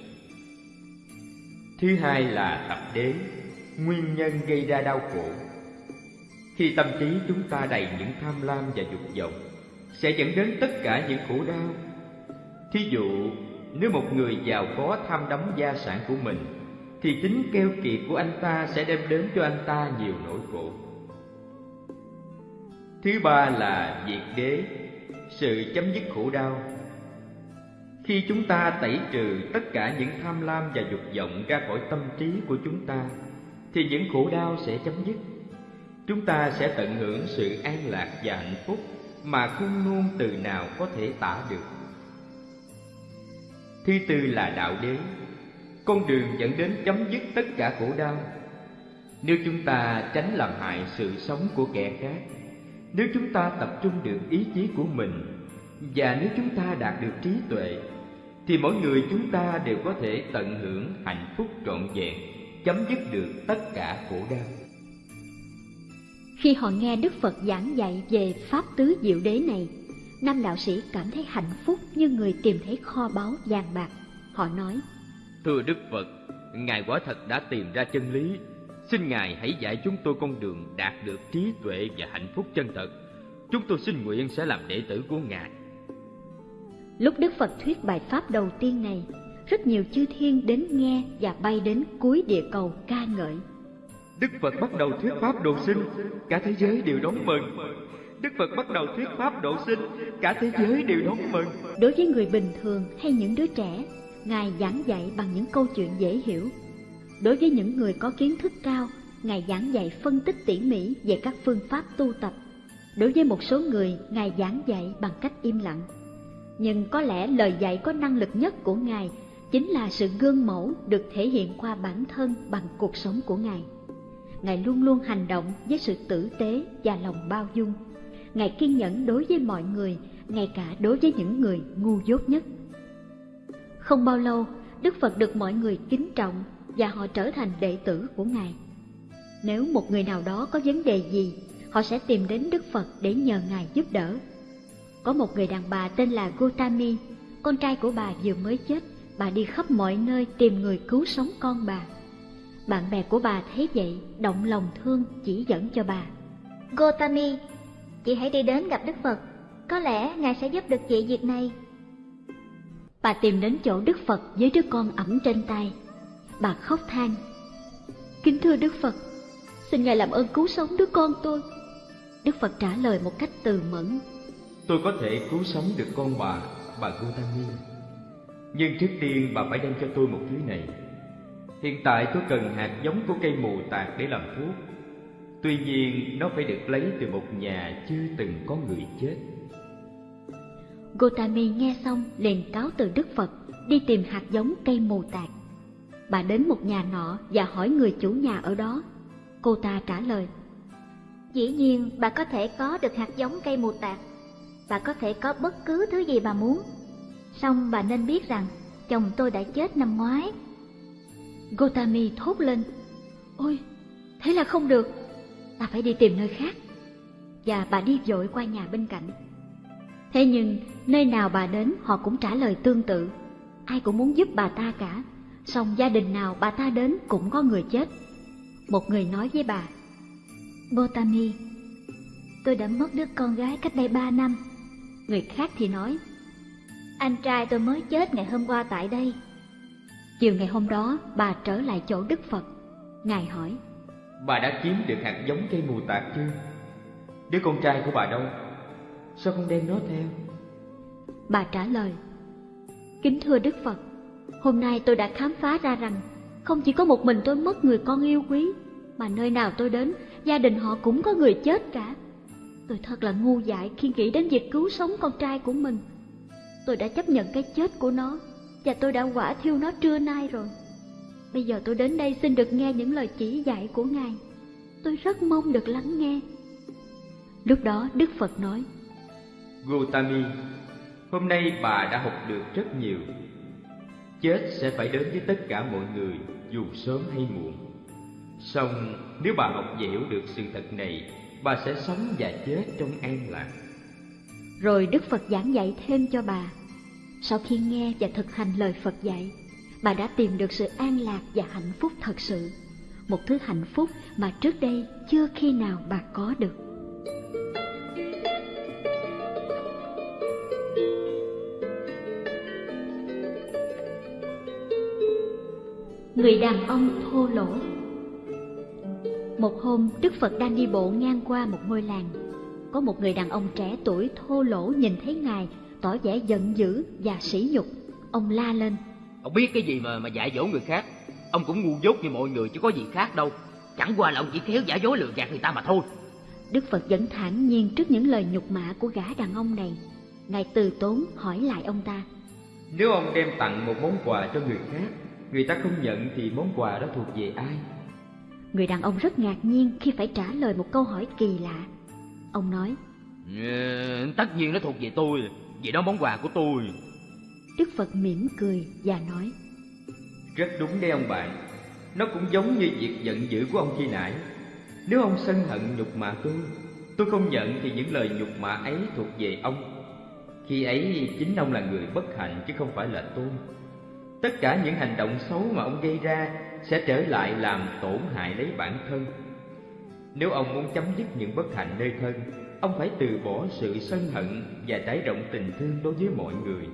Thứ hai là tập đế, nguyên nhân gây ra đau khổ. Khi tâm trí chúng ta đầy những tham lam và dục vọng, sẽ dẫn đến tất cả những khổ đau. Thí dụ, nếu một người giàu có tham đắm gia sản của mình, thì tính keo kiệt của anh ta sẽ đem đến cho anh ta nhiều nỗi khổ. Thứ ba là diệt đế, sự chấm dứt khổ đau khi chúng ta tẩy trừ tất cả những tham lam và dục vọng ra khỏi tâm trí của chúng ta, thì những khổ đau sẽ chấm dứt. Chúng ta sẽ tận hưởng sự an lạc và hạnh phúc mà không ngôn từ nào có thể tả được. Thứ tư là đạo đế, con đường dẫn đến chấm dứt tất cả khổ đau. Nếu chúng ta tránh làm hại sự sống của kẻ khác, nếu chúng ta tập trung được ý chí của mình và nếu chúng ta đạt được trí tuệ thì mỗi người chúng ta đều có thể tận hưởng hạnh phúc trọn vẹn, chấm dứt được tất cả khổ đau. Khi họ nghe Đức Phật giảng dạy về Pháp Tứ Diệu Đế này, năm đạo sĩ cảm thấy hạnh phúc như người tìm thấy kho báu vàng bạc. Họ nói, Thưa Đức Phật, Ngài quả thật đã tìm ra chân lý. Xin Ngài hãy dạy chúng tôi con đường đạt được trí tuệ và hạnh phúc chân thật. Chúng tôi xin nguyện sẽ làm đệ tử của Ngài. Lúc Đức Phật thuyết bài pháp đầu tiên này, rất nhiều chư thiên đến nghe và bay đến cuối địa cầu ca ngợi. Đức Phật bắt đầu thuyết pháp độ sinh, cả thế giới đều đón mừng. Đức Phật bắt đầu thuyết pháp độ sinh, cả thế giới đều đón mừng. Đối với người bình thường hay những đứa trẻ, Ngài giảng dạy bằng những câu chuyện dễ hiểu. Đối với những người có kiến thức cao, Ngài giảng dạy phân tích tỉ mỉ về các phương pháp tu tập. Đối với một số người, Ngài giảng dạy bằng cách im lặng nhưng có lẽ lời dạy có năng lực nhất của Ngài chính là sự gương mẫu được thể hiện qua bản thân bằng cuộc sống của Ngài. Ngài luôn luôn hành động với sự tử tế và lòng bao dung. Ngài kiên nhẫn đối với mọi người, ngay cả đối với những người ngu dốt nhất. Không bao lâu, Đức Phật được mọi người kính trọng và họ trở thành đệ tử của Ngài. Nếu một người nào đó có vấn đề gì, họ sẽ tìm đến Đức Phật để nhờ Ngài giúp đỡ có một người đàn bà tên là Gotami, con trai của bà vừa mới chết, bà đi khắp mọi nơi tìm người cứu sống con bà. Bạn bè của bà thấy vậy, động lòng thương chỉ dẫn cho bà. Gotami, chị hãy đi đến gặp Đức Phật, có lẽ Ngài sẽ giúp được chị việc này. Bà tìm đến chỗ Đức Phật với đứa con ẩm trên tay. Bà khóc than. Kính thưa Đức Phật, xin Ngài làm ơn cứu sống đứa con tôi. Đức Phật trả lời một cách từ mẫn, Tôi có thể cứu sống được con bà, bà Gautami. Nhưng trước tiên bà phải đem cho tôi một thứ này. Hiện tại tôi cần hạt giống của cây mù tạt để làm thuốc. Tuy nhiên nó phải được lấy từ một nhà chưa từng có người chết. Gotami nghe xong liền cáo từ Đức Phật đi tìm hạt giống cây mù tạt. Bà đến một nhà nọ và hỏi người chủ nhà ở đó. Cô ta trả lời. Dĩ nhiên bà có thể có được hạt giống cây mù tạt bà có thể có bất cứ thứ gì bà muốn. Xong bà nên biết rằng chồng tôi đã chết năm ngoái. Gotami thốt lên. Ôi, thế là không được, ta phải đi tìm nơi khác. Và bà đi vội qua nhà bên cạnh. Thế nhưng, nơi nào bà đến họ cũng trả lời tương tự. Ai cũng muốn giúp bà ta cả, song gia đình nào bà ta đến cũng có người chết. Một người nói với bà, Botami tôi đã mất đứa con gái cách đây ba năm. Người khác thì nói, Anh trai tôi mới chết ngày hôm qua tại đây. Chiều ngày hôm đó, bà trở lại chỗ Đức Phật. Ngài hỏi, Bà đã kiếm được hạt giống cây mù tạt chưa? Đứa con trai của bà đâu? Sao không đem nó theo? Bà trả lời, Kính thưa Đức Phật, hôm nay tôi đã khám phá ra rằng không chỉ có một mình tôi mất người con yêu quý, mà nơi nào tôi đến, gia đình họ cũng có người chết cả. Tôi thật là ngu dại khi nghĩ đến việc cứu sống con trai của mình. Tôi đã chấp nhận cái chết của nó, và tôi đã quả thiêu nó trưa nay rồi. Bây giờ tôi đến đây xin được nghe những lời chỉ dạy của Ngài. Tôi rất mong được lắng nghe. Lúc đó Đức Phật nói, Gautami, hôm nay bà đã học được rất nhiều. Chết sẽ phải đến với tất cả mọi người, dù sớm hay muộn. Song nếu bà học và hiểu được sự thật này, bà sẽ sống và chết trong an lạc. Rồi Đức Phật giảng dạy thêm cho bà. Sau khi nghe và thực hành lời Phật dạy, bà đã tìm được sự an lạc và hạnh phúc thật sự. Một thứ hạnh phúc mà trước đây chưa khi nào bà có được. Người đàn ông thô lỗ Một hôm, Đức Phật đang đi bộ ngang qua một ngôi làng. Có một người đàn ông trẻ tuổi thô lỗ nhìn thấy Ngài, tỏ vẻ giận dữ và sỉ nhục. Ông la lên. Ông biết cái gì mà mà dạy dỗ người khác Ông cũng ngu dốt như mọi người chứ có gì khác đâu Chẳng qua là ông chỉ khéo giả dối lừa gạt người ta mà thôi Đức Phật vẫn thản nhiên trước những lời nhục mạ của gã đàn ông này. Ngài từ tốn hỏi lại ông ta. Nếu ông đem tặng một món quà cho người khác, người ta không nhận thì món quà đó thuộc về ai? Người đàn ông rất ngạc nhiên khi phải trả lời một câu hỏi kỳ lạ. Ông nói, ừ, Tất nhiên nó thuộc về tôi Vì đó món quà của tôi Đức Phật mỉm cười và nói, Rất đúng đấy ông bạn. Nó cũng giống như việc giận dữ của ông khi nãy. Nếu ông sân hận nhục mạ tôi, tôi không nhận thì những lời nhục mạ ấy thuộc về ông. Khi ấy chính ông là người bất hạnh chứ không phải là tôi. Tất cả những hành động xấu mà ông gây ra sẽ trở lại làm tổn hại lấy bản thân. Nếu ông muốn chấm dứt những bất hạnh nơi thân, ông phải từ bỏ sự sân hận và trải rộng tình thương đối với mọi người.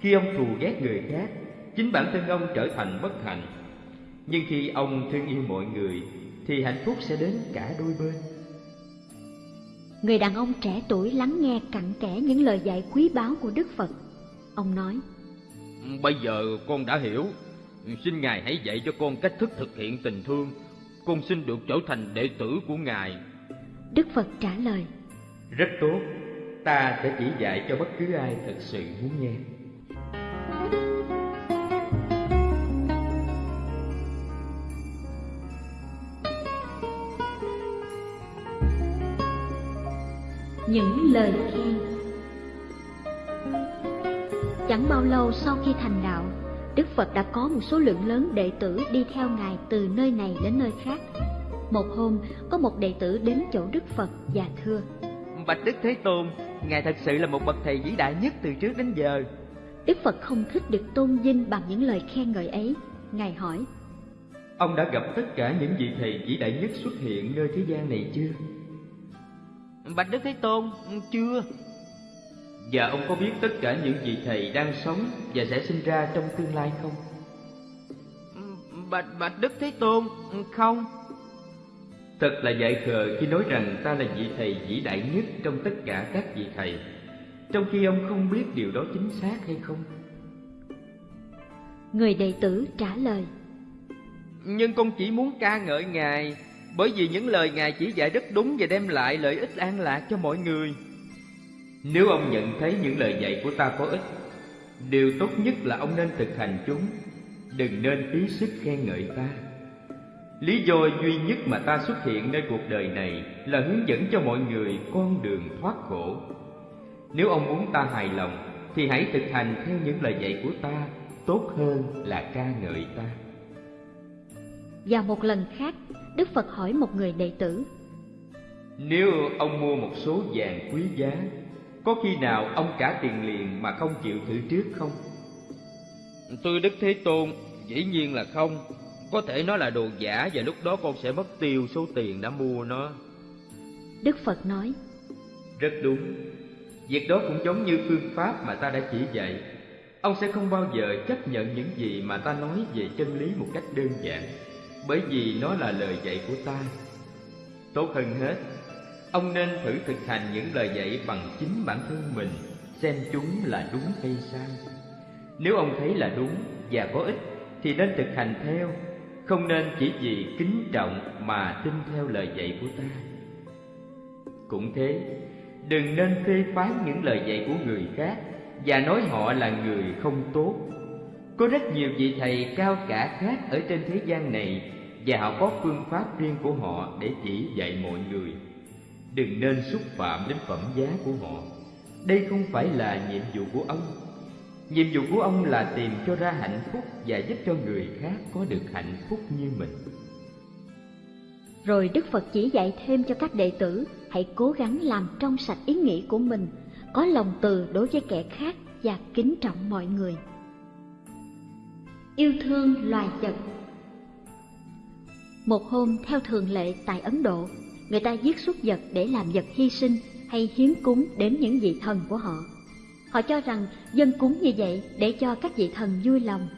Khi ông thù ghét người khác, chính bản thân ông trở thành bất hạnh. Nhưng khi ông thương yêu mọi người, thì hạnh phúc sẽ đến cả đôi bên. người đàn ông trẻ tuổi lắng nghe cặn kẽ những lời dạy quý báu của Đức Phật. Ông nói, Bây giờ con đã hiểu Xin Ngài hãy dạy cho con cách thức thực hiện tình thương Con xin được trở thành đệ tử của Ngài Đức Phật trả lời, Rất tốt, ta sẽ chỉ dạy cho bất cứ ai thật sự muốn nghe. những lời khen. Chẳng bao lâu sau khi thành đạo, Đức Phật đã có một số lượng lớn đệ tử đi theo Ngài từ nơi này đến nơi khác. Một hôm, có một đệ tử đến chỗ Đức Phật và thưa, Bạch Đức Thế Tôn Ngài thật sự là một bậc thầy vĩ đại nhất từ trước đến giờ Đức Phật không thích được tôn vinh bằng những lời khen ngợi ấy. Ngài hỏi, Ông đã gặp tất cả những vị thầy vĩ đại nhất xuất hiện nơi thế gian này chưa? Bạch Đức Thế Tôn Chưa Và ông có biết tất cả những vị thầy đang sống và sẽ sinh ra trong tương lai không? Bạch Bạch Đức Thế Tôn Không. Thật là dại khờ khi nói rằng ta là vị thầy vĩ đại nhất trong tất cả các vị thầy Trong khi ông không biết điều đó chính xác hay không. Người đệ tử trả lời, Nhưng con chỉ muốn ca ngợi Ngài Bởi vì những lời Ngài chỉ dạy rất đúng Và đem lại lợi ích an lạc cho mọi người Nếu ông nhận thấy những lời dạy của ta có ích Điều tốt nhất là ông nên thực hành chúng. Đừng nên phí sức khen ngợi ta. Lý do duy nhất mà ta xuất hiện nơi cuộc đời này Là hướng dẫn cho mọi người con đường thoát khổ. Nếu ông muốn ta hài lòng Thì hãy thực hành theo những lời dạy của ta. Tốt hơn là ca ngợi ta. Vào một lần khác, Đức Phật hỏi một người đệ tử, Nếu ông mua một số vàng quý giá Có khi nào ông trả tiền liền mà không chịu thử trước không? Thưa Đức Thế Tôn Dĩ nhiên là không Có thể nó là đồ giả Và lúc đó con sẽ mất tiêu số tiền đã mua nó Đức Phật nói, Rất đúng Việc đó cũng giống như phương pháp mà ta đã chỉ dạy. Ông sẽ không bao giờ chấp nhận những gì mà ta nói về chân lý một cách đơn giản, bởi vì nó là lời dạy của ta. Tốt hơn hết, ông nên thử thực hành những lời dạy bằng chính bản thân mình, xem chúng là đúng hay sai. Nếu ông thấy là đúng và có ích thì nên thực hành theo, không nên chỉ vì kính trọng mà tin theo lời dạy của ta. Cũng thế, đừng nên phê phán những lời dạy của người khác và nói họ là người không tốt. Có rất nhiều vị thầy cao cả khác ở trên thế gian này và họ có phương pháp riêng của họ để chỉ dạy mọi người. Đừng nên xúc phạm đến phẩm giá của họ. Đây không phải là nhiệm vụ của ông. Nhiệm vụ của ông là tìm cho ra hạnh phúc và giúp cho người khác có được hạnh phúc như mình. Rồi Đức Phật chỉ dạy thêm cho các đệ tử hãy cố gắng làm trong sạch ý nghĩ của mình, có lòng từ đối với kẻ khác và kính trọng mọi người. Yêu thương loài vật Một hôm theo thường lệ tại Ấn Độ, người ta giết súc vật để làm vật hy sinh hay hiến cúng đến những vị thần của họ. Họ cho rằng dân cúng như vậy để cho các vị thần vui lòng,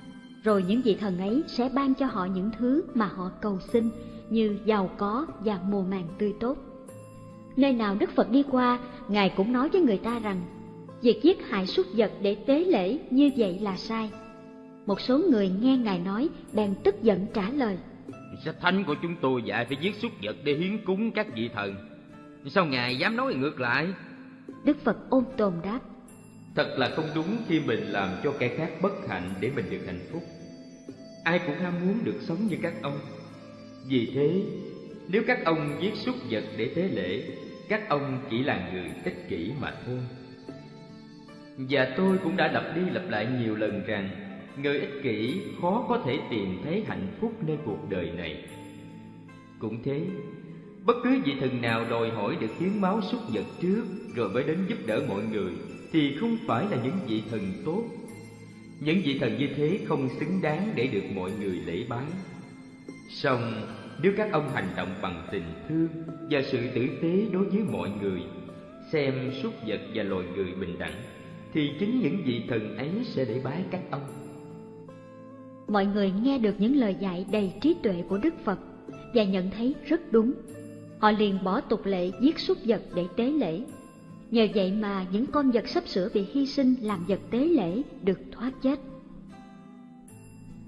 rồi những vị thần ấy sẽ ban cho họ những thứ mà họ cầu xin như giàu có và mùa màng tươi tốt. Nơi nào Đức Phật đi qua, Ngài cũng nói với người ta rằng, việc giết hại súc vật để tế lễ như vậy là sai. Một số người nghe Ngài nói, bèn tức giận trả lời. Sách thánh của chúng tôi dạy phải giết súc vật để hiến cúng các vị thần. Sao Ngài dám nói ngược lại? Đức Phật ôn tồn đáp. Thật là không đúng khi mình làm cho kẻ khác bất hạnh để mình được hạnh phúc. Ai cũng ham muốn được sống như các ông. Vì thế, nếu các ông giết súc vật để tế lễ, các ông chỉ là người ích kỷ mà thôi. Và tôi cũng đã lặp đi lặp lại nhiều lần rằng người ích kỷ khó có thể tìm thấy hạnh phúc nơi cuộc đời này. Cũng thế, bất cứ vị thần nào đòi hỏi được hiến máu súc vật trước rồi mới đến giúp đỡ mọi người thì không phải là những vị thần tốt. Những vị thần như thế không xứng đáng để được mọi người lễ bái. Song nếu các ông hành động bằng tình thương và sự tử tế đối với mọi người, xem súc vật và loài người bình đẳng, thì chính những vị thần ấy sẽ để bái các ông. Mọi người nghe được những lời dạy đầy trí tuệ của Đức Phật và nhận thấy rất đúng. Họ liền bỏ tục lệ giết súc vật để tế lễ. Nhờ vậy mà những con vật sắp sửa bị hy sinh làm vật tế lễ được thoát chết.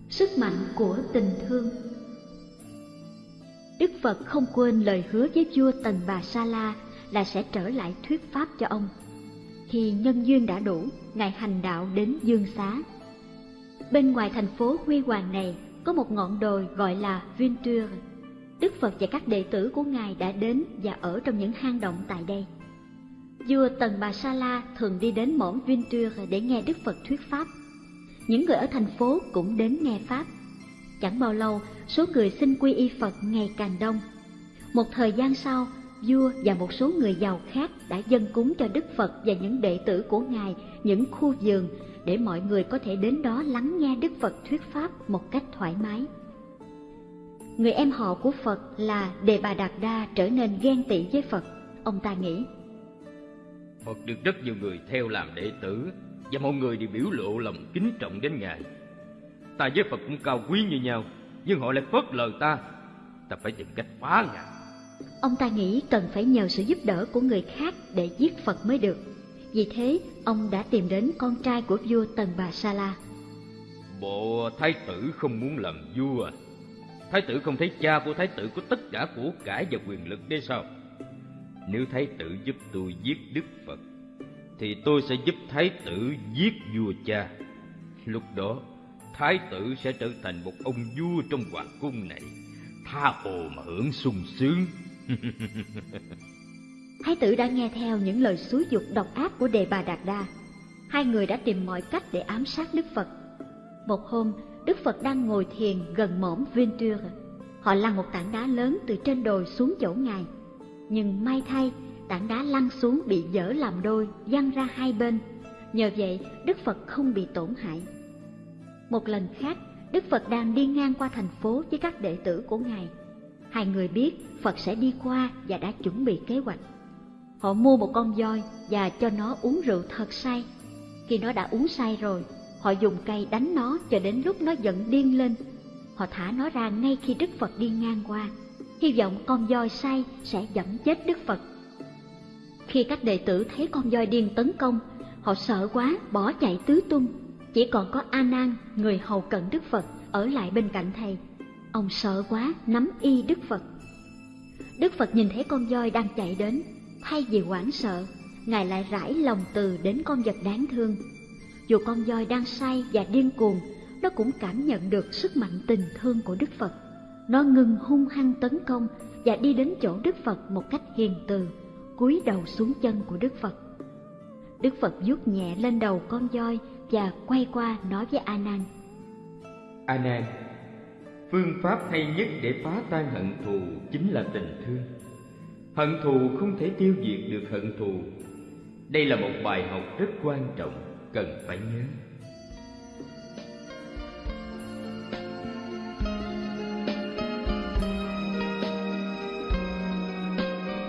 Sức mạnh của tình thương Đức Phật không quên lời hứa với vua Tần Bà Sa La là sẽ trở lại thuyết pháp cho ông. Khi nhân duyên đã đủ, Ngài hành đạo đến Dương Xá. Bên ngoài thành phố huy hoàng này có một ngọn đồi gọi là Venture. Đức Phật và các đệ tử của Ngài đã đến và ở trong những hang động tại đây. Vua Tần Bà Sa La thường đi đến mỏm Venture để nghe Đức Phật thuyết pháp. Những người ở thành phố cũng đến nghe Pháp. Chẳng bao lâu, số người xin quy y Phật ngày càng đông. Một thời gian sau, vua và một số người giàu khác đã dâng cúng cho Đức Phật và những đệ tử của Ngài những khu vườn để mọi người có thể đến đó lắng nghe Đức Phật thuyết pháp một cách thoải mái. Người em họ của Phật là Đề Bà Đạt Đa trở nên ghen tị với Phật. Ông ta nghĩ, Phật được rất nhiều người theo làm đệ tử và mọi người đều biểu lộ lòng kính trọng đến Ngài. Ta với Phật cũng cao quý như nhau, nhưng họ lại phớt lờ ta. Ta phải tìm cách phá Ngài. Ông ta nghĩ cần phải nhờ sự giúp đỡ của người khác để giết Phật mới được. Vì thế, ông đã tìm đến con trai của vua Tần Bà Sa La. Bộ thái tử không muốn làm vua à? Thái tử không thấy cha của thái tử có tất cả của cải và quyền lực đấy sao? Nếu thái tử giúp tôi giết Đức Phật, thì tôi sẽ giúp thái tử giết vua cha. Lúc đó, thái tử sẽ trở thành một ông vua trong hoàng cung này, tha hồ mà hưởng sung sướng. Thái tử đã nghe theo những lời xúi dục độc ác của Đề Bà Đạt Đa. Hai người đã tìm mọi cách để ám sát Đức Phật. Một hôm, Đức Phật đang ngồi thiền gần mỏm Venture. Họ lăn một tảng đá lớn từ trên đồi xuống chỗ Ngài. Nhưng may thay, tảng đá lăn xuống bị dở làm đôi, văng ra hai bên. Nhờ vậy, Đức Phật không bị tổn hại. Một lần khác, Đức Phật đang đi ngang qua thành phố với các đệ tử của Ngài. Hai người biết Phật sẽ đi qua và đã chuẩn bị kế hoạch. Họ mua một con voi và cho nó uống rượu thật say. Khi nó đã uống say rồi, họ dùng cây đánh nó cho đến lúc nó giận điên lên. Họ thả nó ra ngay khi Đức Phật đi ngang qua, hy vọng con voi say sẽ dẫm chết Đức Phật. Khi các đệ tử thấy con voi điên tấn công, họ sợ quá bỏ chạy tứ tung. Chỉ còn có A Nan, người hầu cận Đức Phật, ở lại bên cạnh thầy. Ông sợ quá, nắm y Đức Phật. Đức Phật nhìn thấy con voi đang chạy đến, thay vì hoảng sợ, Ngài lại rải lòng từ đến con vật đáng thương. Dù con voi đang say và điên cuồng, nó cũng cảm nhận được sức mạnh tình thương của Đức Phật. Nó ngừng hung hăng tấn công và đi đến chỗ Đức Phật một cách hiền từ, cúi đầu xuống chân của Đức Phật. Đức Phật vuốt nhẹ lên đầu con voi và quay qua nói với A Nan: A Nan, phương pháp hay nhất để phá tan hận thù chính là tình thương. Hận thù không thể tiêu diệt được hận thù. Đây là một bài học rất quan trọng cần phải nhớ.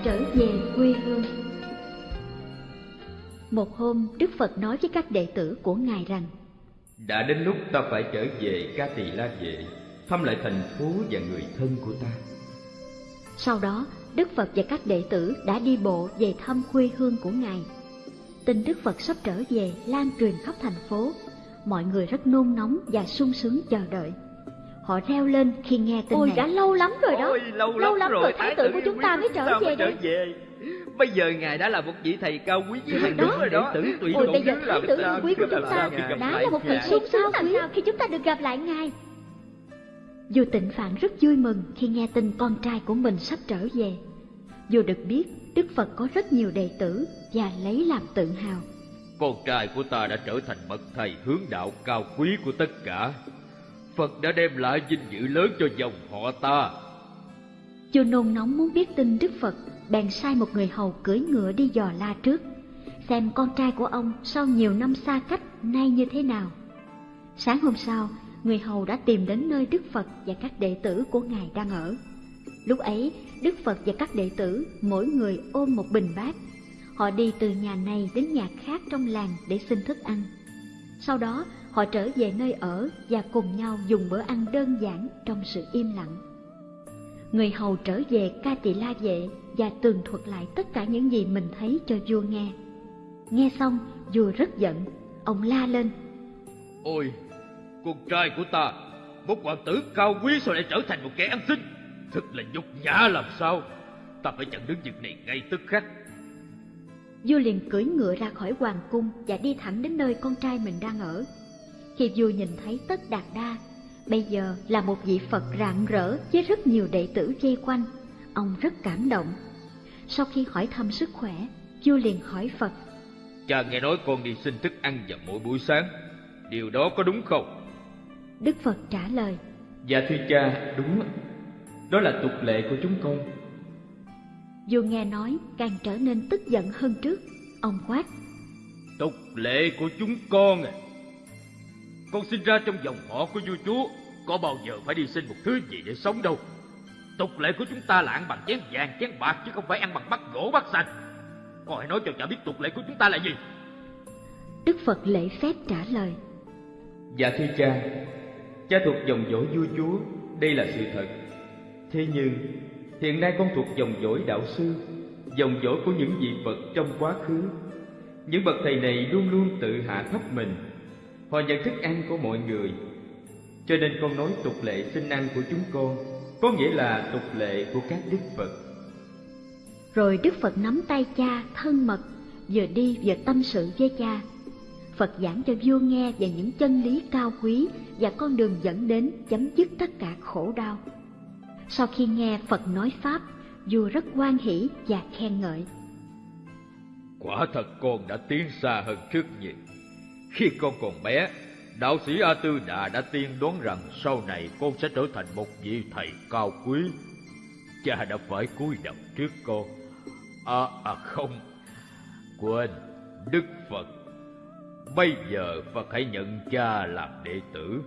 Trở về quê hương Một hôm, Đức Phật nói với các đệ tử của Ngài rằng Đã đến lúc ta phải trở về Ca Tỳ La Vệ Thăm lại thành phố và người thân của ta Sau đó, Đức Phật và các đệ tử đã đi bộ về thăm quê hương của Ngài. Tin Đức Phật sắp trở về lan truyền khắp thành phố. Mọi người rất nôn nóng và sung sướng chờ đợi. Họ reo lên khi nghe tin Ôi này. đã lâu lắm rồi đó Ôi, lâu, Lâu lắm, lắm rồi thái tử của chúng ta mới trở về đây về. Bây giờ ngài đã là một vị thầy cao quý với hàng đúng rồi đó. Đệ tử tùy Ôi bây giờ thái tử quý của chúng ta đã là một thật sung sướng làm sao khi chúng ta được gặp lại ngài Vua Tịnh Phạn rất vui mừng khi nghe tin con trai của mình sắp trở về. Vua được biết Đức Phật có rất nhiều đệ tử và lấy làm tự hào. Con trai của ta đã trở thành bậc thầy hướng đạo cao quý của tất cả. Phật đã đem lại vinh dự lớn cho dòng họ ta. Vua nôn nóng muốn biết tin Đức Phật, bèn sai một người hầu cưỡi ngựa đi dò la trước, xem con trai của ông sau nhiều năm xa cách nay như thế nào. Sáng hôm sau, người hầu đã tìm đến nơi Đức Phật và các đệ tử của Ngài đang ở. Lúc ấy, Đức Phật và các đệ tử mỗi người ôm một bình bát. Họ đi từ nhà này đến nhà khác trong làng để xin thức ăn. Sau đó, họ trở về nơi ở và cùng nhau dùng bữa ăn đơn giản trong sự im lặng. Người hầu trở về ca tỳ la vệ và tường thuật lại tất cả những gì mình thấy cho vua nghe. Nghe xong, vua rất giận, ông la lên. Ôi, con trai của ta, một hoàng tử cao quý sao lại trở thành một kẻ ăn xin? Thật là nhục nhã làm sao? Ta phải chặn đứng việc này ngay tức khắc. Vua liền cưỡi ngựa ra khỏi hoàng cung và đi thẳng đến nơi con trai mình đang ở. Khi vua nhìn thấy Tất Đạt Đa, bây giờ là một vị Phật rạng rỡ với rất nhiều đệ tử vây quanh, ông rất cảm động. Sau khi hỏi thăm sức khỏe, vua liền hỏi Phật. Cha nghe nói con đi xin thức ăn vào mỗi buổi sáng. Điều đó có đúng không? Đức Phật trả lời, Dạ thưa cha, đúng. Đó là tục lệ của chúng con vua nghe nói càng trở nên tức giận hơn trước. Ông quát, Tục lệ của chúng con à. Con sinh ra trong dòng họ của vua chúa, có bao giờ phải đi xin một thứ gì để sống đâu. Tục lệ của chúng ta là ăn bằng chén vàng, chén bạc chứ không phải ăn bằng bát gỗ bát xanh. Con hãy nói cho cha biết tục lệ của chúng ta là gì. Đức Phật lễ phép trả lời, Dạ thưa cha Cha thuộc dòng dõi vua chúa Đây là sự thật Thế nhưng Hiện nay con thuộc dòng dõi đạo sư Dòng dõi của những vị Phật trong quá khứ Những bậc thầy này luôn luôn tự hạ thấp mình Họ nhận thức ăn của mọi người Cho nên con nói tục lệ sinh ăn của chúng con Có nghĩa là tục lệ của các đức Phật Rồi Đức Phật nắm tay cha thân mật, vừa đi vừa tâm sự với cha. Phật giảng cho vua nghe về những chân lý cao quý và con đường dẫn đến chấm dứt tất cả khổ đau. Sau khi nghe Phật nói Pháp, vua rất hoan hỷ và khen ngợi. Quả thật con đã tiến xa hơn trước nhiều. Khi con còn bé, đạo sĩ A Tư Đà đã tiên đoán rằng sau này con sẽ trở thành một vị thầy cao quý. Cha đã phải cúi đầu trước con. À, à không, quên, Đức Phật. Bây giờ Phật hãy nhận cha làm đệ tử.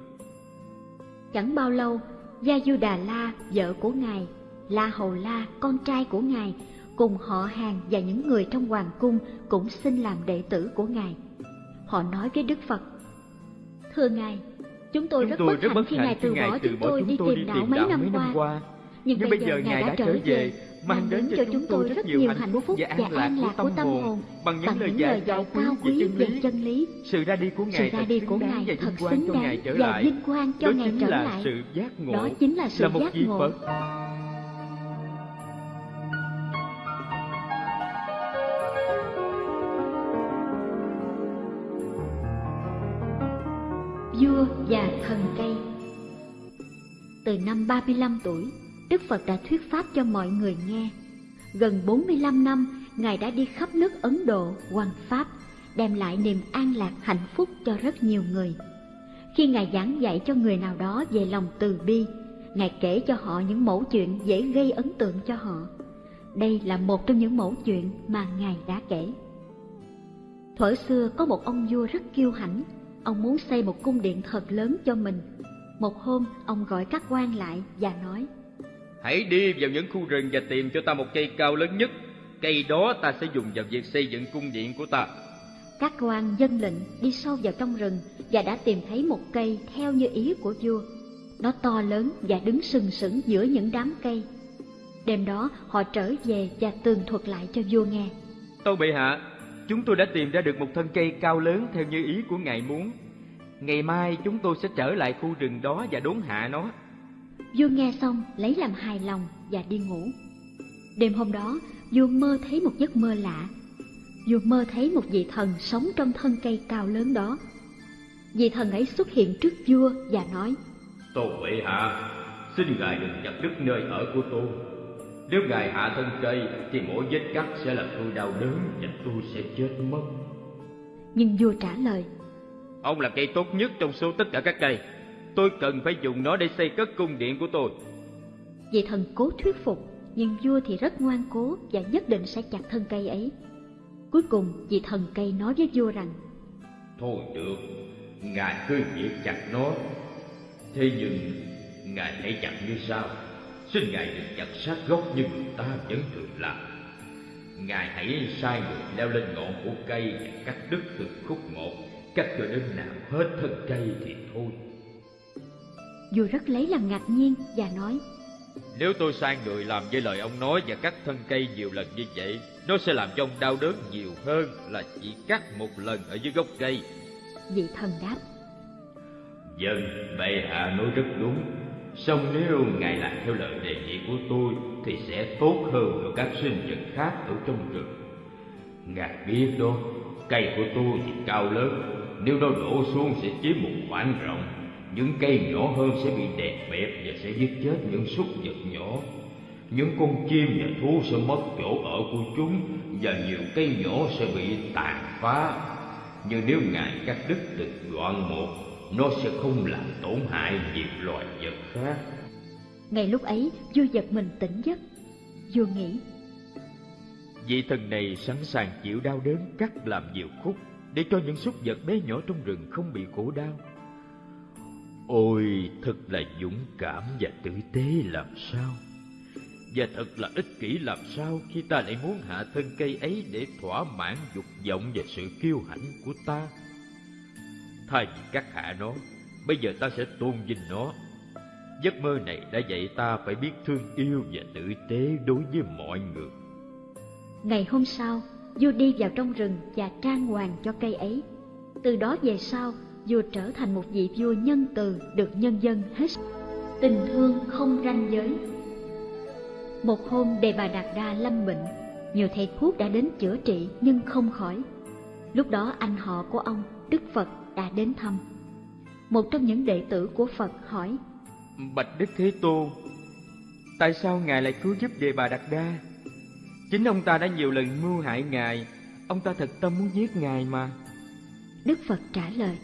Chẳng bao lâu, Gia Du Đà La, vợ của Ngài, La Hầu La, con trai của Ngài, cùng họ hàng và những người trong hoàng cung cũng xin làm đệ tử của Ngài. Họ nói với Đức Phật, Thưa Ngài, chúng tôi, chúng rất, bất hạnh khi Ngài từ bỏ chúng tôi đi tìm đạo mấy năm qua. Nhưng, Nhưng bây giờ Ngài đã trở về, mang đến cho chúng tôi rất nhiều hạnh phúc và an lạc của tâm hồn bằng những lời dạy cao quý về chân lý. Sự ra đi của Ngài, sự thật xứng đáng và vinh quang cho Ngài trở lại. Đó chính là sự giác ngộ. vua và thần cây Từ năm 35 tuổi, Đức Phật đã thuyết pháp cho mọi người nghe. Gần 45 năm, Ngài đã đi khắp nước Ấn Độ, hoằng Pháp, đem lại niềm an lạc hạnh phúc cho rất nhiều người. Khi Ngài giảng dạy cho người nào đó về lòng từ bi, Ngài kể cho họ những mẫu chuyện dễ gây ấn tượng cho họ. Đây là một trong những mẫu chuyện mà Ngài đã kể. Thuở xưa có một ông vua rất kiêu hãnh, ông muốn xây một cung điện thật lớn cho mình. Một hôm, ông gọi các quan lại và nói, Hãy đi vào những khu rừng và tìm cho ta một cây cao lớn nhất. Cây đó ta sẽ dùng vào việc xây dựng cung điện của ta. Các quan dân lệnh đi sâu vào trong rừng và đã tìm thấy một cây theo như ý của vua. Nó to lớn và đứng sừng sững giữa những đám cây. Đêm đó họ trở về và tường thuật lại cho vua nghe. Tâu bệ hạ, Chúng tôi đã tìm ra được một thân cây cao lớn theo như ý của ngài muốn. Ngày mai chúng tôi sẽ trở lại khu rừng đó và đốn hạ nó. Vua nghe xong lấy làm hài lòng và đi ngủ. Đêm hôm đó, vua mơ thấy một giấc mơ lạ. Vua mơ thấy một vị thần sống trong thân cây cao lớn đó. Vị thần ấy xuất hiện trước vua và nói: "Tôn bệ hạ, xin ngài đừng chặt đứt nơi ở của tôi nếu ngài hạ thân cây thì mỗi vết cắt sẽ làm tôi đau đớn và tôi sẽ chết mất. Nhưng vua trả lời Ông là cây tốt nhất trong số tất cả các cây. Tôi cần phải dùng nó để xây cất cung điện của tôi. Vị thần cố thuyết phục, nhưng vua thì rất ngoan cố và nhất định sẽ chặt thân cây ấy. Cuối cùng, vị thần cây nói với vua rằng Thôi được, ngài cứ việc chặt nó. Thế nhưng, ngài hãy chặt như sau xin ngài đừng chặt sát gốc như người ta vẫn thường làm ngài hãy sai người leo lên ngọn của cây và cắt đứt từng khúc một cắt cho đến nào hết thân cây thì thôi vua rất lấy làm ngạc nhiên và nói nếu tôi sai người làm với lời ông nói và cắt thân cây nhiều lần như vậy nó sẽ làm cho ông đau đớn nhiều hơn là chỉ cắt một lần ở dưới gốc cây. Vị thần đáp dân bệ hạ nói rất đúng. Song nếu Ngài làm theo lời đề nghị của tôi Thì sẽ tốt hơn cho các sinh vật khác ở trong rừng. Ngài biết đó Cây của tôi thì cao lớn. Nếu nó đổ xuống sẽ chiếm một khoảng rộng Những cây nhỏ hơn sẽ bị đè bẹp Và sẽ giết chết những súc vật nhỏ Những con chim và thú sẽ mất chỗ ở của chúng Và nhiều cây nhỏ sẽ bị tàn phá Nhưng nếu Ngài cắt đứt từng đoạn một nó sẽ không làm tổn hại nhiều loài vật khác. Ngay lúc ấy, vua giật mình tỉnh giấc. Vua nghĩ, Vị thần này sẵn sàng chịu đau đớn cắt làm nhiều khúc để cho những súc vật bé nhỏ trong rừng không bị khổ đau. Ôi, thật là dũng cảm và tử tế làm sao. Và thật là ích kỷ làm sao khi ta lại muốn hạ thân cây ấy để thỏa mãn dục vọng và sự kiêu hãnh của ta. Thay vì cắt hạ nó, bây giờ ta sẽ tôn vinh nó. Giấc mơ này đã dạy ta phải biết thương yêu và tử tế đối với mọi người. Ngày hôm sau, vua đi vào trong rừng và trang hoàng cho cây ấy. Từ đó về sau, vua trở thành một vị vua nhân từ được nhân dân hết tình thương không ranh giới. Một hôm Đề Bà Đạt Đa lâm bệnh, nhiều thầy thuốc đã đến chữa trị nhưng không khỏi. Lúc đó anh họ của ông, Đức Phật, đã đến thăm. Một trong những đệ tử của Phật hỏi, Bạch Đức Thế Tôn, tại sao Ngài lại cứu giúp Đề Bà Đạt Đa? Chính ông ta đã nhiều lần mưu hại Ngài, ông ta thật tâm muốn giết Ngài mà. Đức Phật trả lời,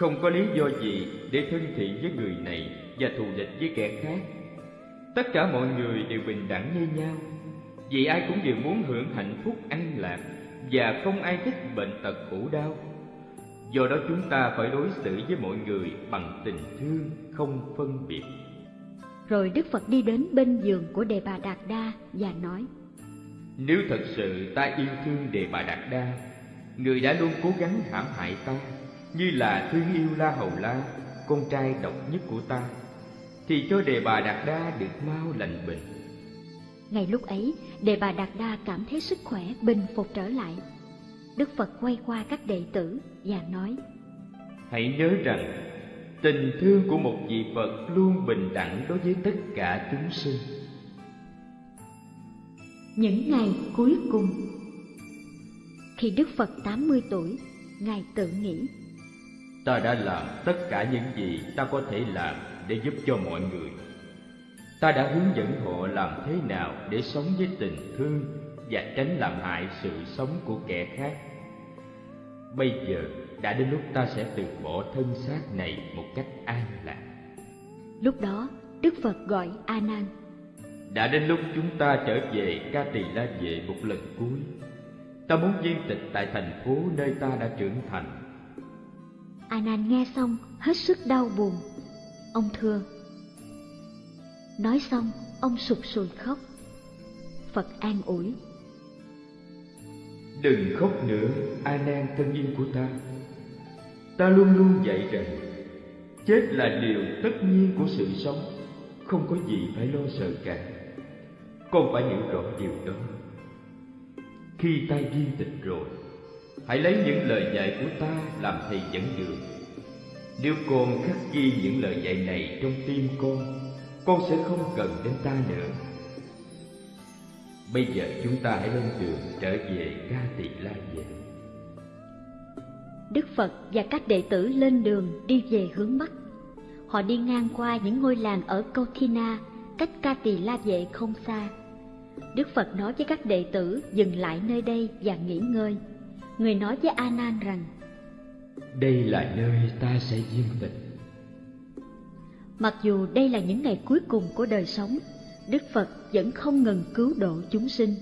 Không có lý do gì để thân thiện với người này và thù địch với kẻ khác. Tất cả mọi người đều bình đẳng như nhau, vì ai cũng đều muốn hưởng hạnh phúc an lạc và không ai thích bệnh tật khổ đau. Do đó chúng ta phải đối xử với mọi người bằng tình thương không phân biệt. Rồi Đức Phật đi đến bên giường của Đề Bà Đạt Đa và nói Nếu thật sự ta yêu thương Đề Bà Đạt Đa, người đã luôn cố gắng hãm hại ta, như là thương yêu La Hầu La, con trai độc nhất của ta, thì cho Đề Bà Đạt Đa được mau lành bệnh. Ngay lúc ấy, Đề Bà Đạt Đa cảm thấy sức khỏe bình phục trở lại. Đức Phật quay qua các đệ tử và nói: Hãy nhớ rằng tình thương của một vị Phật luôn bình đẳng đối với tất cả chúng sinh. Những ngày cuối cùng Khi Đức Phật 80 tuổi, Ngài tự nghĩ Ta đã làm tất cả những gì ta có thể làm để giúp cho mọi người. Ta đã hướng dẫn họ làm thế nào để sống với tình thương và tránh làm hại sự sống của kẻ khác. Bây giờ đã đến lúc ta sẽ từ bỏ thân xác này một cách an lạc. Lúc đó, Đức Phật gọi A Nan. Đã đến lúc chúng ta trở về Ca Tỳ La Vệ một lần cuối. Ta muốn viên tịch tại thành phố nơi ta đã trưởng thành. A Nan nghe xong hết sức đau buồn. Ông thưa. Nói xong, ông sụp sùi khóc. Phật an ủi. Đừng khóc nữa, A Nan thân yêu của ta ta luôn luôn dạy rằng chết là điều tất nhiên của sự sống không có gì phải lo sợ cả con phải hiểu rõ điều đó khi ta viên tịch rồi hãy lấy những lời dạy của ta làm thầy dẫn đường nếu con khắc ghi những lời dạy này trong tim con con sẽ không cần đến ta nữa bây giờ chúng ta hãy lên đường trở về ca tỳ la vệ Đức Phật và các đệ tử lên đường đi về hướng Bắc. Họ đi ngang qua những ngôi làng ở Kauthina, cách Ca Tỳ La Vệ không xa. Đức Phật nói với các đệ tử dừng lại nơi đây và nghỉ ngơi. Người nói với A Nan rằng: Đây là nơi ta sẽ viên tịch. Mặc dù đây là những ngày cuối cùng của đời sống, Đức Phật vẫn không ngừng cứu độ chúng sinh.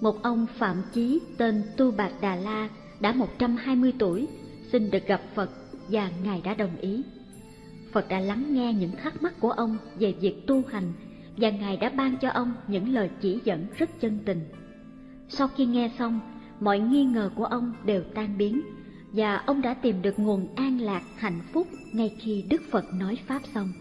Một ông phạm chí tên Tu Bạc Đà La đã 120 tuổi, xin được gặp Phật và Ngài đã đồng ý. Phật đã lắng nghe những thắc mắc của ông về việc tu hành và Ngài đã ban cho ông những lời chỉ dẫn rất chân tình. Sau khi nghe xong, mọi nghi ngờ của ông đều tan biến, và ông đã tìm được nguồn an lạc hạnh phúc ngay khi Đức Phật nói Pháp xong.